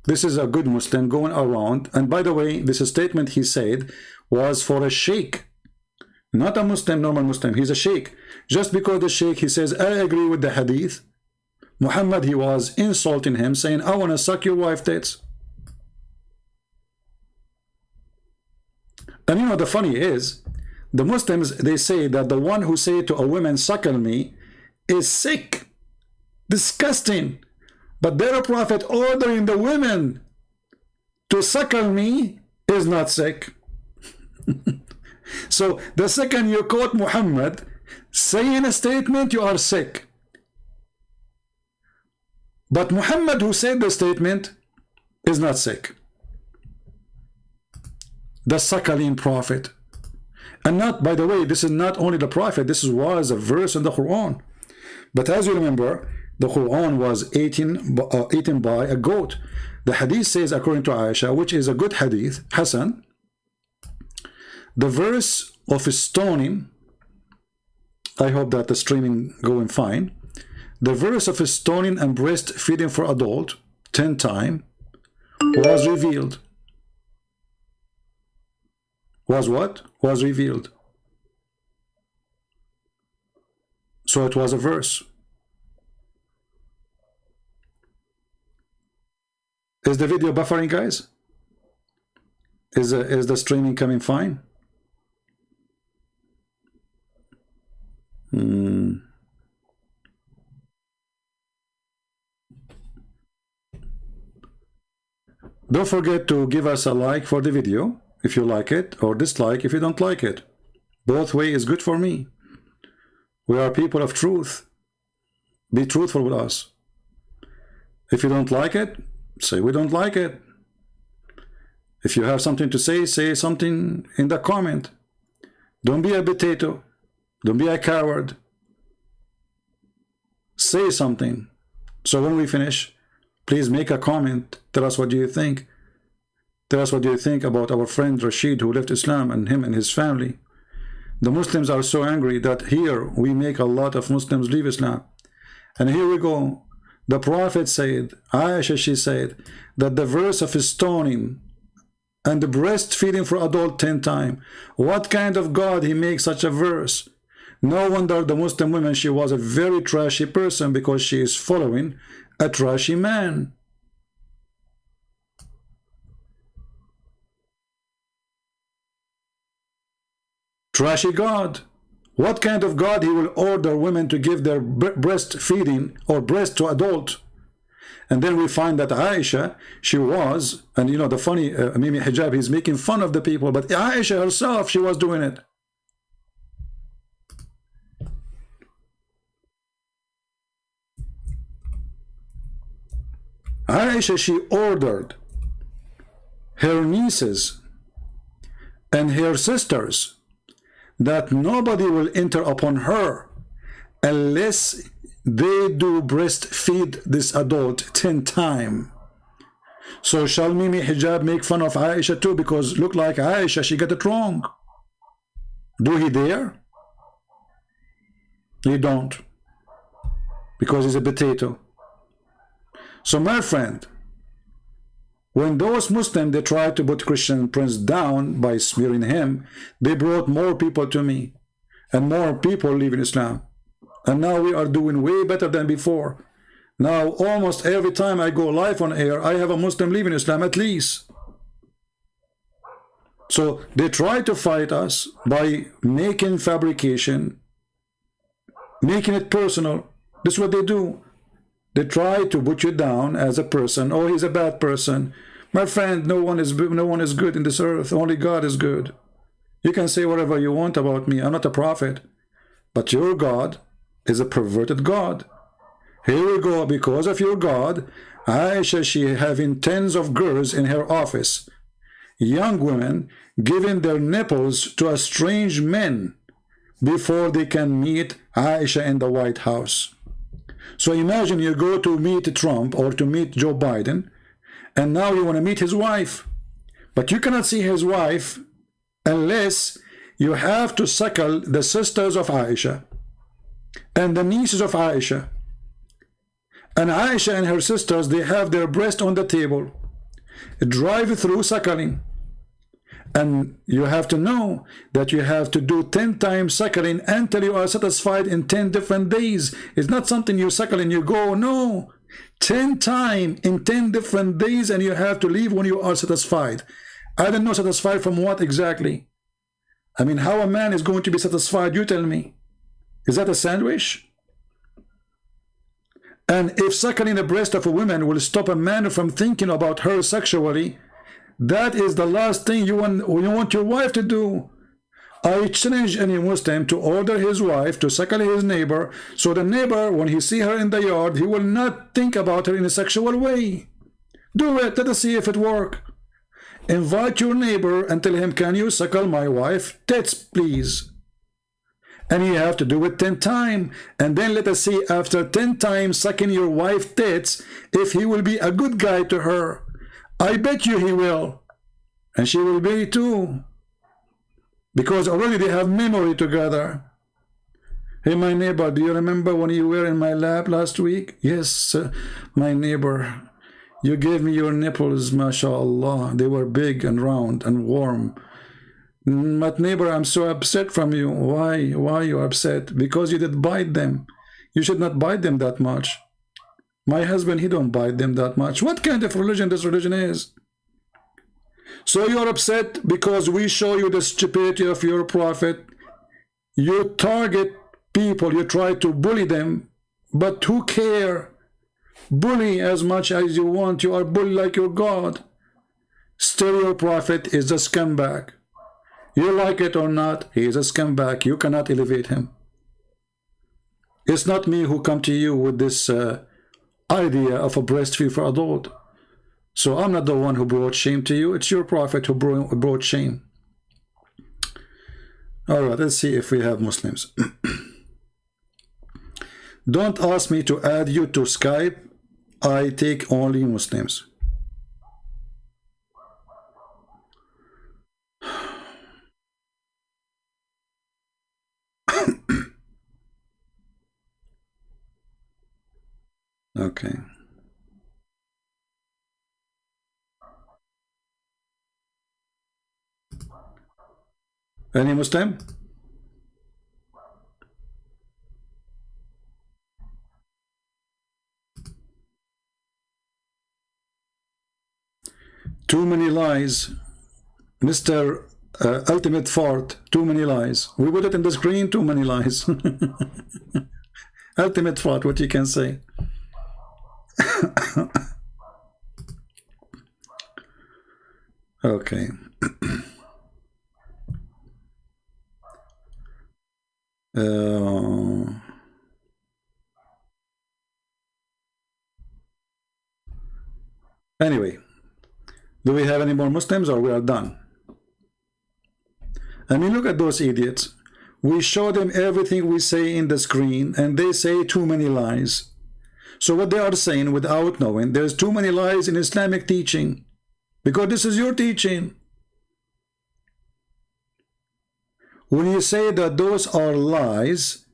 This is a good Muslim going around. And by the way, this statement he said was for a sheikh. Not a Muslim, normal Muslim. He's a sheikh. Just because the sheikh, he says, I agree with the hadith. Muhammad, he was insulting him, saying, I want to suck your wife tits. And you know, the funny is, the Muslims, they say that the one who say to a woman, suckle me, is sick, disgusting. But their prophet ordering the women to suckle me is not sick. so the second you quote Muhammad saying a statement, you are sick. But Muhammad who said the statement is not sick. The suckling prophet. And not, by the way, this is not only the prophet, this was a verse in the Quran. But as you remember, the Quran was eaten, uh, eaten by a goat. The hadith says, according to Aisha, which is a good hadith, Hassan, the verse of stoning, I hope that the streaming going fine, the verse of stoning and breastfeeding for adult, 10 time, was revealed. Was what? Was revealed. So it was a verse. Is the video buffering, guys? Is the, is the streaming coming fine? Hmm. Don't forget to give us a like for the video if you like it or dislike if you don't like it. Both way is good for me. We are people of truth. Be truthful with us. If you don't like it, say we don't like it. If you have something to say, say something in the comment. Don't be a potato. Don't be a coward. Say something. So when we finish, please make a comment. Tell us what do you think. Tell us what do you think about our friend Rashid who left Islam and him and his family. The Muslims are so angry that here we make a lot of Muslims leave Islam. And here we go. The Prophet said, Aisha, she said, that the verse of stoning and the breastfeeding for adult 10 times. What kind of God he makes such a verse? No wonder the Muslim woman, she was a very trashy person because she is following a trashy man. Trashy God. What kind of God he will order women to give their breastfeeding or breast to adult? And then we find that Aisha, she was, and you know, the funny uh, Mimi Hijab, he's making fun of the people, but Aisha herself, she was doing it. Aisha, she ordered her nieces and her sisters that nobody will enter upon her unless they do breastfeed this adult 10 times. So shall Mimi Hijab make fun of Aisha too because look like Aisha, she got it wrong. Do he dare? He don't. Because he's a potato. So my friend, when those Muslims, they tried to put Christian Prince down by smearing him, they brought more people to me. And more people leave in Islam. And now we are doing way better than before. Now, almost every time I go live on air, I have a Muslim leaving Islam at least. So they try to fight us by making fabrication, making it personal. This is what they do. They try to put you down as a person. Oh, he's a bad person. My friend, no one is no one is good in this earth. Only God is good. You can say whatever you want about me. I'm not a prophet. But your God is a perverted God. Here we go. Because of your God, Aisha, she having tens of girls in her office. Young women giving their nipples to a strange men before they can meet Aisha in the White House. So imagine you go to meet Trump or to meet Joe Biden, and now you want to meet his wife. But you cannot see his wife unless you have to suckle the sisters of Aisha and the nieces of Aisha. And Aisha and her sisters, they have their breast on the table. Drive through suckling. And you have to know that you have to do 10 times suckling until you are satisfied in 10 different days. It's not something you suckle and you go, no. 10 times in 10 different days and you have to leave when you are satisfied. I don't know satisfied from what exactly. I mean, how a man is going to be satisfied, you tell me. Is that a sandwich? And if suckling the breast of a woman will stop a man from thinking about her sexually, that is the last thing you want, you want your wife to do. I challenge any Muslim to order his wife to suckle his neighbor, so the neighbor, when he see her in the yard, he will not think about her in a sexual way. Do it, let us see if it work. Invite your neighbor and tell him, can you suckle my wife? Tits, please. And you have to do it 10 times. And then let us see after 10 times sucking your wife tits, if he will be a good guy to her. I bet you he will. And she will be too. Because already they have memory together. Hey, my neighbor, do you remember when you were in my lab last week? Yes, uh, my neighbor. You gave me your nipples, mashallah. They were big and round and warm. But neighbor, I'm so upset from you. Why? Why you upset? Because you did bite them. You should not bite them that much. My husband, he don't bite them that much. What kind of religion this religion is? So you're upset because we show you the stupidity of your prophet. You target people, you try to bully them, but who care? Bully as much as you want. You are bully like your God. Still your prophet is a scumbag. You like it or not, he is a scumbag. You cannot elevate him. It's not me who come to you with this uh, idea of a breastfeed for adult. So I'm not the one who brought shame to you. It's your prophet who brought shame. All right, let's see if we have Muslims. Don't ask me to add you to Skype I take only Muslims. Okay. Any Muslim? Too many lies. Mr. Uh, Ultimate Fart, too many lies. We put it in the screen, too many lies. Ultimate Fart, what you can say. Okay. uh, anyway do we have any more Muslims or we are done? I mean, look at those idiots. We show them everything we say in the screen and they say too many lies. So what they are saying without knowing, there's too many lies in Islamic teaching because this is your teaching. When you say that those are lies,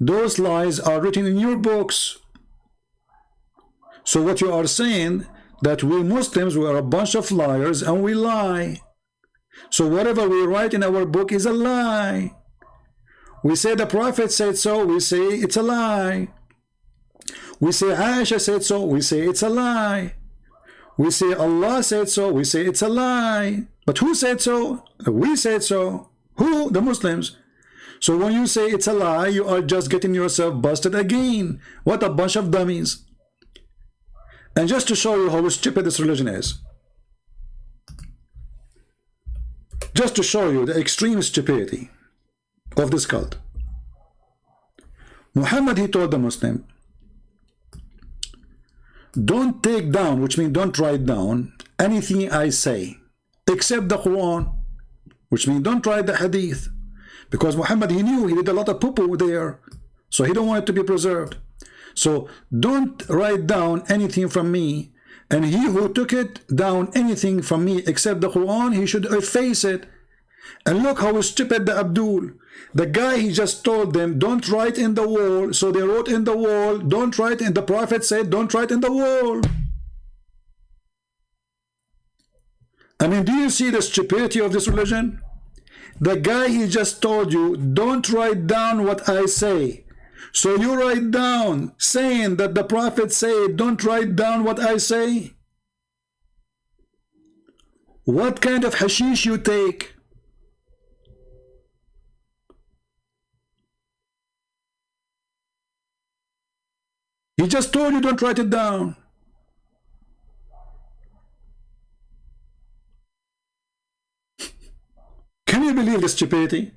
those lies are written in your books. So what you are saying that we Muslims, we are a bunch of liars and we lie. So whatever we write in our book is a lie. We say the Prophet said so, we say it's a lie. We say Aisha said so, we say it's a lie. We say Allah said so, we say it's a lie. But who said so? We said so. Who? The Muslims. So when you say it's a lie, you are just getting yourself busted again. What a bunch of dummies. And just to show you how stupid this religion is, just to show you the extreme stupidity of this cult, Muhammad, he told the Muslim, don't take down, which means don't write down anything I say, except the Quran, which means don't write the Hadith. Because Muhammad, he knew he did a lot of poo-poo there, so he don't want it to be preserved. So don't write down anything from me. And he who took it down anything from me except the Quran, he should efface it. And look how stupid the Abdul. The guy, he just told them, don't write in the wall. So they wrote in the wall, don't write in the Prophet said, don't write in the wall. I mean, do you see the stupidity of this religion? The guy, he just told you, don't write down what I say. So you write down saying that the prophet said, don't write down what I say. What kind of hashish you take? He just told you don't write it down. Can you believe this stupidity?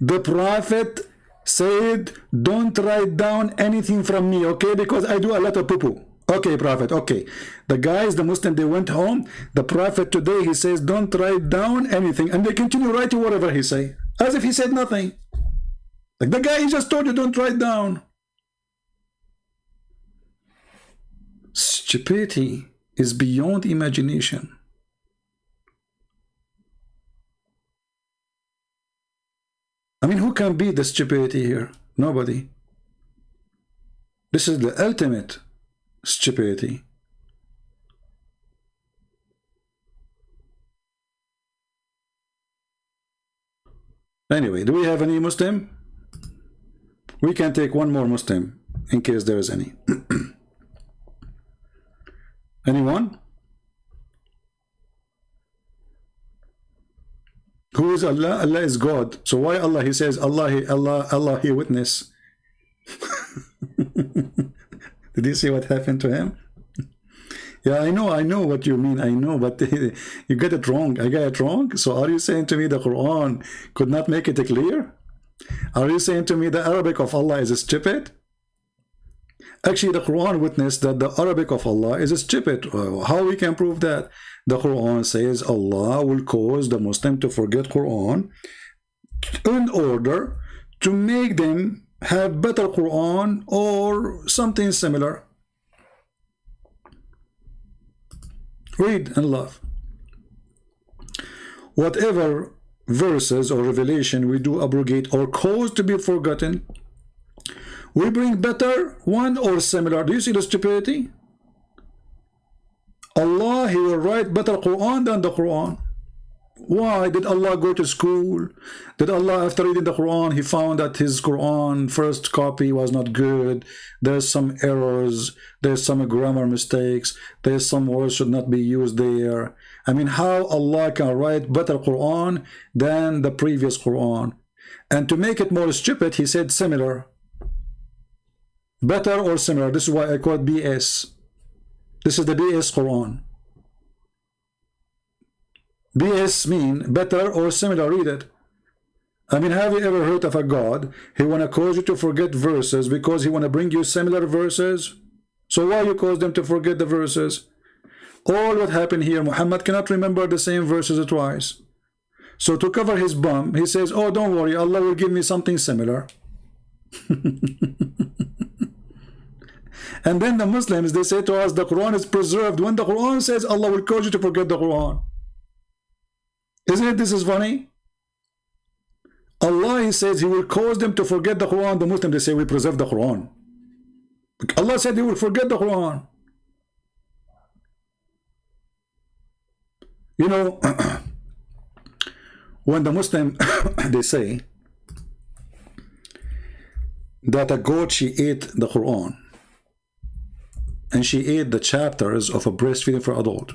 The prophet said, don't write down anything from me, okay? Because I do a lot of poo-poo. Okay, prophet, okay. The guys, the Muslim, they went home. The prophet today, he says, don't write down anything. And they continue writing whatever he say. As if he said nothing. Like the guy, he just told you, don't write down. Stupidity is beyond imagination. I mean, who can beat the stupidity here? Nobody. This is the ultimate stupidity. Anyway, do we have any Muslim? We can take one more Muslim in case there is any. Anyone? Who is Allah? Allah is God. So why Allah? He says Allah, Allah, Allah, he witness. Did you see what happened to him? Yeah, I know, I know what you mean. I know, but you get it wrong. I got it wrong. So are you saying to me the Quran could not make it clear? Are you saying to me the Arabic of Allah is stupid? Actually, the Quran witnessed that the Arabic of Allah is stupid. Uh, how we can prove that? The Quran says Allah will cause the Muslim to forget Quran in order to make them have better Quran or something similar. Read and love. Whatever verses or revelation we do abrogate or cause to be forgotten, we bring better one or similar. Do you see the stupidity? Allah, He will write better Quran than the Quran. Why did Allah go to school? Did Allah, after reading the Quran, he found that his Quran first copy was not good. There's some errors. There's some grammar mistakes. There's some words should not be used there. I mean, how Allah can write better Quran than the previous Quran? And to make it more stupid, he said similar. Better or similar. This is why I call it BS. This is the BS Quran. BS mean better or similar, read it. I mean, have you ever heard of a God? He want to cause you to forget verses because he want to bring you similar verses. So why you cause them to forget the verses? All what happened here, Muhammad cannot remember the same verses twice. So to cover his bum, he says, oh, don't worry, Allah will give me something similar. and then the Muslims, they say to us, the Quran is preserved. When the Quran says Allah will cause you to forget the Quran. Isn't it this is funny? Allah he says he will cause them to forget the Quran. The Muslims they say we preserve the Quran. Allah said he will forget the Quran. You know, when the Muslim they say that a goat she ate the Quran and she ate the chapters of a breastfeeding for adult.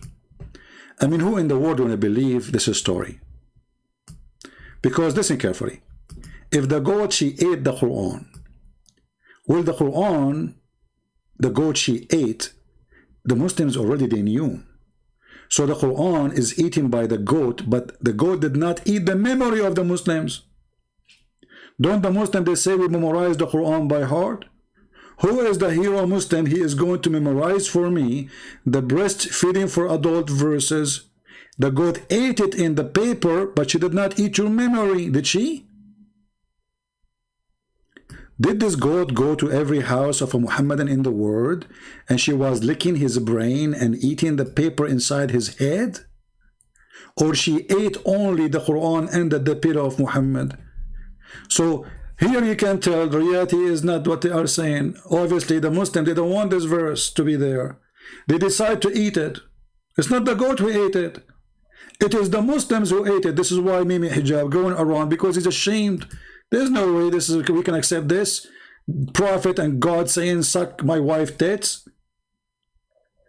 I mean, who in the world will believe this story? Because listen carefully. If the goat she ate the Quran, will the Quran, the goat she ate, the Muslims already they knew. So the Quran is eaten by the goat, but the goat did not eat the memory of the Muslims. Don't the Muslims, they say we memorize the Quran by heart? Who is the hero Muslim? He is going to memorize for me the breastfeeding for adult verses. The goat ate it in the paper, but she did not eat your memory, did she? Did this goat go to every house of a Muhammadan in the world and she was licking his brain and eating the paper inside his head? Or she ate only the Quran and the pillow of Muhammad? So here you can tell the reality is not what they are saying. Obviously, the Muslim, they don't want this verse to be there. They decide to eat it. It's not the goat who ate it. It is the Muslims who ate it. This is why Mimi Hijab going around because he's ashamed. There's no way this is we can accept this. Prophet and God saying, suck my wife tits.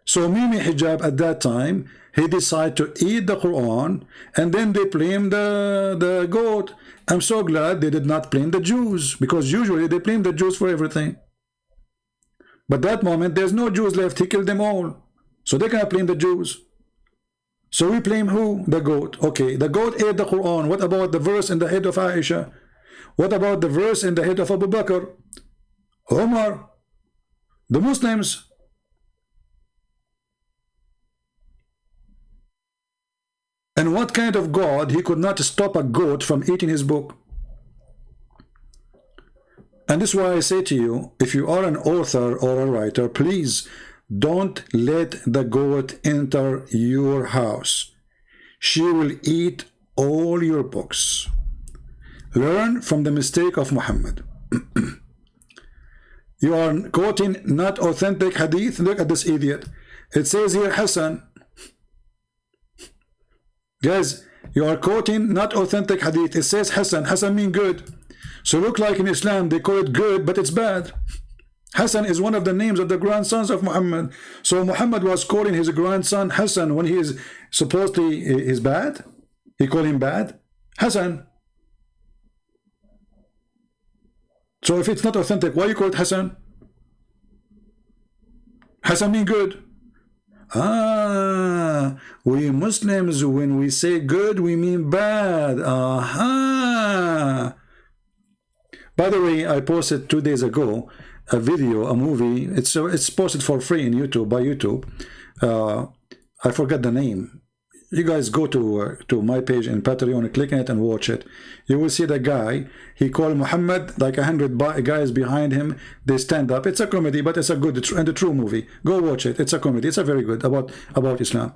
So Mimi Hijab at that time, he decided to eat the Quran and then they blame the, the goat. I'm so glad they did not blame the Jews because usually they blame the Jews for everything. But that moment, there's no Jews left. He killed them all. So they cannot blame the Jews. So we blame who? The goat. Okay, the goat ate the Quran. What about the verse in the head of Aisha? What about the verse in the head of Abu Bakr? Omar? The Muslims? And what kind of God he could not stop a goat from eating his book? And this is why I say to you, if you are an author or a writer, please don't let the goat enter your house. She will eat all your books. Learn from the mistake of Muhammad. you are quoting not authentic hadith. Look at this idiot. It says here Hassan. Guys, you are quoting not authentic hadith. It says Hassan. Hassan mean good. So look like in Islam they call it good, but it's bad. Hassan is one of the names of the grandsons of Muhammad. So Muhammad was calling his grandson Hassan when he is supposedly is bad. He called him bad. Hassan. So if it's not authentic, why you call it Hassan? Hassan mean good. Ah, we Muslims, when we say good, we mean bad. Aha. By the way, I posted two days ago a video, a movie. It's it's posted for free in YouTube by YouTube. Uh, I forget the name. You guys go to uh, to my page in Patreon, click on it and watch it. You will see the guy. He called Muhammad like a hundred guys behind him. They stand up. It's a comedy, but it's a good and a true movie. Go watch it. It's a comedy. It's a very good about about Islam.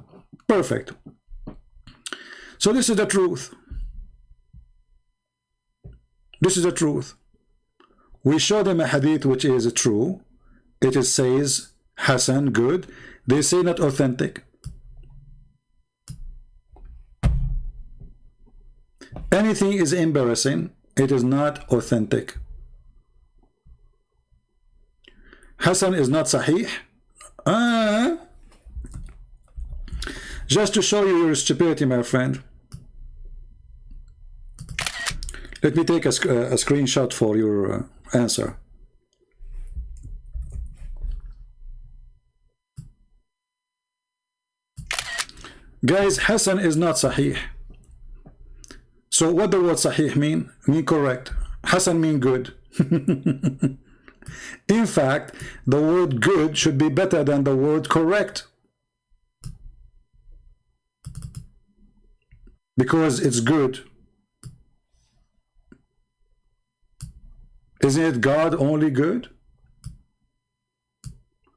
Perfect. So this is the truth. This is the truth. We show them a hadith which is true. It is says Hassan, good. They say not authentic. Anything is embarrassing. It is not authentic. Hassan is not sahih. Ah. Just to show you your stupidity, my friend. Let me take a, a screenshot for your uh, answer. Guys, Hassan is not Sahih. So what the word Sahih mean? Mean correct. Hassan mean good. In fact, the word good should be better than the word correct. Because it's good. Isn't it God only good?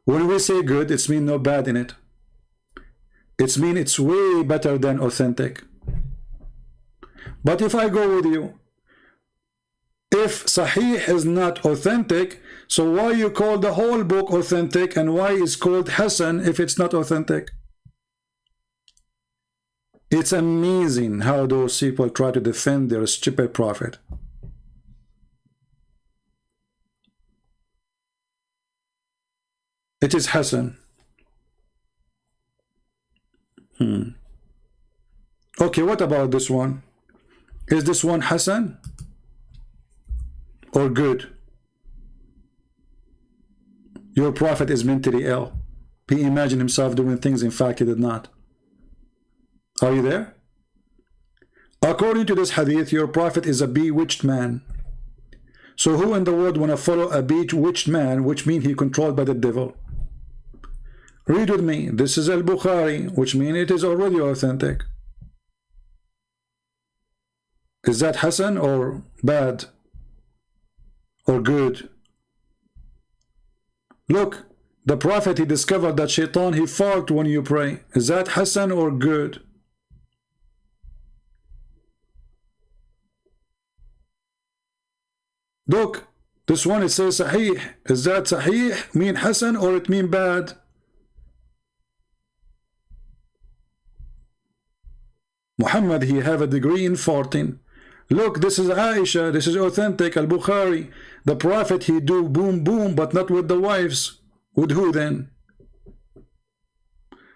When we say good, it's mean no bad in it. It's mean it's way better than authentic. But if I go with you, if Sahih is not authentic, so why you call the whole book authentic and why is called Hassan if it's not authentic? It's amazing how those people try to defend their stupid prophet. It is Hassan. Hmm. Okay, what about this one? Is this one Hassan? Or good? Your prophet is mentally ill. He imagined himself doing things, in fact, he did not. Are you there? According to this hadith, your prophet is a bewitched man. So who in the world want to follow a bewitched man, which means he controlled by the devil? Read with me. This is Al-Bukhari, which means it is already authentic. Is that Hassan or bad? Or good? Look, the Prophet, he discovered that shaitan, he fought when you pray. Is that Hassan or good? Look, this one it says Sahih. Is that Sahih mean Hassan or it mean bad? Muhammad, he have a degree in farting. Look, this is Aisha, this is authentic, Al-Bukhari. The Prophet, he do boom boom, but not with the wives. With who then?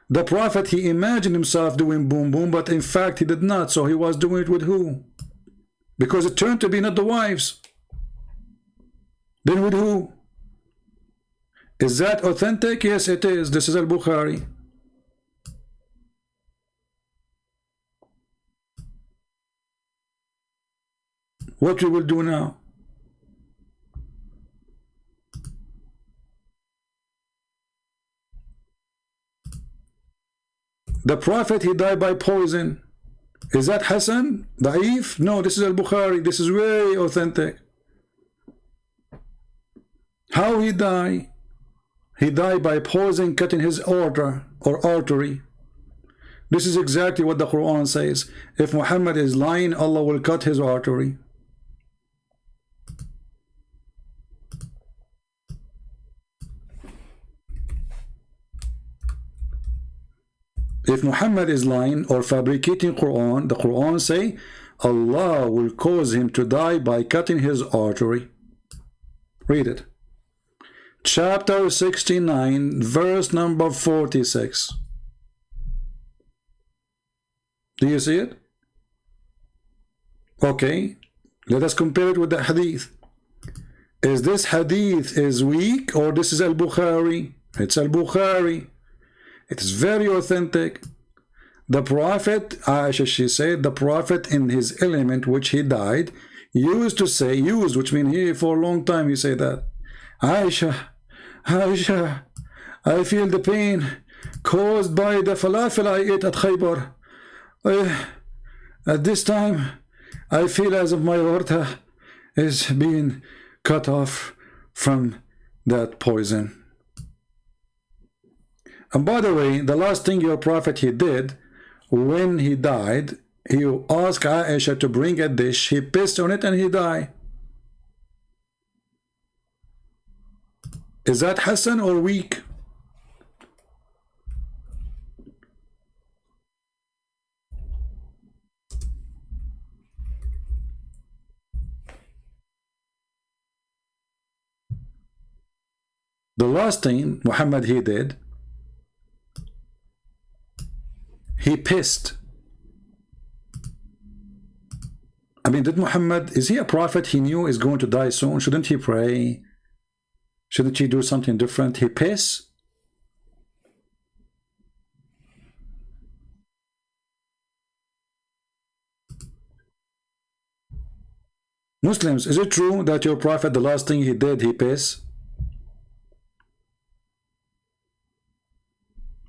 The Prophet, he imagined himself doing boom boom, but in fact he did not. So he was doing it with who? Because it turned to be not the wives. Then with who? Is that authentic? Yes, it is. This is Al-Bukhari. What we will do now? The Prophet, he died by poison. Is that Hassan? Da'if? No, this is Al-Bukhari. This is very authentic. How he died? He died by poison cutting his aorta or artery. This is exactly what the Quran says. If Muhammad is lying, Allah will cut his artery. If Muhammad is lying or fabricating Quran, the Quran say Allah will cause him to die by cutting his artery. Read it. Chapter 69, verse number 46. Do you see it? Okay, let us compare it with the hadith. Is this hadith is weak or this is al-Bukhari? It's al-Bukhari. It is very authentic. The Prophet, Aisha, she said, the Prophet in his element, which he died, used to say, used, which means he for a long time he said that. Aisha, Aisha, I feel the pain caused by the falafel I ate at Khaybar. Uh, at this time, I feel as if my aorta is being cut off from that poison. And by the way, the last thing your prophet he did when he died, he asked Aisha to bring a dish, he pissed on it and he died. Is that Hassan or weak? The last thing Muhammad he did, he pissed. I mean, did Muhammad, is he a prophet he knew is going to die soon? Shouldn't he pray? Shouldn't he do something different? He piss? Muslims, is it true that your prophet, the last thing he did, he piss?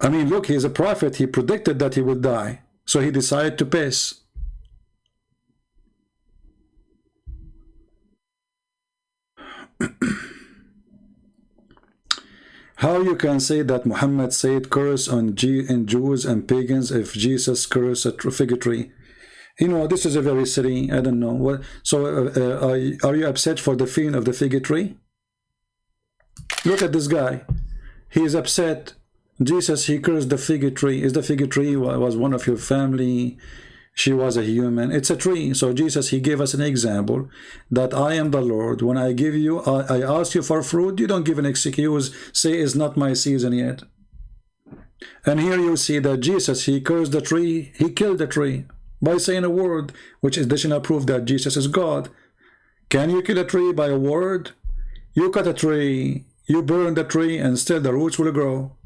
I mean, look, he's a prophet. He predicted that he would die. So he decided to piss. How you can say that Muhammad said curse on G and Jews and pagans if Jesus cursed a fig tree? You know, this is a very silly, I don't know. what. So uh, uh, are you upset for the feeling of the fig tree? Look at this guy. He is upset Jesus, he cursed the fig tree. Is the fig tree was one of your family? She was a human. It's a tree. So Jesus, he gave us an example that I am the Lord. When I give you, I, I ask you for fruit, you don't give an excuse, say it's not my season yet. And here you see that Jesus, he cursed the tree, he killed the tree by saying a word, which is additional proof that Jesus is God. Can you kill a tree by a word? You cut a tree, you burn the tree, and still the roots will grow.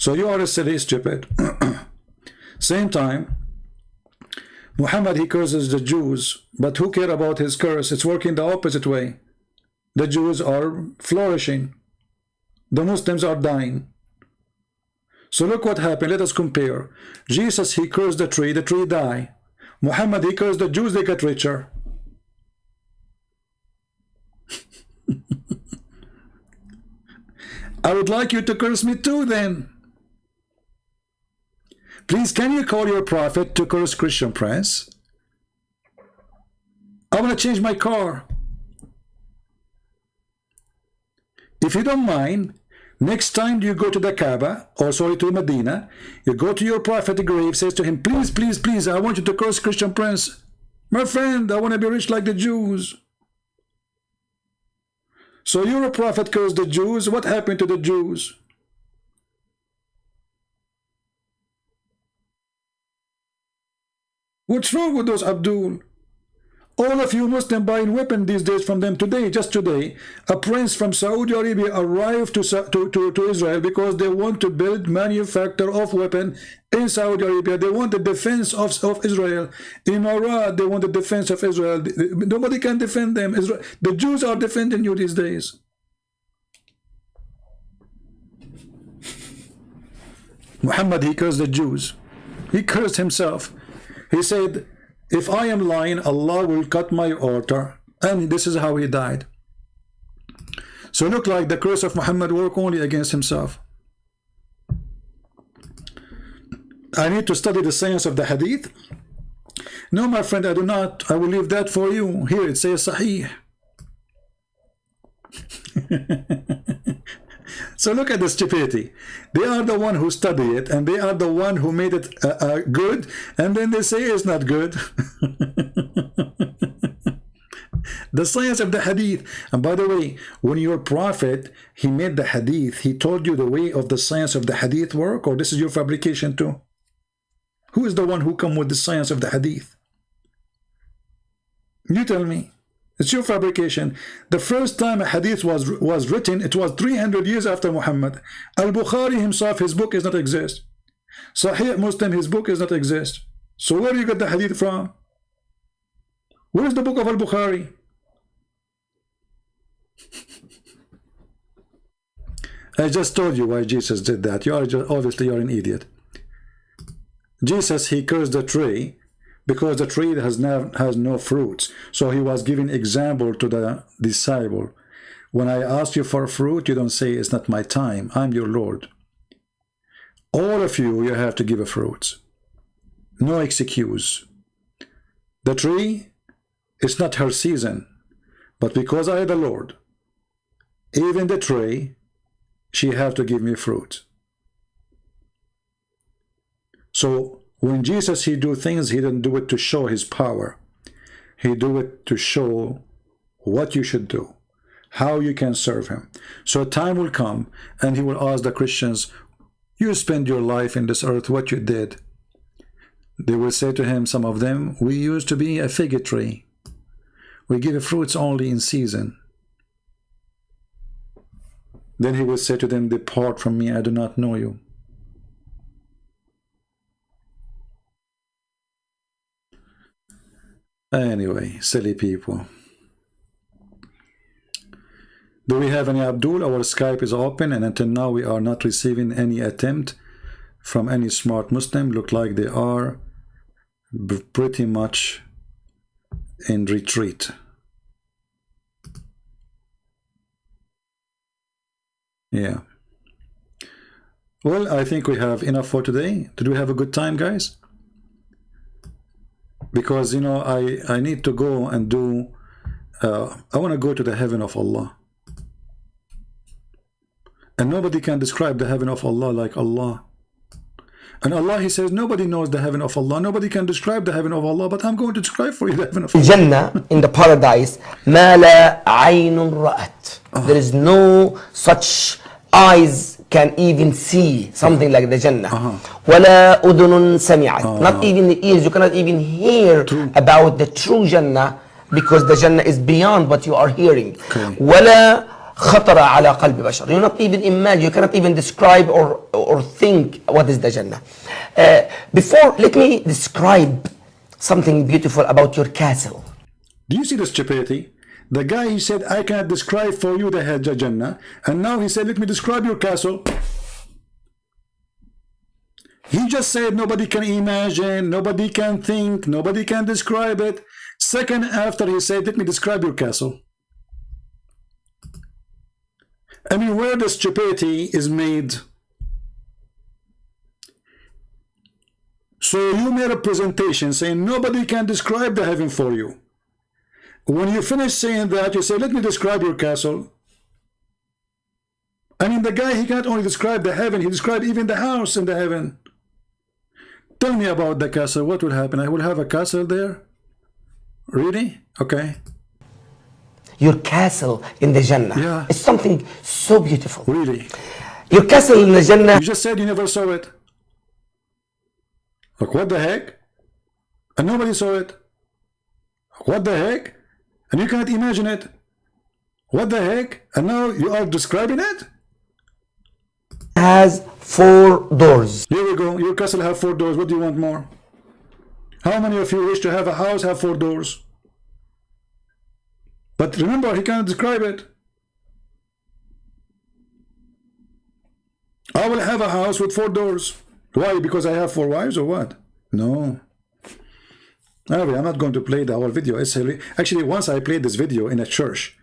So you are a silly stupid. Same time, Muhammad, he curses the Jews, but who care about his curse? It's working the opposite way. The Jews are flourishing. The Muslims are dying. So look what happened. Let us compare. Jesus, he cursed the tree, the tree die. Muhammad, he cursed the Jews, they get richer. I would like you to curse me too then. Please, can you call your prophet to curse Christian Prince? I want to change my car. If you don't mind, next time you go to the Kaaba, or sorry, to Medina, you go to your prophet grave, says to him, please, please, please, I want you to curse Christian Prince. My friend, I want to be rich like the Jews. So you're a prophet cursed the Jews. What happened to the Jews? What's wrong with those Abdul? All of you Muslim buying weapon these days from them today, just today, a prince from Saudi Arabia arrived to, to, to, to Israel because they want to build manufacture of weapon in Saudi Arabia. They want the defense of, of Israel. In Iraq, they want the defense of Israel. Nobody can defend them. Israel, the Jews are defending you these days. Muhammad, he cursed the Jews. He cursed himself. He said, if I am lying, Allah will cut my altar. And this is how he died. So look like the curse of Muhammad work only against himself. I need to study the science of the hadith. No, my friend, I do not. I will leave that for you. Here it says Sahih. So look at the stupidity. They are the one who study it, and they are the one who made it uh, uh, good, and then they say it's not good. the science of the hadith. And by the way, when your prophet, he made the hadith, he told you the way of the science of the hadith work, or this is your fabrication too? Who is the one who come with the science of the hadith? You tell me. It's your fabrication. The first time a hadith was was written, it was 300 years after Muhammad. Al-Bukhari himself, his book does not exist. Sahih Muslim, his book does not exist. So where do you get the hadith from? Where is the book of Al-Bukhari? I just told you why Jesus did that. You are just, obviously you're an idiot. Jesus, he cursed the tree because the tree has no, has no fruits. So he was giving example to the disciple. When I ask you for fruit, you don't say, it's not my time. I'm your Lord. All of you, you have to give a fruit. No excuse. The tree, it's not her season. But because I the Lord, even the tree, she have to give me fruit. So when Jesus, he do things, he didn't do it to show his power. He do it to show what you should do, how you can serve him. So a time will come and he will ask the Christians, you spend your life in this earth, what you did. They will say to him, some of them, we used to be a fig tree. We give fruits only in season. Then he will say to them, depart from me, I do not know you. Anyway, silly people. Do we have any Abdul? Our Skype is open and until now we are not receiving any attempt from any smart Muslim. Look like they are pretty much in retreat. Yeah. Well, I think we have enough for today. Did we have a good time, guys? because you know I I need to go and do uh, I want to go to the heaven of Allah and nobody can describe the heaven of Allah like Allah and Allah he says nobody knows the heaven of Allah nobody can describe the heaven of Allah but I'm going to describe for you the heaven of Allah Jannah in the paradise ما لا عين رأت there is no such eyes can even see something like the Jannah. Uh-huh. ولا أذن سمعت. Uh-huh. Not even the ears. You cannot even hear true. about the true Jannah because the Jannah is beyond what you are hearing. Okay. ولا خطر على قلب بشر. You not even imagine. You cannot even describe or or think what is the Jannah. Uh, before, let me describe something beautiful about your castle. Do you see the stupidity? The guy, he said, I cannot describe for you the Jannah. And now he said, let me describe your castle. He just said nobody can imagine, nobody can think, nobody can describe it. Second after he said, let me describe your castle. I mean, where the stupidity is made. So you made a presentation saying nobody can describe the heaven for you. When you finish saying that, you say, let me describe your castle. I mean, the guy, he can't only describe the heaven, he described even the house in the heaven. Tell me about the castle. What will happen? I will have a castle there? Really? Okay. Your castle in the Jannah yeah. is something so beautiful. Really? Your castle in the Jannah. You just said you never saw it. Like, what the heck? And nobody saw it. What the heck? And you can't imagine it. What the heck? And now you are describing it? has four doors. Here we go. Your castle have four doors. What do you want more? How many of you wish to have a house have four doors? But remember, he can't describe it. I will have a house with four doors. Why? Because I have four wives or what? No. Anyway, I'm not going to play the whole video. It's actually, once I played this video in a church,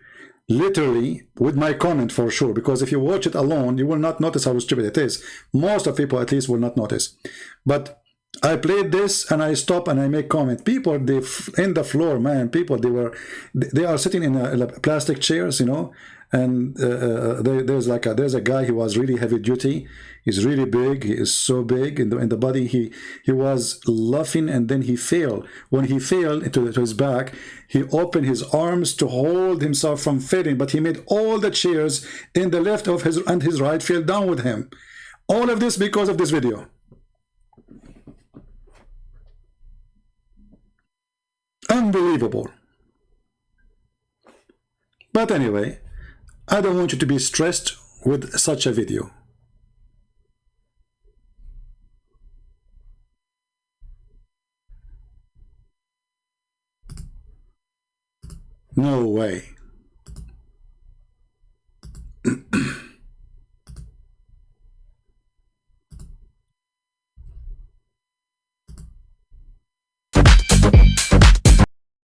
literally with my comment for sure, because if you watch it alone, you will not notice how stupid it is. Most of people, at least, will not notice. But I played this and I stop and I make comment. People, they in the floor, man. People, they were, they are sitting in, a, a plastic chairs, you know, and uh, uh, there, there's like a there's a guy who was really heavy duty he's really big. He is so big. In the in the body he he was laughing and then he fell. When he fell into, into his back he opened his arms to hold himself from falling but he made all the chairs in the left of his and his right fell down with him. All of this because of this video. Unbelievable. But anyway I don't want you to be stressed with such a video. No way.